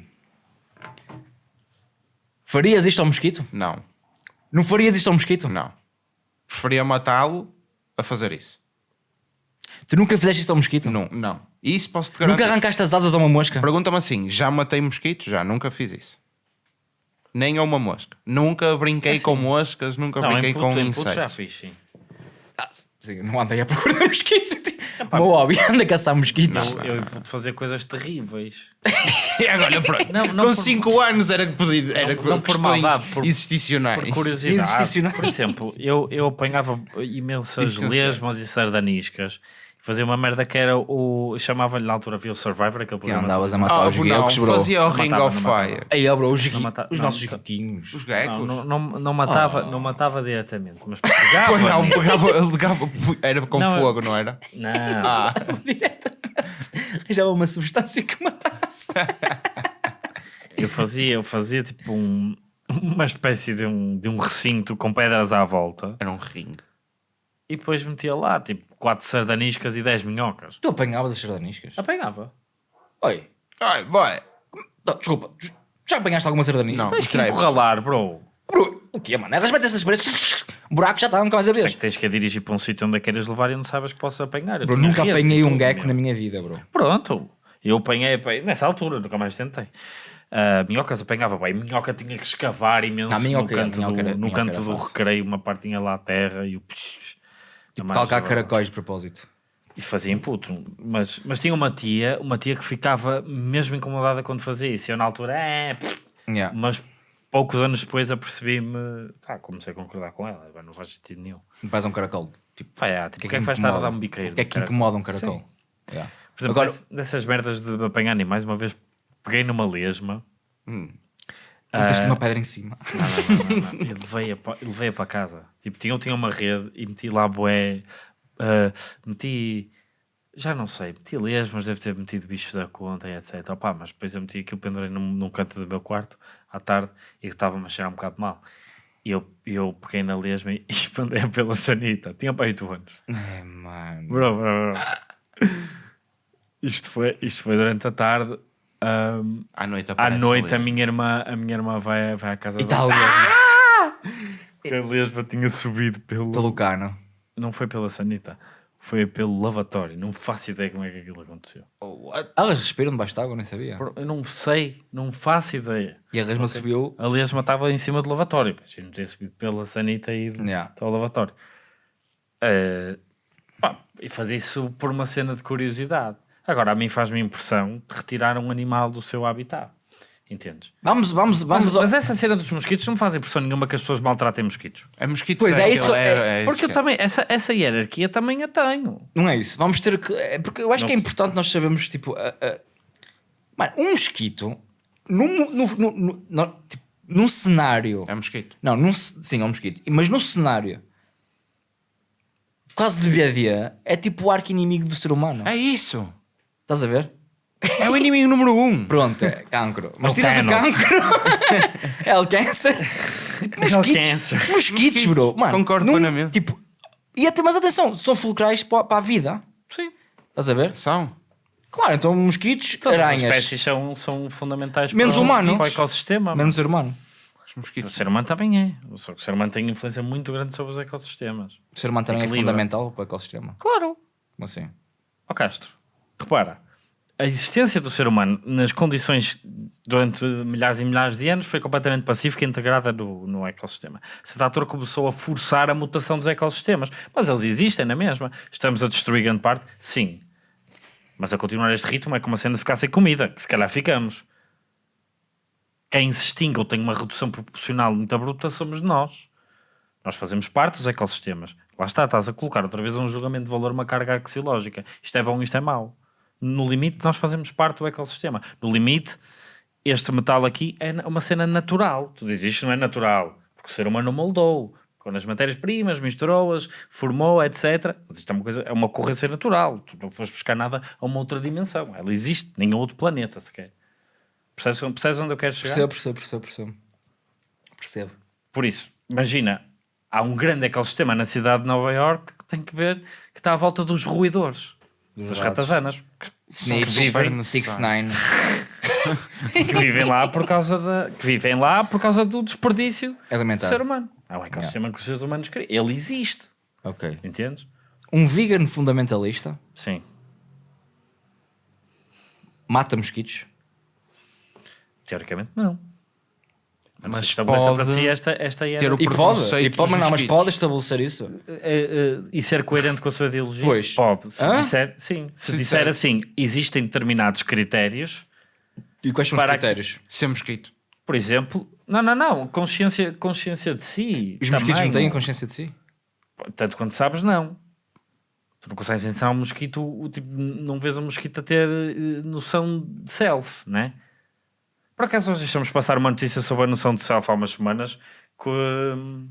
Speaker 1: farias isto ao mosquito?
Speaker 2: Não,
Speaker 1: Não farias isto ao mosquito?
Speaker 2: não. Preferia matá-lo a fazer isso.
Speaker 1: Tu nunca fizeste isto ao mosquito?
Speaker 2: Não, não. Isso posso-te
Speaker 1: Nunca
Speaker 2: garantir.
Speaker 1: arrancaste as asas a uma mosca?
Speaker 2: Pergunta-me assim: já matei mosquitos? Já, nunca fiz isso. Nem a uma mosca. Nunca brinquei com moscas, nunca
Speaker 3: Não,
Speaker 2: brinquei
Speaker 3: em
Speaker 2: com
Speaker 3: puto, em puto já fiz, sim.
Speaker 1: Ah, sim, não andei a procurar [laughs] mosquitos. O meu hobby anda a caçar mosquitos.
Speaker 3: Eu, eu pude fazer coisas terríveis. [laughs]
Speaker 2: Pronto.
Speaker 3: Não, não
Speaker 2: com
Speaker 3: por-
Speaker 2: 5 anos era, pedido- era
Speaker 3: Não- não por maldade, por-
Speaker 2: existicionais.
Speaker 3: Por curiosidade, por exemplo, eu, eu apanhava imensas lesmas e sardaniscas. Fazia uma merda que era o. Chamava-lhe na altura, havia o Survivor, aquele
Speaker 1: Que
Speaker 3: programa.
Speaker 1: andavas a matar
Speaker 2: Ah,
Speaker 1: os
Speaker 2: não,
Speaker 1: guiocos, bro.
Speaker 2: fazia o
Speaker 3: Não
Speaker 2: Ring
Speaker 3: matava,
Speaker 2: of
Speaker 3: não.
Speaker 2: Fire.
Speaker 1: Aí, bro, os,
Speaker 3: Não mata-
Speaker 1: os
Speaker 3: não,
Speaker 1: nossos
Speaker 3: não-
Speaker 1: guiquinhos.
Speaker 2: Os gecos.
Speaker 3: Não, não, não, não matava, não matava diretamente, mas pegava.
Speaker 2: Pois não,
Speaker 3: nisso.
Speaker 2: pegava, pegava, era com
Speaker 3: Não,
Speaker 2: fogo, não era?
Speaker 3: Não.
Speaker 2: Ah, [laughs]
Speaker 1: Arranjava uma substância que matasse. [laughs]
Speaker 3: Eu fazia, eu fazia tipo um, uma espécie de um, de um recinto com pedras à volta
Speaker 2: era um ringue.
Speaker 3: e depois metia lá tipo 4 sardaniscas e 10 minhocas.
Speaker 1: Tu apanhavas as sardaniscas?
Speaker 3: Apanhava.
Speaker 1: Oi,
Speaker 2: Ai, boy.
Speaker 1: não, desculpa, já apanhaste alguma sardanisca?
Speaker 2: Não.
Speaker 3: Tens que
Speaker 2: Creio.
Speaker 3: encurralar, bro.
Speaker 1: Bro, o que é, mano? Elas metem essas paredes, buraco já está, nunca mais a
Speaker 3: Sei
Speaker 1: ver.
Speaker 3: que tens que a dirigir para um sítio onde a queres levar e não sabes que posso apanhar. Eu
Speaker 1: Bro,
Speaker 3: tinha
Speaker 1: nunca
Speaker 3: redes
Speaker 1: apanhei
Speaker 3: e
Speaker 1: um
Speaker 3: tudo,
Speaker 1: gecko
Speaker 3: meu.
Speaker 1: na minha vida, bro.
Speaker 3: Pronto, eu apanhei, apanhei- nessa altura, nunca mais tentei. Ah, minhocas apanhava bem, minhoca tinha que escavar imenso
Speaker 1: Ah, minhoca
Speaker 3: no canto,
Speaker 1: minhoca
Speaker 3: do,
Speaker 1: era-
Speaker 3: no
Speaker 1: minhoca
Speaker 3: canto
Speaker 1: era
Speaker 3: do
Speaker 1: fácil.
Speaker 3: recreio, uma parte tinha lá a terra e o.
Speaker 1: Tipo, calcar caracóis de propósito.
Speaker 3: Isso fazia input, mas, mas tinha uma tia, uma tia que ficava mesmo incomodada quando fazia isso. Eu na altura, é, pff",
Speaker 1: Yeah.
Speaker 3: mas poucos anos depois apercebi-me, ah, comecei a concordar com ela, não faz sentido nenhum.
Speaker 1: Faz um caracol. Tipo,
Speaker 3: Vai, ah, tipo, o que é que vais estar a dar um biqueiro?
Speaker 1: O que é que incomoda um caracol? Yeah.
Speaker 3: Por exemplo,
Speaker 1: Agora,
Speaker 3: dess- dessas merdas de apanhar animais, uma vez peguei numa lesma.
Speaker 1: Meteste uma pedra em cima.
Speaker 3: Não, não, não, não, não. Eu levei-a para casa. Tipo, tinha, eu tinha uma rede e meti lá boé. ah, meti. Já não sei, meti lesmas, deve ter metido bichos da conta e etc. Opa, mas depois eu meti aquilo, pendurei num, num canto do meu quarto à tarde e estava-me a cheirar um bocado mal. E eu, eu peguei na lesma e [laughs] expandei pela sanita. Tinha para 8 anos.
Speaker 1: É, mano.
Speaker 3: Bro, bro, bro. Isto foi, isto foi durante a tarde. Ahm,
Speaker 2: À noite
Speaker 3: à noite a minha irmã, a minha irmã vai, vai à casa dela.
Speaker 1: tal,
Speaker 3: A lesma tinha subido pelo...
Speaker 1: pelo cano.
Speaker 3: Não foi pela sanita. Foi pelo lavatório. Não faço ideia como é que aquilo aconteceu.
Speaker 1: Elas respiram debaixo de água, nem sabia.
Speaker 3: Eu não sei. Não faço ideia.
Speaker 1: E a resma subiu.
Speaker 3: A lesma estava em cima do lavatório. Imagina ter subido pela sanita e ido
Speaker 1: Yeah.
Speaker 3: até ao lavatório. Eh, pá, e fazer isso por uma cena de curiosidade. Agora, a mim faz-me impressão de retirar um animal do seu habitat. Entendes?
Speaker 1: Vamos, vamos,
Speaker 3: Mas,
Speaker 1: vamos.
Speaker 3: mas essa cena dos mosquitos não me faz impressão nenhuma que as pessoas maltratem mosquitos.
Speaker 2: É mosquito
Speaker 1: Pois é,
Speaker 2: aquilo,
Speaker 1: isso
Speaker 2: é, é,
Speaker 3: Porque eu
Speaker 2: esquece.
Speaker 3: também, essa, essa hierarquia também a tenho.
Speaker 1: Não é isso. Vamos ter que. é porque eu acho que é importante nós sabermos, tipo. a- a- Mano, um mosquito. Num, no, no, no- no- tipo, num cenário.
Speaker 2: É mosquito.
Speaker 1: Não, num, sim, é um mosquito. Mas num cenário. Quase de dia a dia. É tipo o arco inimigo do ser humano.
Speaker 2: É isso.
Speaker 1: Estás a ver?
Speaker 2: É o inimigo número um.
Speaker 1: Pronto, é cancro. Mas
Speaker 3: o
Speaker 1: tiras o cancro. [laughs] é o câncer. Tipo,
Speaker 3: É o
Speaker 1: mosquitos.
Speaker 3: câncer.
Speaker 1: Mosquitos, bro. Mano,
Speaker 2: Concordo
Speaker 1: num-
Speaker 2: plenamente.
Speaker 1: Tipo, e até, mas atenção, são fulcrais para, para a vida.
Speaker 3: Sim.
Speaker 1: Estás a ver?
Speaker 2: São.
Speaker 1: Claro, então mosquitos,
Speaker 3: Todas as
Speaker 1: aranhas,
Speaker 3: espécies são, são fundamentais
Speaker 1: Menos
Speaker 3: para, o-
Speaker 1: humanos.
Speaker 3: para o ecossistema.
Speaker 1: menos ser humano.
Speaker 2: Os
Speaker 3: O
Speaker 2: mosquitos.
Speaker 3: ser humano também é. Só que o ser humano tem influência muito grande sobre os ecossistemas.
Speaker 1: O ser humano também é
Speaker 3: Desequilibra.
Speaker 1: fundamental para o ecossistema.
Speaker 3: Claro.
Speaker 1: Como assim?
Speaker 3: Ó Castro, repara, a existência do ser humano nas condições durante milhares e milhares de anos foi completamente pacífica e integrada no, no ecossistema. Essa altura começou a forçar a mutação dos ecossistemas, mas eles existem na mesma. Estamos a destruir grande parte? Sim. Mas a continuar este ritmo é como a cena ficar sem comida, que se calhar ficamos. Quem se extingue ou tem uma redução proporcional muito bruta somos nós. Nós fazemos parte dos ecossistemas. Lá está, estás a colocar outra vez um julgamento de valor, uma carga axiológica. Isto é bom, isto é mau. No limite, nós fazemos parte do ecossistema. No limite, este metal aqui é uma cena natural. Tu dizes isto não é natural, porque o ser humano moldou. Quando as matérias-primas, misturou-as, formou, etc. Mas isto é uma, coisa, é uma ocorrência natural. Tu não foste buscar nada a uma outra dimensão. Ela existe, a outro planeta sequer. Percebes, percebes onde eu quero chegar?
Speaker 1: Percebo, percebo, percebo, percebo. Percebo.
Speaker 3: Por isso, imagina, há um grande ecossistema na cidade de Nova York que tem que ver que está à volta dos roedores, das
Speaker 1: ratos.
Speaker 3: ratazanas, que,
Speaker 1: Snitch,
Speaker 3: que vivem,
Speaker 1: Six Nine. [laughs]
Speaker 3: que vivem lá por causa da, que vivem lá por causa do desperdício do
Speaker 1: Alimentar.
Speaker 3: ser humano. Há um ecossistema que os seres humanos criam. Ele existe,
Speaker 1: Ok.
Speaker 3: entendes?
Speaker 1: Um vegan fundamentalista
Speaker 3: Sim.
Speaker 1: mata mosquitos.
Speaker 3: Teoricamente não. Mas,
Speaker 2: Mas
Speaker 3: estabelece
Speaker 2: pode
Speaker 3: para si esta, esta
Speaker 2: ter o
Speaker 1: E pode,
Speaker 2: preconceito
Speaker 1: e pode, mas não, mas pode estabelecer isso.
Speaker 3: Eh, eh, e ser coerente com a sua ideologia?
Speaker 1: Pois.
Speaker 3: Pode. Se
Speaker 1: Hã?
Speaker 3: disser, sim. Se,
Speaker 2: Se
Speaker 3: disser
Speaker 2: disser-
Speaker 3: assim, existem determinados critérios
Speaker 1: E quais são os critérios?
Speaker 2: Ser mosquito.
Speaker 3: Por exemplo, não, não, não, consciência, consciência de si.
Speaker 1: Os mosquitos não têm consciência de si?
Speaker 3: Tanto quanto sabes, não. Tu não consegues entrar um mosquito, o tipo, não vês um mosquito a ter eh, noção de self, né? Por acaso nós deixamos passar uma notícia sobre a noção de self há umas semanas que, hum,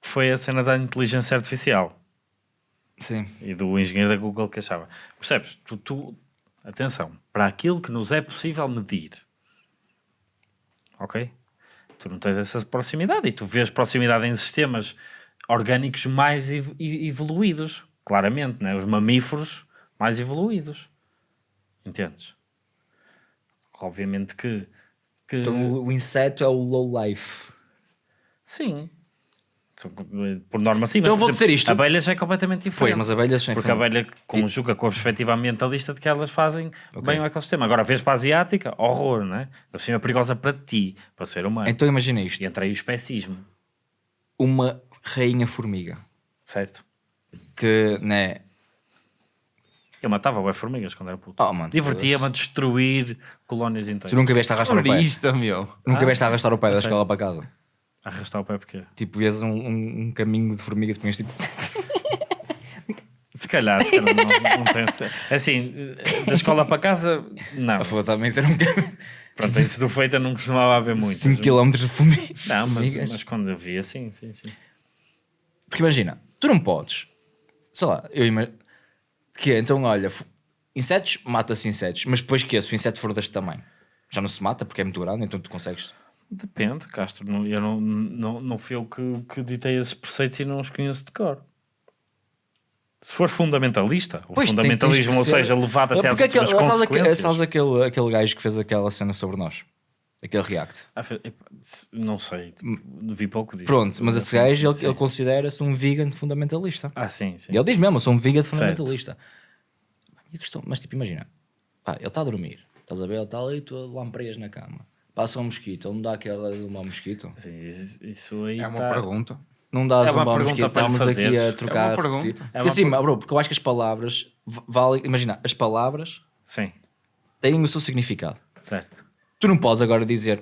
Speaker 3: que foi a cena da inteligência artificial
Speaker 1: Sim.
Speaker 3: e do engenheiro da Google que achava. Percebes? Tu, tu, atenção, para aquilo que nos é possível medir, ok? Tu não tens essa proximidade e tu vês proximidade em sistemas orgânicos mais ev- evoluídos, claramente, né? os mamíferos mais evoluídos. Entendes? Obviamente que. que
Speaker 1: Então o inseto é o low life.
Speaker 3: Sim. Por norma, sim.
Speaker 1: Então
Speaker 3: mas,
Speaker 1: vou dizer
Speaker 3: exemplo,
Speaker 1: isto.
Speaker 3: Abelhas é completamente diferente.
Speaker 1: Pois, mas abelhas são
Speaker 3: Porque a abelha conjuga com a perspectiva ambientalista de que elas fazem bem o ecossistema. Agora, vês para a asiática, horror, não é? Da cima é perigosa para ti, para o ser humano.
Speaker 1: Então imagina isto:
Speaker 3: E entra aí o especismo,
Speaker 1: uma rainha formiga
Speaker 3: certo?
Speaker 1: que, né?
Speaker 3: Eu matava bem formigas quando era puto.
Speaker 1: Oh, mano,
Speaker 3: Divertia-me a destruir colónias
Speaker 1: Tu
Speaker 3: inteiras.
Speaker 1: nunca vieste a arrastar o pé.
Speaker 2: Turista, meu.
Speaker 1: Nunca
Speaker 3: Ah,
Speaker 1: vieste a arrastar o pé da
Speaker 3: sei.
Speaker 1: escola para casa.
Speaker 3: Arrastar o pé porque...
Speaker 1: Tipo, vias um, um, um caminho de formigas e punhas tipo. [laughs]
Speaker 3: Se calhar, se calhar não, não tem... [laughs] Assim, da escola para casa, não.
Speaker 1: A foda também ser um caminho. [laughs]
Speaker 3: Pronto, isso do feita não costumava haver muito.
Speaker 1: 5 km de formiga.
Speaker 3: Não, mas,
Speaker 1: formigas.
Speaker 3: mas quando eu via, sim, sim, sim.
Speaker 1: Porque imagina, tu não podes. Sei lá, eu imagino. Que é, então olha, insetos, mata-se insetos, mas depois que é, se o inseto for deste tamanho, já não se mata porque é muito grande, então tu consegues.
Speaker 3: Depende, Castro. Não, eu não, não, não fui eu que, que ditei esses preceitos e não os conheço de cor. Se for fundamentalista, o
Speaker 1: Pois, tem-
Speaker 3: fundamentalismo,
Speaker 1: que
Speaker 3: ou seja, levado até às
Speaker 1: sabes, aquele,
Speaker 3: consequências.
Speaker 1: sabes aquele, aquele gajo que fez aquela cena sobre nós? Aquele react.
Speaker 3: Ah, Não sei, vi pouco disso.
Speaker 1: Pronto, mas esse gajo ele, ele considera-se um vegan fundamentalista.
Speaker 3: Ah, sim, sim.
Speaker 1: E ele diz mesmo, eu sou um vegan fundamentalista. E questão, mas tipo, imagina, pá, ele está a dormir, estás a ver? Ele está ali, tu lampreias na cama, passa um mosquito, ele não dá aquela zumba ao mosquito.
Speaker 3: Sim, isso, aí
Speaker 2: É uma
Speaker 3: tá-
Speaker 2: pergunta.
Speaker 1: Não dá
Speaker 3: É
Speaker 1: zumba ao mosquito, estamos aqui a trocar.
Speaker 2: É uma pergunta.
Speaker 1: repetir.
Speaker 3: É uma
Speaker 1: assim, bro, porque eu acho que as palavras valem, imagina, as palavras
Speaker 3: Sim,
Speaker 1: têm o seu significado.
Speaker 3: certo.
Speaker 1: Tu não podes agora dizer,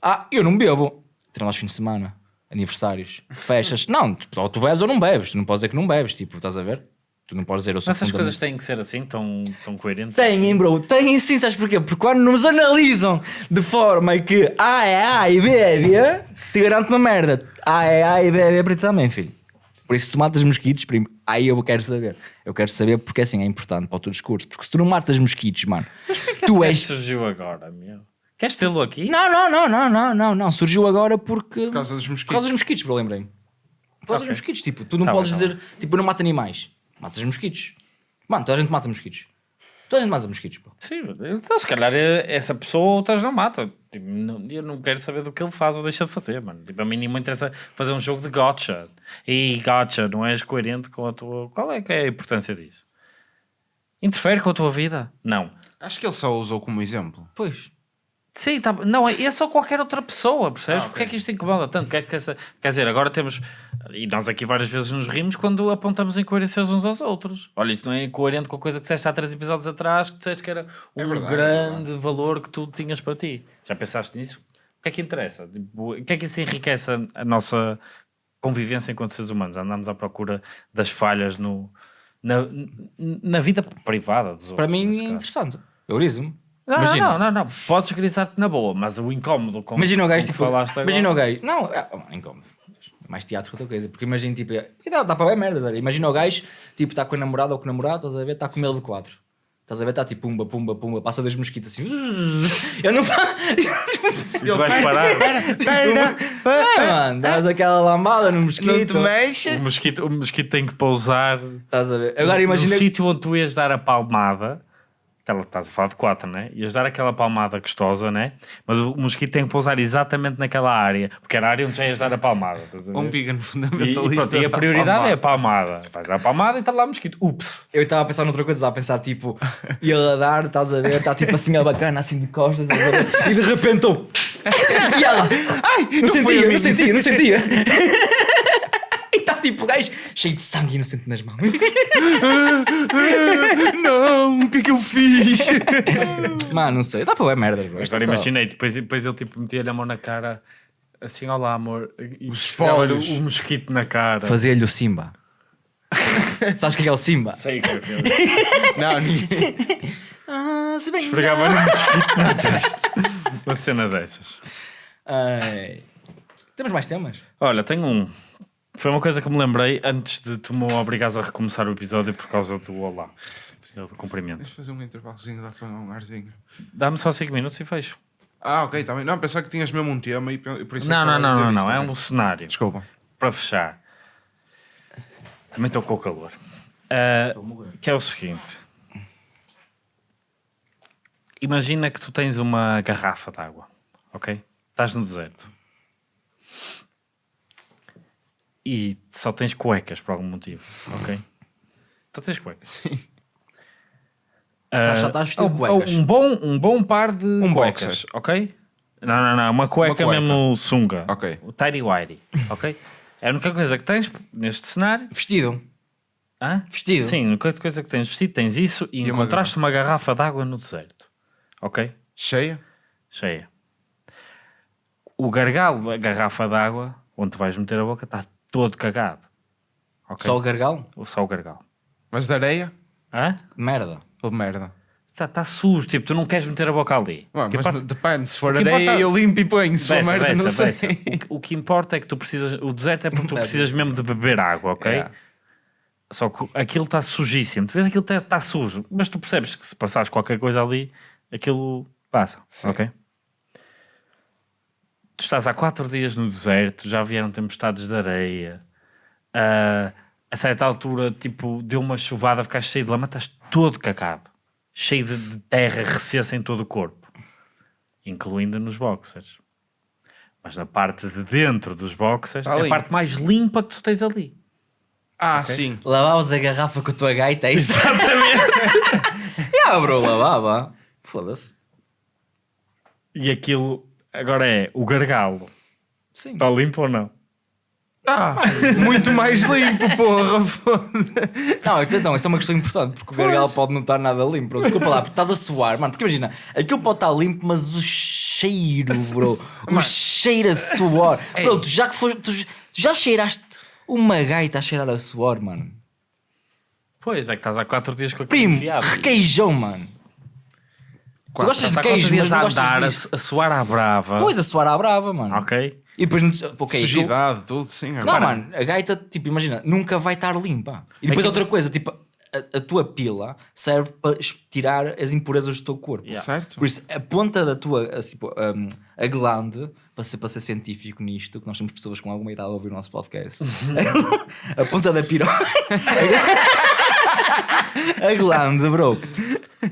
Speaker 1: ah, eu não bebo. Terão aos fins de semana, aniversários, festas. [laughs] não, tu, ou tu bebes ou não bebes. Tu não podes dizer que não bebes, tipo, estás a ver? Tu não podes dizer eu sou
Speaker 3: Mas essas coisas têm que ser assim, tão, tão coerentes.
Speaker 1: Têm, bro, têm sim, sabes porquê? Porque quando nos analisam de forma que A é A e B é B, te garanto uma merda. A é A e B é B para ti também, filho. Por isso, se tu matas mosquitos, primo, aí eu quero saber. Eu quero saber porque assim é importante para o teu discurso. Porque se tu não matas mosquitos, mano,
Speaker 3: Tu
Speaker 1: tu
Speaker 3: és. surgiu agora, meu. Queres tê-lo aqui?
Speaker 1: Não, não, não, não, não, não, não. Surgiu agora porque.
Speaker 2: Por causa dos
Speaker 1: Por
Speaker 2: mosquitos.
Speaker 1: causa dos mosquitos, bro, lembrei-me. Por causa
Speaker 3: Ok.
Speaker 1: dos mosquitos, tipo, tu não
Speaker 3: Tá
Speaker 1: podes
Speaker 3: bem, tá
Speaker 1: dizer, tipo, eu não mato animais. Matas mosquitos. Mano, toda a gente mata mosquitos. Toda a gente mata mosquitos, bro.
Speaker 3: Sim, então se calhar eh, essa pessoa outras não mata. Tipo, não- eu não quero saber do que ele faz ou deixa de fazer, mano. Tipo, a mim nem me interessa fazer um jogo de gotcha. E gotcha, não és coerente com a tua. Qual é que é a importância disso? Interfere com a tua vida? Não.
Speaker 2: Acho que ele só usou como exemplo.
Speaker 1: Pois.
Speaker 3: Sim, tá, não, é só qualquer outra pessoa, percebes?
Speaker 2: Ah, ok.
Speaker 3: Porque é que isto incomoda tanto? Quer, quer, quer dizer, agora temos, e nós aqui várias vezes nos rimos quando apontamos incoerências uns aos outros. Olha, isto não é coerente com a coisa que disseste há três episódios atrás, que disseste que era um
Speaker 2: verdade, é
Speaker 3: grande valor que tu tinhas para ti. Já pensaste nisso? O que é que interessa? Tipo, o que é que isso enriquece a, nossa convivência enquanto seres humanos? Andamos à procura das falhas no, na, na vida privada dos outros.
Speaker 1: Para mim é interessante. Eu riso-me.
Speaker 3: Não,
Speaker 1: Imagina.
Speaker 3: não, não, não, Podes grisar-te na boa, mas o incómodo com
Speaker 1: Imagina o gajo, tipo.
Speaker 3: falaste agora-
Speaker 1: Imagina o gajo. Não, é, oh, mano, incómodo. É Mais teatro que outra coisa. Porque imagina, tipo. é- e dá, dá para ver merda, olha. Imagina o gajo, tipo, está com a namorada ou com o namorado, estás a ver, está com ele de quatro. Estás a ver, está tipo pumba, pumba, pumba, passa dois mosquitos assim. [laughs] Eu não faço. [laughs]
Speaker 3: Tu vais parar. [laughs]
Speaker 2: Espera,
Speaker 1: É, mano, dás aquela lambada no
Speaker 2: não te
Speaker 1: mosquito.
Speaker 2: mexes.
Speaker 3: O mosquito, o mosquito tem que pousar
Speaker 1: Estás a ver? Agora
Speaker 3: no
Speaker 1: imagina.
Speaker 3: sítio onde tu ias dar a palmada. Aquela, estás a falar de quatro, né? Ias dar aquela palmada gostosa, né? Mas o mosquito tem que pousar exatamente naquela área, porque era a área onde já ias dar a palmada. Estás a ver?
Speaker 2: Um vegan
Speaker 3: e, e,
Speaker 2: fundamentalista.
Speaker 3: pronto, e a prioridade é a
Speaker 2: palmada.
Speaker 3: Vais dar a palmada e está lá o mosquito. Ups!
Speaker 1: Eu estava a pensar noutra coisa, estava a pensar tipo, e ele a dar, estás a ver, está tipo assim a bacana, assim de costas, e de repente eu. [laughs] e ela, ai, não,
Speaker 2: a
Speaker 1: sentia,
Speaker 2: mim."
Speaker 1: não sentia, não sentia. [laughs] e tipo o gajo cheio de sangue inocente nas mãos. [laughs]
Speaker 2: Não, o que é que eu fiz? [laughs]
Speaker 1: Mano, não sei, dá para ver merda, bro.
Speaker 3: Agora
Speaker 1: é
Speaker 3: imaginei, depois, depois ele tipo metia-lhe a mão na cara, assim, olá amor, e
Speaker 2: Os folhos.
Speaker 3: o mosquito na cara.
Speaker 1: Fazia-lhe o Simba. [laughs] Sabes o que é o Simba?
Speaker 3: Sei que eu-
Speaker 2: Não, ninguém.
Speaker 1: Ah, se bem.
Speaker 3: esfregava-lhe um mosquito na testa. Uma cena dessas.
Speaker 1: Ai. Temos mais temas?
Speaker 3: Olha, tenho um. Foi uma coisa que me lembrei antes de tu me obrigares a recomeçar o episódio por causa do olá. Do cumprimento.
Speaker 2: Deixa fazer um intervalozinho, dá para um arzinho.
Speaker 3: Dá-me só 5 minutos e fecho.
Speaker 2: Ah, ok, também. Não, pensava que tinhas mesmo um tema e por isso é que
Speaker 3: Não, não, não, não, não. É
Speaker 2: também.
Speaker 3: um cenário.
Speaker 2: Desculpa.
Speaker 3: Para fechar. Também estou com o calor. Ah, que é o seguinte. Imagina que tu tens uma garrafa de água, ok? Estás no deserto. E só tens cuecas por algum motivo, ok? Só tens cuecas.
Speaker 2: Sim.
Speaker 3: Ah,
Speaker 1: só estás vestido de cuecas.
Speaker 3: Um bom, um bom par de
Speaker 2: Um
Speaker 3: cuecas,
Speaker 2: boxer.
Speaker 3: ok? Não, não, não. Uma cueca,
Speaker 2: cueca.
Speaker 3: mesmo sunga.
Speaker 2: Ok.
Speaker 3: O tidy whitey, ok? [laughs] É a única coisa que tens neste cenário.
Speaker 1: Vestido.
Speaker 3: Hã?
Speaker 1: Vestido.
Speaker 3: Sim, a única coisa que tens vestido, tens isso e,
Speaker 2: E uma
Speaker 3: encontraste uma garrafa de água no deserto. Ok?
Speaker 2: Cheia?
Speaker 3: Cheia. O gargalo da garrafa de água, onde vais meter a boca, está todo cagado. Ok?
Speaker 1: Só o gargalo?
Speaker 3: Ou Só o gargalo.
Speaker 2: Mas de areia?
Speaker 3: Hã?
Speaker 1: Merda.
Speaker 2: Ou de merda?
Speaker 3: Está tá sujo, tipo, tu não queres meter a boca ali.
Speaker 2: Ué, mas
Speaker 3: importa-
Speaker 2: depende, se for areia
Speaker 3: importa-
Speaker 2: eu limpo e ponho, se for
Speaker 3: Beça,
Speaker 2: merda não
Speaker 3: beça,
Speaker 2: sei.
Speaker 3: beça. O, que, o que importa é que tu precisas. O deserto é porque tu precisas mesmo de beber água, ok?
Speaker 2: É.
Speaker 3: Só que aquilo está sujíssimo. Tu vês aquilo está tá sujo, mas tu percebes que se passares qualquer coisa ali, aquilo passa,
Speaker 2: Sim.
Speaker 3: ok? Tu estás há quatro dias no deserto, já vieram tempestades de areia, ah, a certa altura, tipo, deu uma chuvada, ficaste cheio de lama, estás todo cacado, cheio de, de terra recessa em todo o corpo, incluindo nos boxers. Mas na parte de dentro dos boxers, é a parte mais limpa que tu tens ali.
Speaker 2: Ah, sim.
Speaker 1: Lavavas a garrafa com a tua gaita, é isso?
Speaker 3: Exatamente. [laughs]
Speaker 1: yeah, bro, lavava. Foda-se.
Speaker 3: e aquilo, agora é, o gargalo,
Speaker 1: Sim.
Speaker 3: está limpo ou não?
Speaker 2: Ah, muito mais limpo, porra. foda-se.
Speaker 1: Não, então, isso é uma questão importante, porque o gargalo pode não estar nada limpo. Bro. Desculpa lá, porque estás a suar, mano. Porque imagina, aquilo pode estar limpo, mas o cheiro, bro. O cheiro a suor. Bro, tu já que foste. Tu, tu já cheiraste uma gaita a cheirar a suor, mano.
Speaker 3: Pois, é que estás há quatro dias com aquilo
Speaker 1: Primo,
Speaker 3: enfiado.
Speaker 1: requeijão, mano. Tu gostas de
Speaker 3: quatro
Speaker 1: queijo, mas
Speaker 3: dias
Speaker 1: não gostas
Speaker 3: andar, a,
Speaker 1: disso.
Speaker 3: a suar à brava.
Speaker 1: Pois, a suar à brava, mano.
Speaker 3: Ok?
Speaker 1: E depois. Ok, aquilo-
Speaker 2: Sujidade, tudo, sim.
Speaker 1: Não,
Speaker 2: agora.
Speaker 1: mano, a gaita, tipo, imagina, nunca vai estar limpa. E depois
Speaker 3: que-
Speaker 1: outra coisa, tipo, a, a tua pila serve para tirar as impurezas do teu corpo.
Speaker 3: Yeah.
Speaker 2: Certo?
Speaker 1: Por isso, a ponta da tua, assim, pô, um, a glande, para ser, para ser científico nisto, que nós temos pessoas com alguma idade a ouvir o nosso podcast, [laughs] a ponta da piroca, [laughs] [laughs] a glande, bro,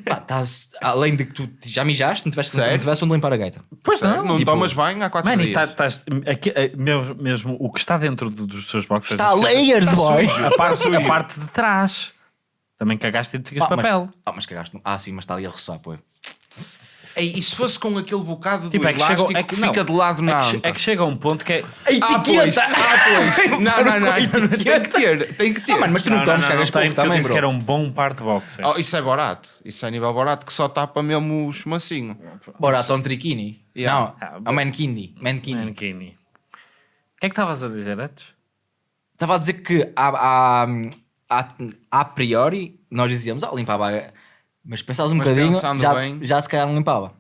Speaker 1: pá, estás- além de que tu já mijaste, não tiveste, não tiveste onde limpar a gaita.
Speaker 3: Pois
Speaker 2: Certo? Não
Speaker 3: tipo,
Speaker 2: tomas banho há quatro
Speaker 3: Mano, e
Speaker 2: dias.
Speaker 3: tá- estás. aqui, eh, mesmo, mesmo o que está dentro do- dos teus boxers.
Speaker 1: Está a layers, boy!
Speaker 3: A parte, a parte de trás. Também cagaste e tu tinhas
Speaker 1: Ah, mas,
Speaker 3: papel.
Speaker 1: ah, mas cagaste. Ah, sim, mas está ali a roçar, pô.
Speaker 2: E se fosse com aquele bocado
Speaker 3: Tipo,
Speaker 2: do
Speaker 3: é que
Speaker 2: elástico
Speaker 3: chega, é
Speaker 2: que
Speaker 3: que, não,
Speaker 2: fica de lado
Speaker 3: é
Speaker 2: na
Speaker 3: que, che-
Speaker 2: anta?
Speaker 3: é que chega a um ponto que é.
Speaker 1: A
Speaker 2: Ah, pois.
Speaker 1: etiqueta!
Speaker 2: Ah, pois. [laughs] Não, não, não. não. Tem que ter. Tem que ter.
Speaker 1: Ah, mano, mas tu não, tomas, cagas pouco também,
Speaker 3: disse
Speaker 1: bro.
Speaker 3: que era um bom par de boxers.
Speaker 2: Oh, isso é barato. Isso é nível barato que só tapa mesmo os macinho.
Speaker 1: Bora, só um triquini.
Speaker 2: Yeah.
Speaker 1: Não, é um mankini. Mankini.
Speaker 3: Mankini. O que é que estavas a dizer antes?
Speaker 1: Estava a dizer que a, a, a, a priori nós dizíamos, ah, limpava. Mas pensavas um
Speaker 2: Mas
Speaker 1: bocadinho,
Speaker 2: pensando
Speaker 1: já,
Speaker 2: bem-
Speaker 1: já se calhar não limpava.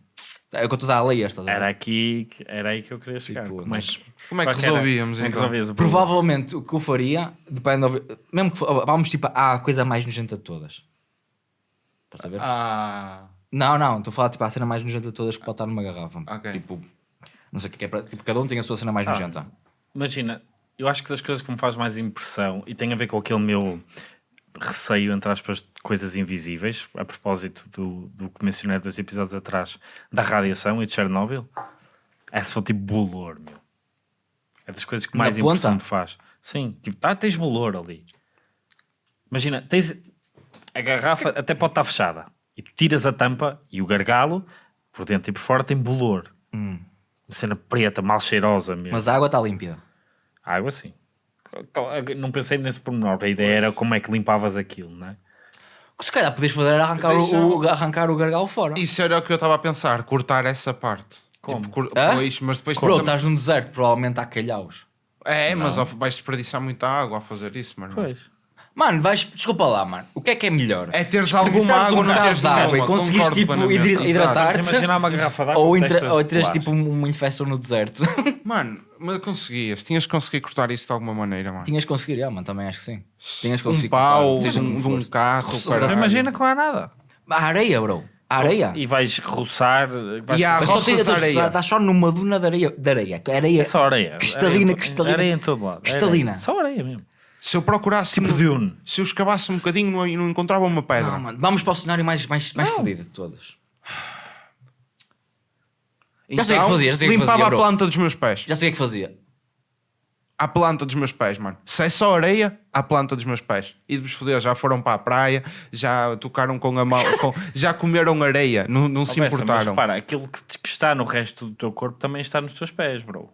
Speaker 1: É o que eu estou a usar a layers, estás a ver?
Speaker 3: Era aqui, que- era aí que eu queria chegar.
Speaker 1: Tipo,
Speaker 3: como, é
Speaker 1: mas
Speaker 3: que,
Speaker 2: como é que
Speaker 3: qual era-
Speaker 2: resolvíamos,
Speaker 3: como é que
Speaker 2: então?
Speaker 3: resolvias o problema?
Speaker 1: Provavelmente o que eu faria, depende, de- mesmo que vamos tipo à coisa mais nojenta de todas. Estás a ver?
Speaker 2: Ah.
Speaker 1: Não, não, estou a falar tipo à cena mais nojenta de todas que pode estar numa garrafa.
Speaker 2: Ok.
Speaker 1: Tipo, não sei o que é que é para. Tipo, cada um tem a sua cena
Speaker 3: Ah.
Speaker 1: mais nojenta.
Speaker 3: Imagina, eu acho que das coisas que me faz mais impressão e tem a ver com aquele meu receio, entre aspas, de coisas invisíveis, a propósito do, do que mencionei dois episódios atrás, da radiação e de Chernobyl, é se for tipo bolor, meu. É das coisas que mais impressão me faz. Sim, tipo, tá, tens bolor ali. Imagina, tens a garrafa até pode estar fechada e tu tiras a tampa e o gargalo por dentro e por fora tem bolor. Uma cena preta, mal cheirosa mesmo.
Speaker 1: Mas a água está límpida.
Speaker 3: Água sim. Não pensei nesse pormenor. A ideia era como é que limpavas aquilo, não é?
Speaker 1: O que se calhar podias fazer arrancar,
Speaker 2: Deixa-
Speaker 1: o, o- arrancar o gargalo fora.
Speaker 2: Isso era o que eu estava a pensar, cortar essa parte.
Speaker 3: Como?
Speaker 2: Tipo, cur-? Pois, mas depois
Speaker 1: Bro,
Speaker 2: tam-
Speaker 1: estás num deserto, provavelmente há calhaus.
Speaker 2: É, mas ao- vais desperdiçar muita água a fazer isso, mano.
Speaker 3: Pois.
Speaker 1: Mano, vais, desculpa lá, mano. O que é que é melhor?
Speaker 2: É teres alguma água,
Speaker 1: um
Speaker 2: não
Speaker 1: bocado
Speaker 2: teres
Speaker 1: de água e conseguires tipo hidratar-te.
Speaker 3: Uma garrafa de água
Speaker 1: Ou, ou teres tipo uma infecção no deserto. [laughs]
Speaker 2: Mano, mas conseguias. Tinhas que conseguir cortar isso de alguma maneira, mano.
Speaker 1: Tinhas que conseguir, ah, mano, também acho que sim. Tinhas que
Speaker 2: Um
Speaker 1: conseguir
Speaker 2: pau,
Speaker 1: cortar, seja
Speaker 2: de um,
Speaker 1: como
Speaker 2: de um
Speaker 1: for.
Speaker 2: carro,
Speaker 3: imagina que não há nada.
Speaker 1: A areia, bro. A areia.
Speaker 3: E vais roçar. Vais
Speaker 2: E há
Speaker 1: Mas só tens, estás,
Speaker 2: areia.
Speaker 1: estás só numa duna de areia. De areia. areia.
Speaker 3: É só areia.
Speaker 1: Cristalina,
Speaker 3: areia,
Speaker 1: cristalina.
Speaker 3: Areia em todo lado.
Speaker 1: Cristalina.
Speaker 3: Só areia mesmo.
Speaker 2: Se eu procurasse,
Speaker 3: Tipo
Speaker 2: no-
Speaker 3: dune.
Speaker 2: se eu escavasse um bocadinho não, não encontrava uma pedra.
Speaker 1: Não, mano. Vamos para o cenário mais, mais, mais fodido de todos.
Speaker 2: Então,
Speaker 1: Já sei o que fazia, já sei o que
Speaker 2: limpava
Speaker 1: fazia,
Speaker 2: a planta dos meus pés.
Speaker 1: Já sei o que fazia.
Speaker 2: À planta dos meus pés, mano. Se é só areia, à planta dos meus pés. E de vos foder, já foram para a praia, já tocaram com a mão, [laughs] com- já comeram areia, não, não se
Speaker 3: Bessa, Mas
Speaker 2: importaram.
Speaker 3: repara, aquilo que, que está no resto do teu corpo também está nos teus pés, bro.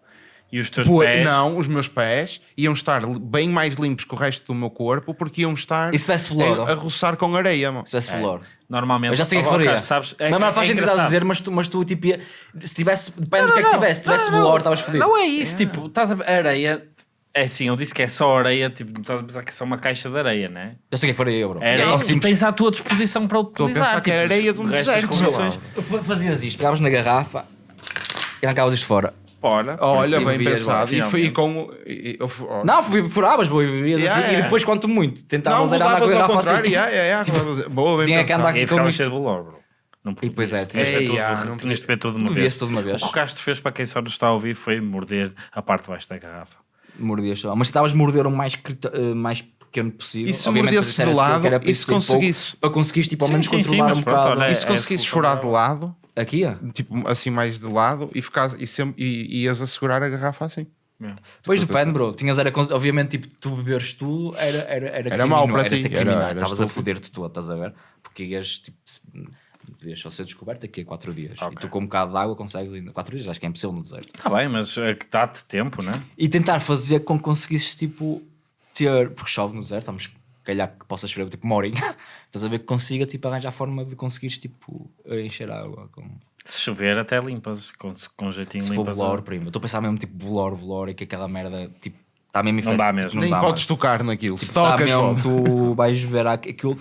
Speaker 3: E os teus
Speaker 2: Pô,
Speaker 3: pés.
Speaker 2: Não, os meus pés iam estar bem mais limpos que o resto do meu corpo porque iam estar
Speaker 1: E se tivesse flor,
Speaker 2: a, a roçar com areia, mano.
Speaker 1: Se tivesse
Speaker 3: É,
Speaker 1: flor.
Speaker 3: Normalmente.
Speaker 1: Eu já sei o que
Speaker 3: Oh,
Speaker 1: faria.
Speaker 3: Sabes? É,
Speaker 1: mas, mas faz
Speaker 3: é
Speaker 1: sentido a dizer, mas tu, mas tu tipo, ia- se tivesse, depende do que é que tivesse, se tivesse bolor, estavas fodido.
Speaker 3: Não é isso, tipo, estás a ver, areia. É assim, eu disse que é só areia, tipo, não estás a pensar que é só uma caixa de areia, né?
Speaker 1: Já sei o que faria eu, bro.
Speaker 3: É
Speaker 1: É
Speaker 3: areia
Speaker 1: tão
Speaker 3: que
Speaker 1: simples.
Speaker 3: tens à tua disposição para
Speaker 2: a
Speaker 3: utilizar.
Speaker 2: pensar que é
Speaker 3: tipo,
Speaker 2: areia de um deserto,
Speaker 1: Fazias isto, pegavas na garrafa e arrancavas isto fora.
Speaker 2: Olha,
Speaker 1: Sim,
Speaker 2: bem pensado. E foi com. e- e- eu.
Speaker 1: Não, fui- furavas, bro, e bebias
Speaker 2: Yeah,
Speaker 1: assim, e
Speaker 2: yeah.
Speaker 1: depois, quanto muito, tentavas andar com a garrafa
Speaker 2: contrário.
Speaker 1: assim.
Speaker 2: yeah, yeah, yeah. Boa, bem
Speaker 1: Tinha que andar
Speaker 3: e
Speaker 1: com
Speaker 3: ficava
Speaker 1: isto.
Speaker 3: cheio de bolor, bro. Não
Speaker 1: E pois é,
Speaker 3: tinhas de ver
Speaker 2: Ei,
Speaker 3: tudo-
Speaker 2: ah, não
Speaker 3: tinhas de ver tudo de uma vez.
Speaker 1: tudo uma vez.
Speaker 3: O que o Castro fez para quem só nos está a ouvir foi morder a parte de baixo da garrafa.
Speaker 1: Mordias só. Mas estavas a morder o mais, eh, mais pequeno possível.
Speaker 2: E se mordesse de lado, e
Speaker 1: isso
Speaker 2: se
Speaker 1: pouco,
Speaker 2: conseguisses?
Speaker 1: Para conseguires, tipo, ao
Speaker 3: Sim,
Speaker 1: menos
Speaker 3: sim, sim,
Speaker 1: controlar
Speaker 3: mas
Speaker 1: um bocado.
Speaker 3: olha,
Speaker 2: E se
Speaker 3: é
Speaker 2: conseguisses
Speaker 3: solução
Speaker 2: furar de lado,
Speaker 1: Aqui, ó.
Speaker 2: tipo assim mais de lado, e, ficas, e, sempre, e ias a segurar a garrafa assim.
Speaker 1: Depois depende, bro. Tinhas era, obviamente, tipo, tu beberes tudo era, era, era,
Speaker 2: Era mau para
Speaker 1: era
Speaker 2: ti,
Speaker 1: Estavas a foder-te todo, estás a ver? Porque ias, tipo, se- podias só ser descoberto aqui a 4 dias.
Speaker 3: Ok.
Speaker 1: E tu com um bocado de água consegues ainda. 4 dias, acho que é impossível no deserto.
Speaker 3: Está bem, mas é que dá-te tempo, não é?
Speaker 1: E tentar fazer com que conseguisses, tipo, ter. Porque chove no deserto, vamos calhar que possa chover tipo uma horinha. [laughs] Estás a ver que consiga, tipo, arranjar forma de conseguires, tipo, encher a água com.
Speaker 3: Se chover, até limpas, com, com um jeitinho
Speaker 1: Se for
Speaker 3: limpas.
Speaker 1: velour, prima. Estou a pensar mesmo, tipo, velour, velour e que aquela merda, tipo, está mesmo
Speaker 3: Não dá mesmo.
Speaker 1: tipo,
Speaker 2: Nem
Speaker 1: dá,
Speaker 2: podes
Speaker 1: mano.
Speaker 2: tocar naquilo. Se
Speaker 1: Tá
Speaker 2: tocas,
Speaker 1: mesmo,
Speaker 2: fode.
Speaker 1: tu vais ver aqu- aquilo.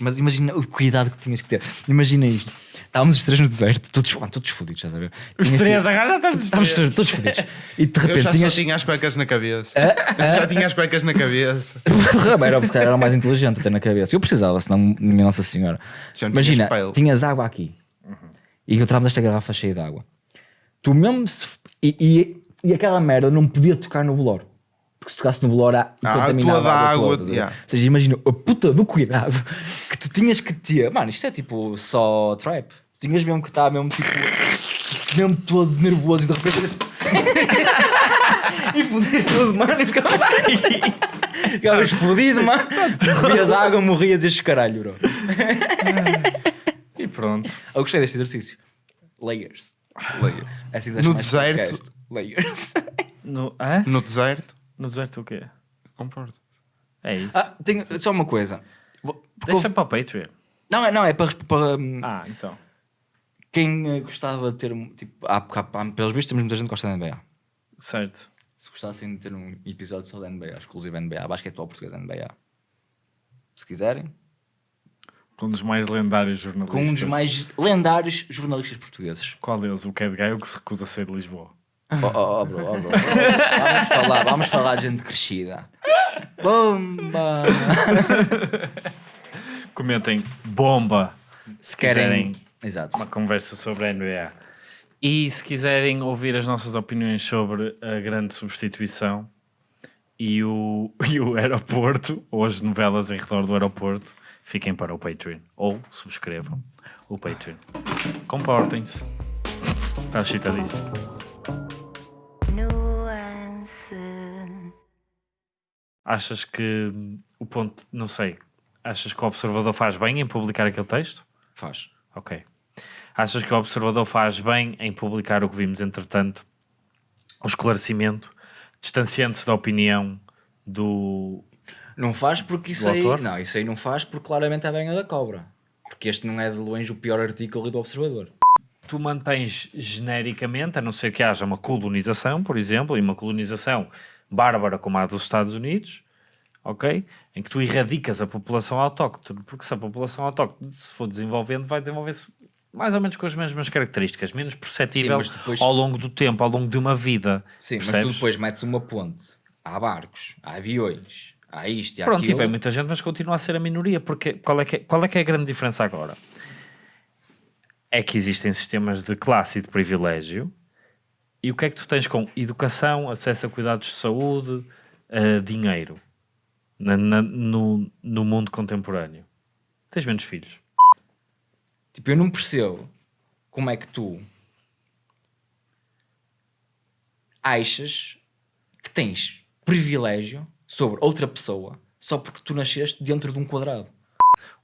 Speaker 1: Mas imagina o cuidado que tinhas que ter. Imagina isto. Estávamos os três no deserto, todos, mano, todos fodidos, estás a ver?
Speaker 3: Os
Speaker 1: Tinhas,
Speaker 3: três, agora já estamos os
Speaker 1: Estávamos
Speaker 3: três.
Speaker 1: todos fodidos. E de
Speaker 2: Eu
Speaker 1: repente
Speaker 2: já
Speaker 1: tinhas.
Speaker 2: só tinha as cuecas na cabeça. Já tinha as cuecas na cabeça. [laughs]
Speaker 1: era, se calhar era o mais inteligente até na cabeça. Eu precisava, senão, minha Nossa Senhora.
Speaker 2: Não
Speaker 1: Imagina,
Speaker 2: tinhas
Speaker 1: tinhas água aqui e encontrávamos esta garrafa cheia de água. Tu mesmo se. E, e, e aquela merda não podia tocar no bolor. Porque se tocasse no bolor,
Speaker 2: Ah,
Speaker 1: contaminava
Speaker 2: toda
Speaker 1: a
Speaker 2: a
Speaker 1: água.
Speaker 2: água,
Speaker 1: toda,
Speaker 2: yeah.
Speaker 1: Ou seja, imagina a puta do cuidado que tu tinhas que ter. Mano, isto é tipo só trap. Tu tinhas mesmo que estar mesmo tipo. mesmo todo nervoso e de repente. [laughs] e foder tudo, mano. E ficava. [laughs] Ficavas fodido, mano. Bebias água, morrias e estes caralho, bro.
Speaker 3: E pronto.
Speaker 1: Eu gostei deste exercício. Layers.
Speaker 2: Layers.
Speaker 1: É assim
Speaker 2: No deserto-.
Speaker 1: Layers.
Speaker 3: No, hã?
Speaker 2: No deserto,
Speaker 3: no deserto o quê?
Speaker 2: concordo.
Speaker 3: É isso.
Speaker 1: Ah, tenho só uma coisa. Porque
Speaker 3: Deixa
Speaker 1: houve-
Speaker 3: para o Patreon.
Speaker 1: Não, é, não, é para, para hum,
Speaker 3: Ah, então.
Speaker 1: quem eh, gostava de ter. um- Tipo, há, há, há- pelos vistos, temos muita gente que gosta da NBA.
Speaker 3: Certo.
Speaker 1: Se gostassem de ter um episódio só da NBA, exclusivo NBA, basquetebol português NBA. Se quiserem,
Speaker 3: Com um dos mais lendários jornalistas.
Speaker 1: com um dos mais lendários jornalistas portugueses.
Speaker 3: Qual deles? O Cad Guy, o que se recusa a ser de Lisboa.
Speaker 1: Oh, oh, oh, bro, oh, bro. Vamos falar, vamos falar de gente crescida. Bomba!
Speaker 3: Comentem bomba
Speaker 1: Se querem. Exato.
Speaker 3: uma conversa sobre a NBA. E se quiserem ouvir as nossas opiniões sobre a grande substituição e o, [laughs] e o aeroporto, ou as novelas em redor do aeroporto, fiquem para o Patreon. Ou subscrevam o Patreon. Comportem-se. Está excitadíssimo.
Speaker 4: Nuance.
Speaker 3: Achas que o ponto, não sei, achas que o observador faz bem em publicar aquele texto?
Speaker 1: Faz.
Speaker 3: Ok. Achas que o observador faz bem em publicar o que vimos, entretanto, o esclarecimento, distanciando-se da opinião do.
Speaker 1: Não faz porque isso aí.
Speaker 3: autor?
Speaker 1: Não, isso aí não faz porque claramente é a banha da cobra. Porque este não é de longe o pior artigo ali do Observador.
Speaker 3: Tu mantens genericamente, a não ser que haja uma colonização, por exemplo, e uma colonização bárbara como a dos Estados Unidos, ok? Em que tu erradicas a população autóctone, porque se a população autóctone se for desenvolvendo, vai desenvolver-se mais ou menos com as mesmas características, menos perceptível
Speaker 1: mas depois-
Speaker 3: ao longo do tempo, ao longo de uma vida.
Speaker 1: Sim, mas tu
Speaker 3: percebes?
Speaker 1: depois metes uma ponte. Há barcos, há aviões, há isto e há
Speaker 3: Pronto, e
Speaker 1: aquilo.
Speaker 3: vem muita gente, mas continua a ser a minoria. Porque qual é que é, qual é, que é a grande diferença agora? É que existem sistemas de classe e de privilégio. E o que é que tu tens com educação, acesso a cuidados de saúde, dinheiro na- na- no, no mundo contemporâneo? Tens menos filhos.
Speaker 1: Tipo, eu não percebo como é que tu achas que tens privilégio sobre outra pessoa só porque tu nasceste dentro de um quadrado.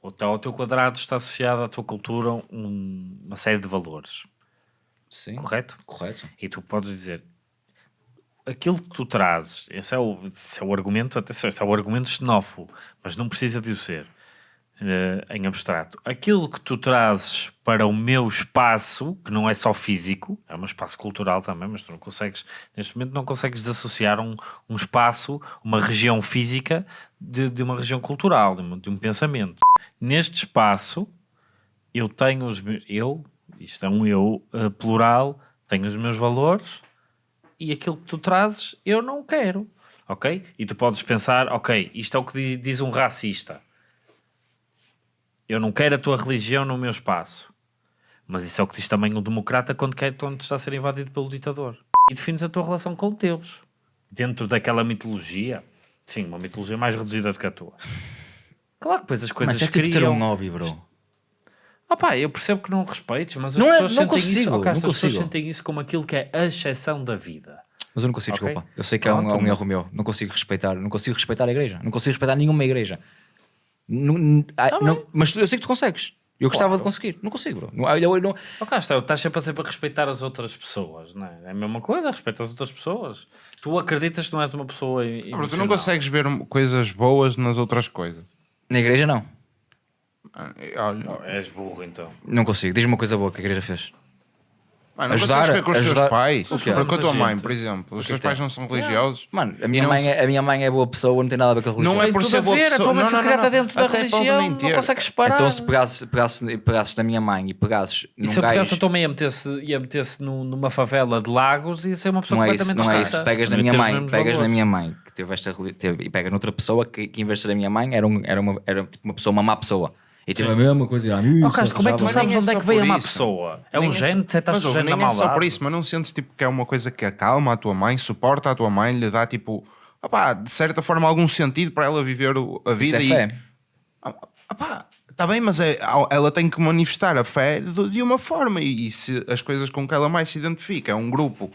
Speaker 3: Ou então ao teu quadrado está associado à tua cultura um- uma série de valores.
Speaker 1: Sim.
Speaker 3: Correto?
Speaker 1: Correto.
Speaker 3: E tu podes dizer aquilo que tu trazes, esse é o, esse é o argumento, atenção, este é o argumento xenófobo, mas não precisa de o ser eh, em abstrato. Aquilo que tu trazes para o meu espaço, que não é só físico, é um espaço cultural também, mas tu não consegues, neste momento, não consegues desassociar um, um espaço, uma região física, de, de uma região cultural, de um, de um pensamento. Neste espaço, eu tenho os meus, eu, isto é um eu eh, plural, tenho os meus valores e aquilo que tu trazes eu não quero, ok? E tu podes pensar, ok, isto é o que di- diz um racista. Eu não quero a tua religião no meu espaço. Mas isso é o que diz também o democrata quando, quer, quando está a ser invadido pelo ditador. E defines a tua relação com Deus. Dentro daquela mitologia. Sim, uma mitologia mais reduzida do que a tua. Claro que depois as coisas
Speaker 1: Mas é tipo ter
Speaker 3: criam...
Speaker 1: um hobby, bro.
Speaker 3: Ah pá, eu percebo que não respeites, mas as
Speaker 1: Não é-
Speaker 3: pessoas
Speaker 1: não
Speaker 3: sentem isso,
Speaker 1: consigo,
Speaker 3: oh, Castro,
Speaker 1: não
Speaker 3: as pessoas
Speaker 1: consigo.
Speaker 3: sentem isso como aquilo que é a exceção da vida.
Speaker 1: Mas eu não consigo,
Speaker 3: Ok.
Speaker 1: desculpa. Eu sei que é um, é um
Speaker 3: mas-
Speaker 1: erro meu. Não consigo respeitar. Não consigo respeitar a igreja. Não consigo respeitar nenhuma igreja. Não- não- ah,
Speaker 3: Tá
Speaker 1: não-
Speaker 3: bem.
Speaker 1: mas eu sei que tu consegues. Eu gostava
Speaker 3: Claro.
Speaker 1: de conseguir. Não consigo, bro. Não, eu, eu não,
Speaker 3: Oh, Castro, estás sempre a sempre a respeitar as outras pessoas, não é? É a mesma coisa, respeita as outras pessoas. Tu acreditas que não és uma pessoa
Speaker 2: Bro, tu não
Speaker 3: emocional.
Speaker 2: consegues ver coisas boas nas outras coisas.
Speaker 1: na igreja, não.
Speaker 2: Ah, Olha,
Speaker 3: Oh, És burro, então.
Speaker 1: Não consigo. Diz-me uma coisa boa que a igreja fez.
Speaker 2: Mano, não
Speaker 1: Ajudar-
Speaker 2: consegues ver com os
Speaker 1: ajudar-
Speaker 2: teus pais.
Speaker 1: O quê?
Speaker 2: Com a tua mãe, por exemplo. Os teus pais não são religiosos.
Speaker 1: Mano, a minha,
Speaker 2: não
Speaker 1: mãe é, a minha mãe é boa pessoa, não tem nada a ver com a religião.
Speaker 2: Não é por ser
Speaker 3: a
Speaker 2: boa
Speaker 3: ver, a
Speaker 2: pessoa.
Speaker 3: tua mãe
Speaker 2: Não,
Speaker 3: foi
Speaker 2: não,
Speaker 3: criada
Speaker 2: não.
Speaker 3: dentro da
Speaker 2: Até
Speaker 3: religião, não consegues separar.
Speaker 1: Então se pegasses, pegasses, pegasses na minha mãe e pegasses
Speaker 3: E
Speaker 1: num
Speaker 3: se eu pegasse a tua mãe e a metesse, e a metesse num- numa favela de Lagos, ia ser uma pessoa
Speaker 1: Não é isso,
Speaker 3: completamente
Speaker 1: não é isso. Pegas na
Speaker 3: Não ia
Speaker 1: minha mãe, pegas na minha mãe que teve esta e pegas noutra pessoa que, em vez de ser a minha mãe era tipo uma pessoa, uma má pessoa. E teve a mesma coisa. Ah,
Speaker 3: Oh, Castro, como é que tu sabes
Speaker 2: é
Speaker 3: onde é que veio a má
Speaker 2: isso.
Speaker 3: pessoa? É um gene, detectaste o gene da
Speaker 2: nem é só
Speaker 3: maldade.
Speaker 2: por isso, mas não sentes tipo, que é uma coisa que acalma a tua mãe, suporta a tua mãe, lhe dá tipo, opá, de certa forma, algum sentido para ela viver a
Speaker 1: Isso
Speaker 2: vida
Speaker 1: é
Speaker 2: e.
Speaker 1: fé.
Speaker 2: Está tá bem, mas é- ela tem que manifestar a fé de, de uma forma e, e se as coisas com que ela mais se identifica é um grupo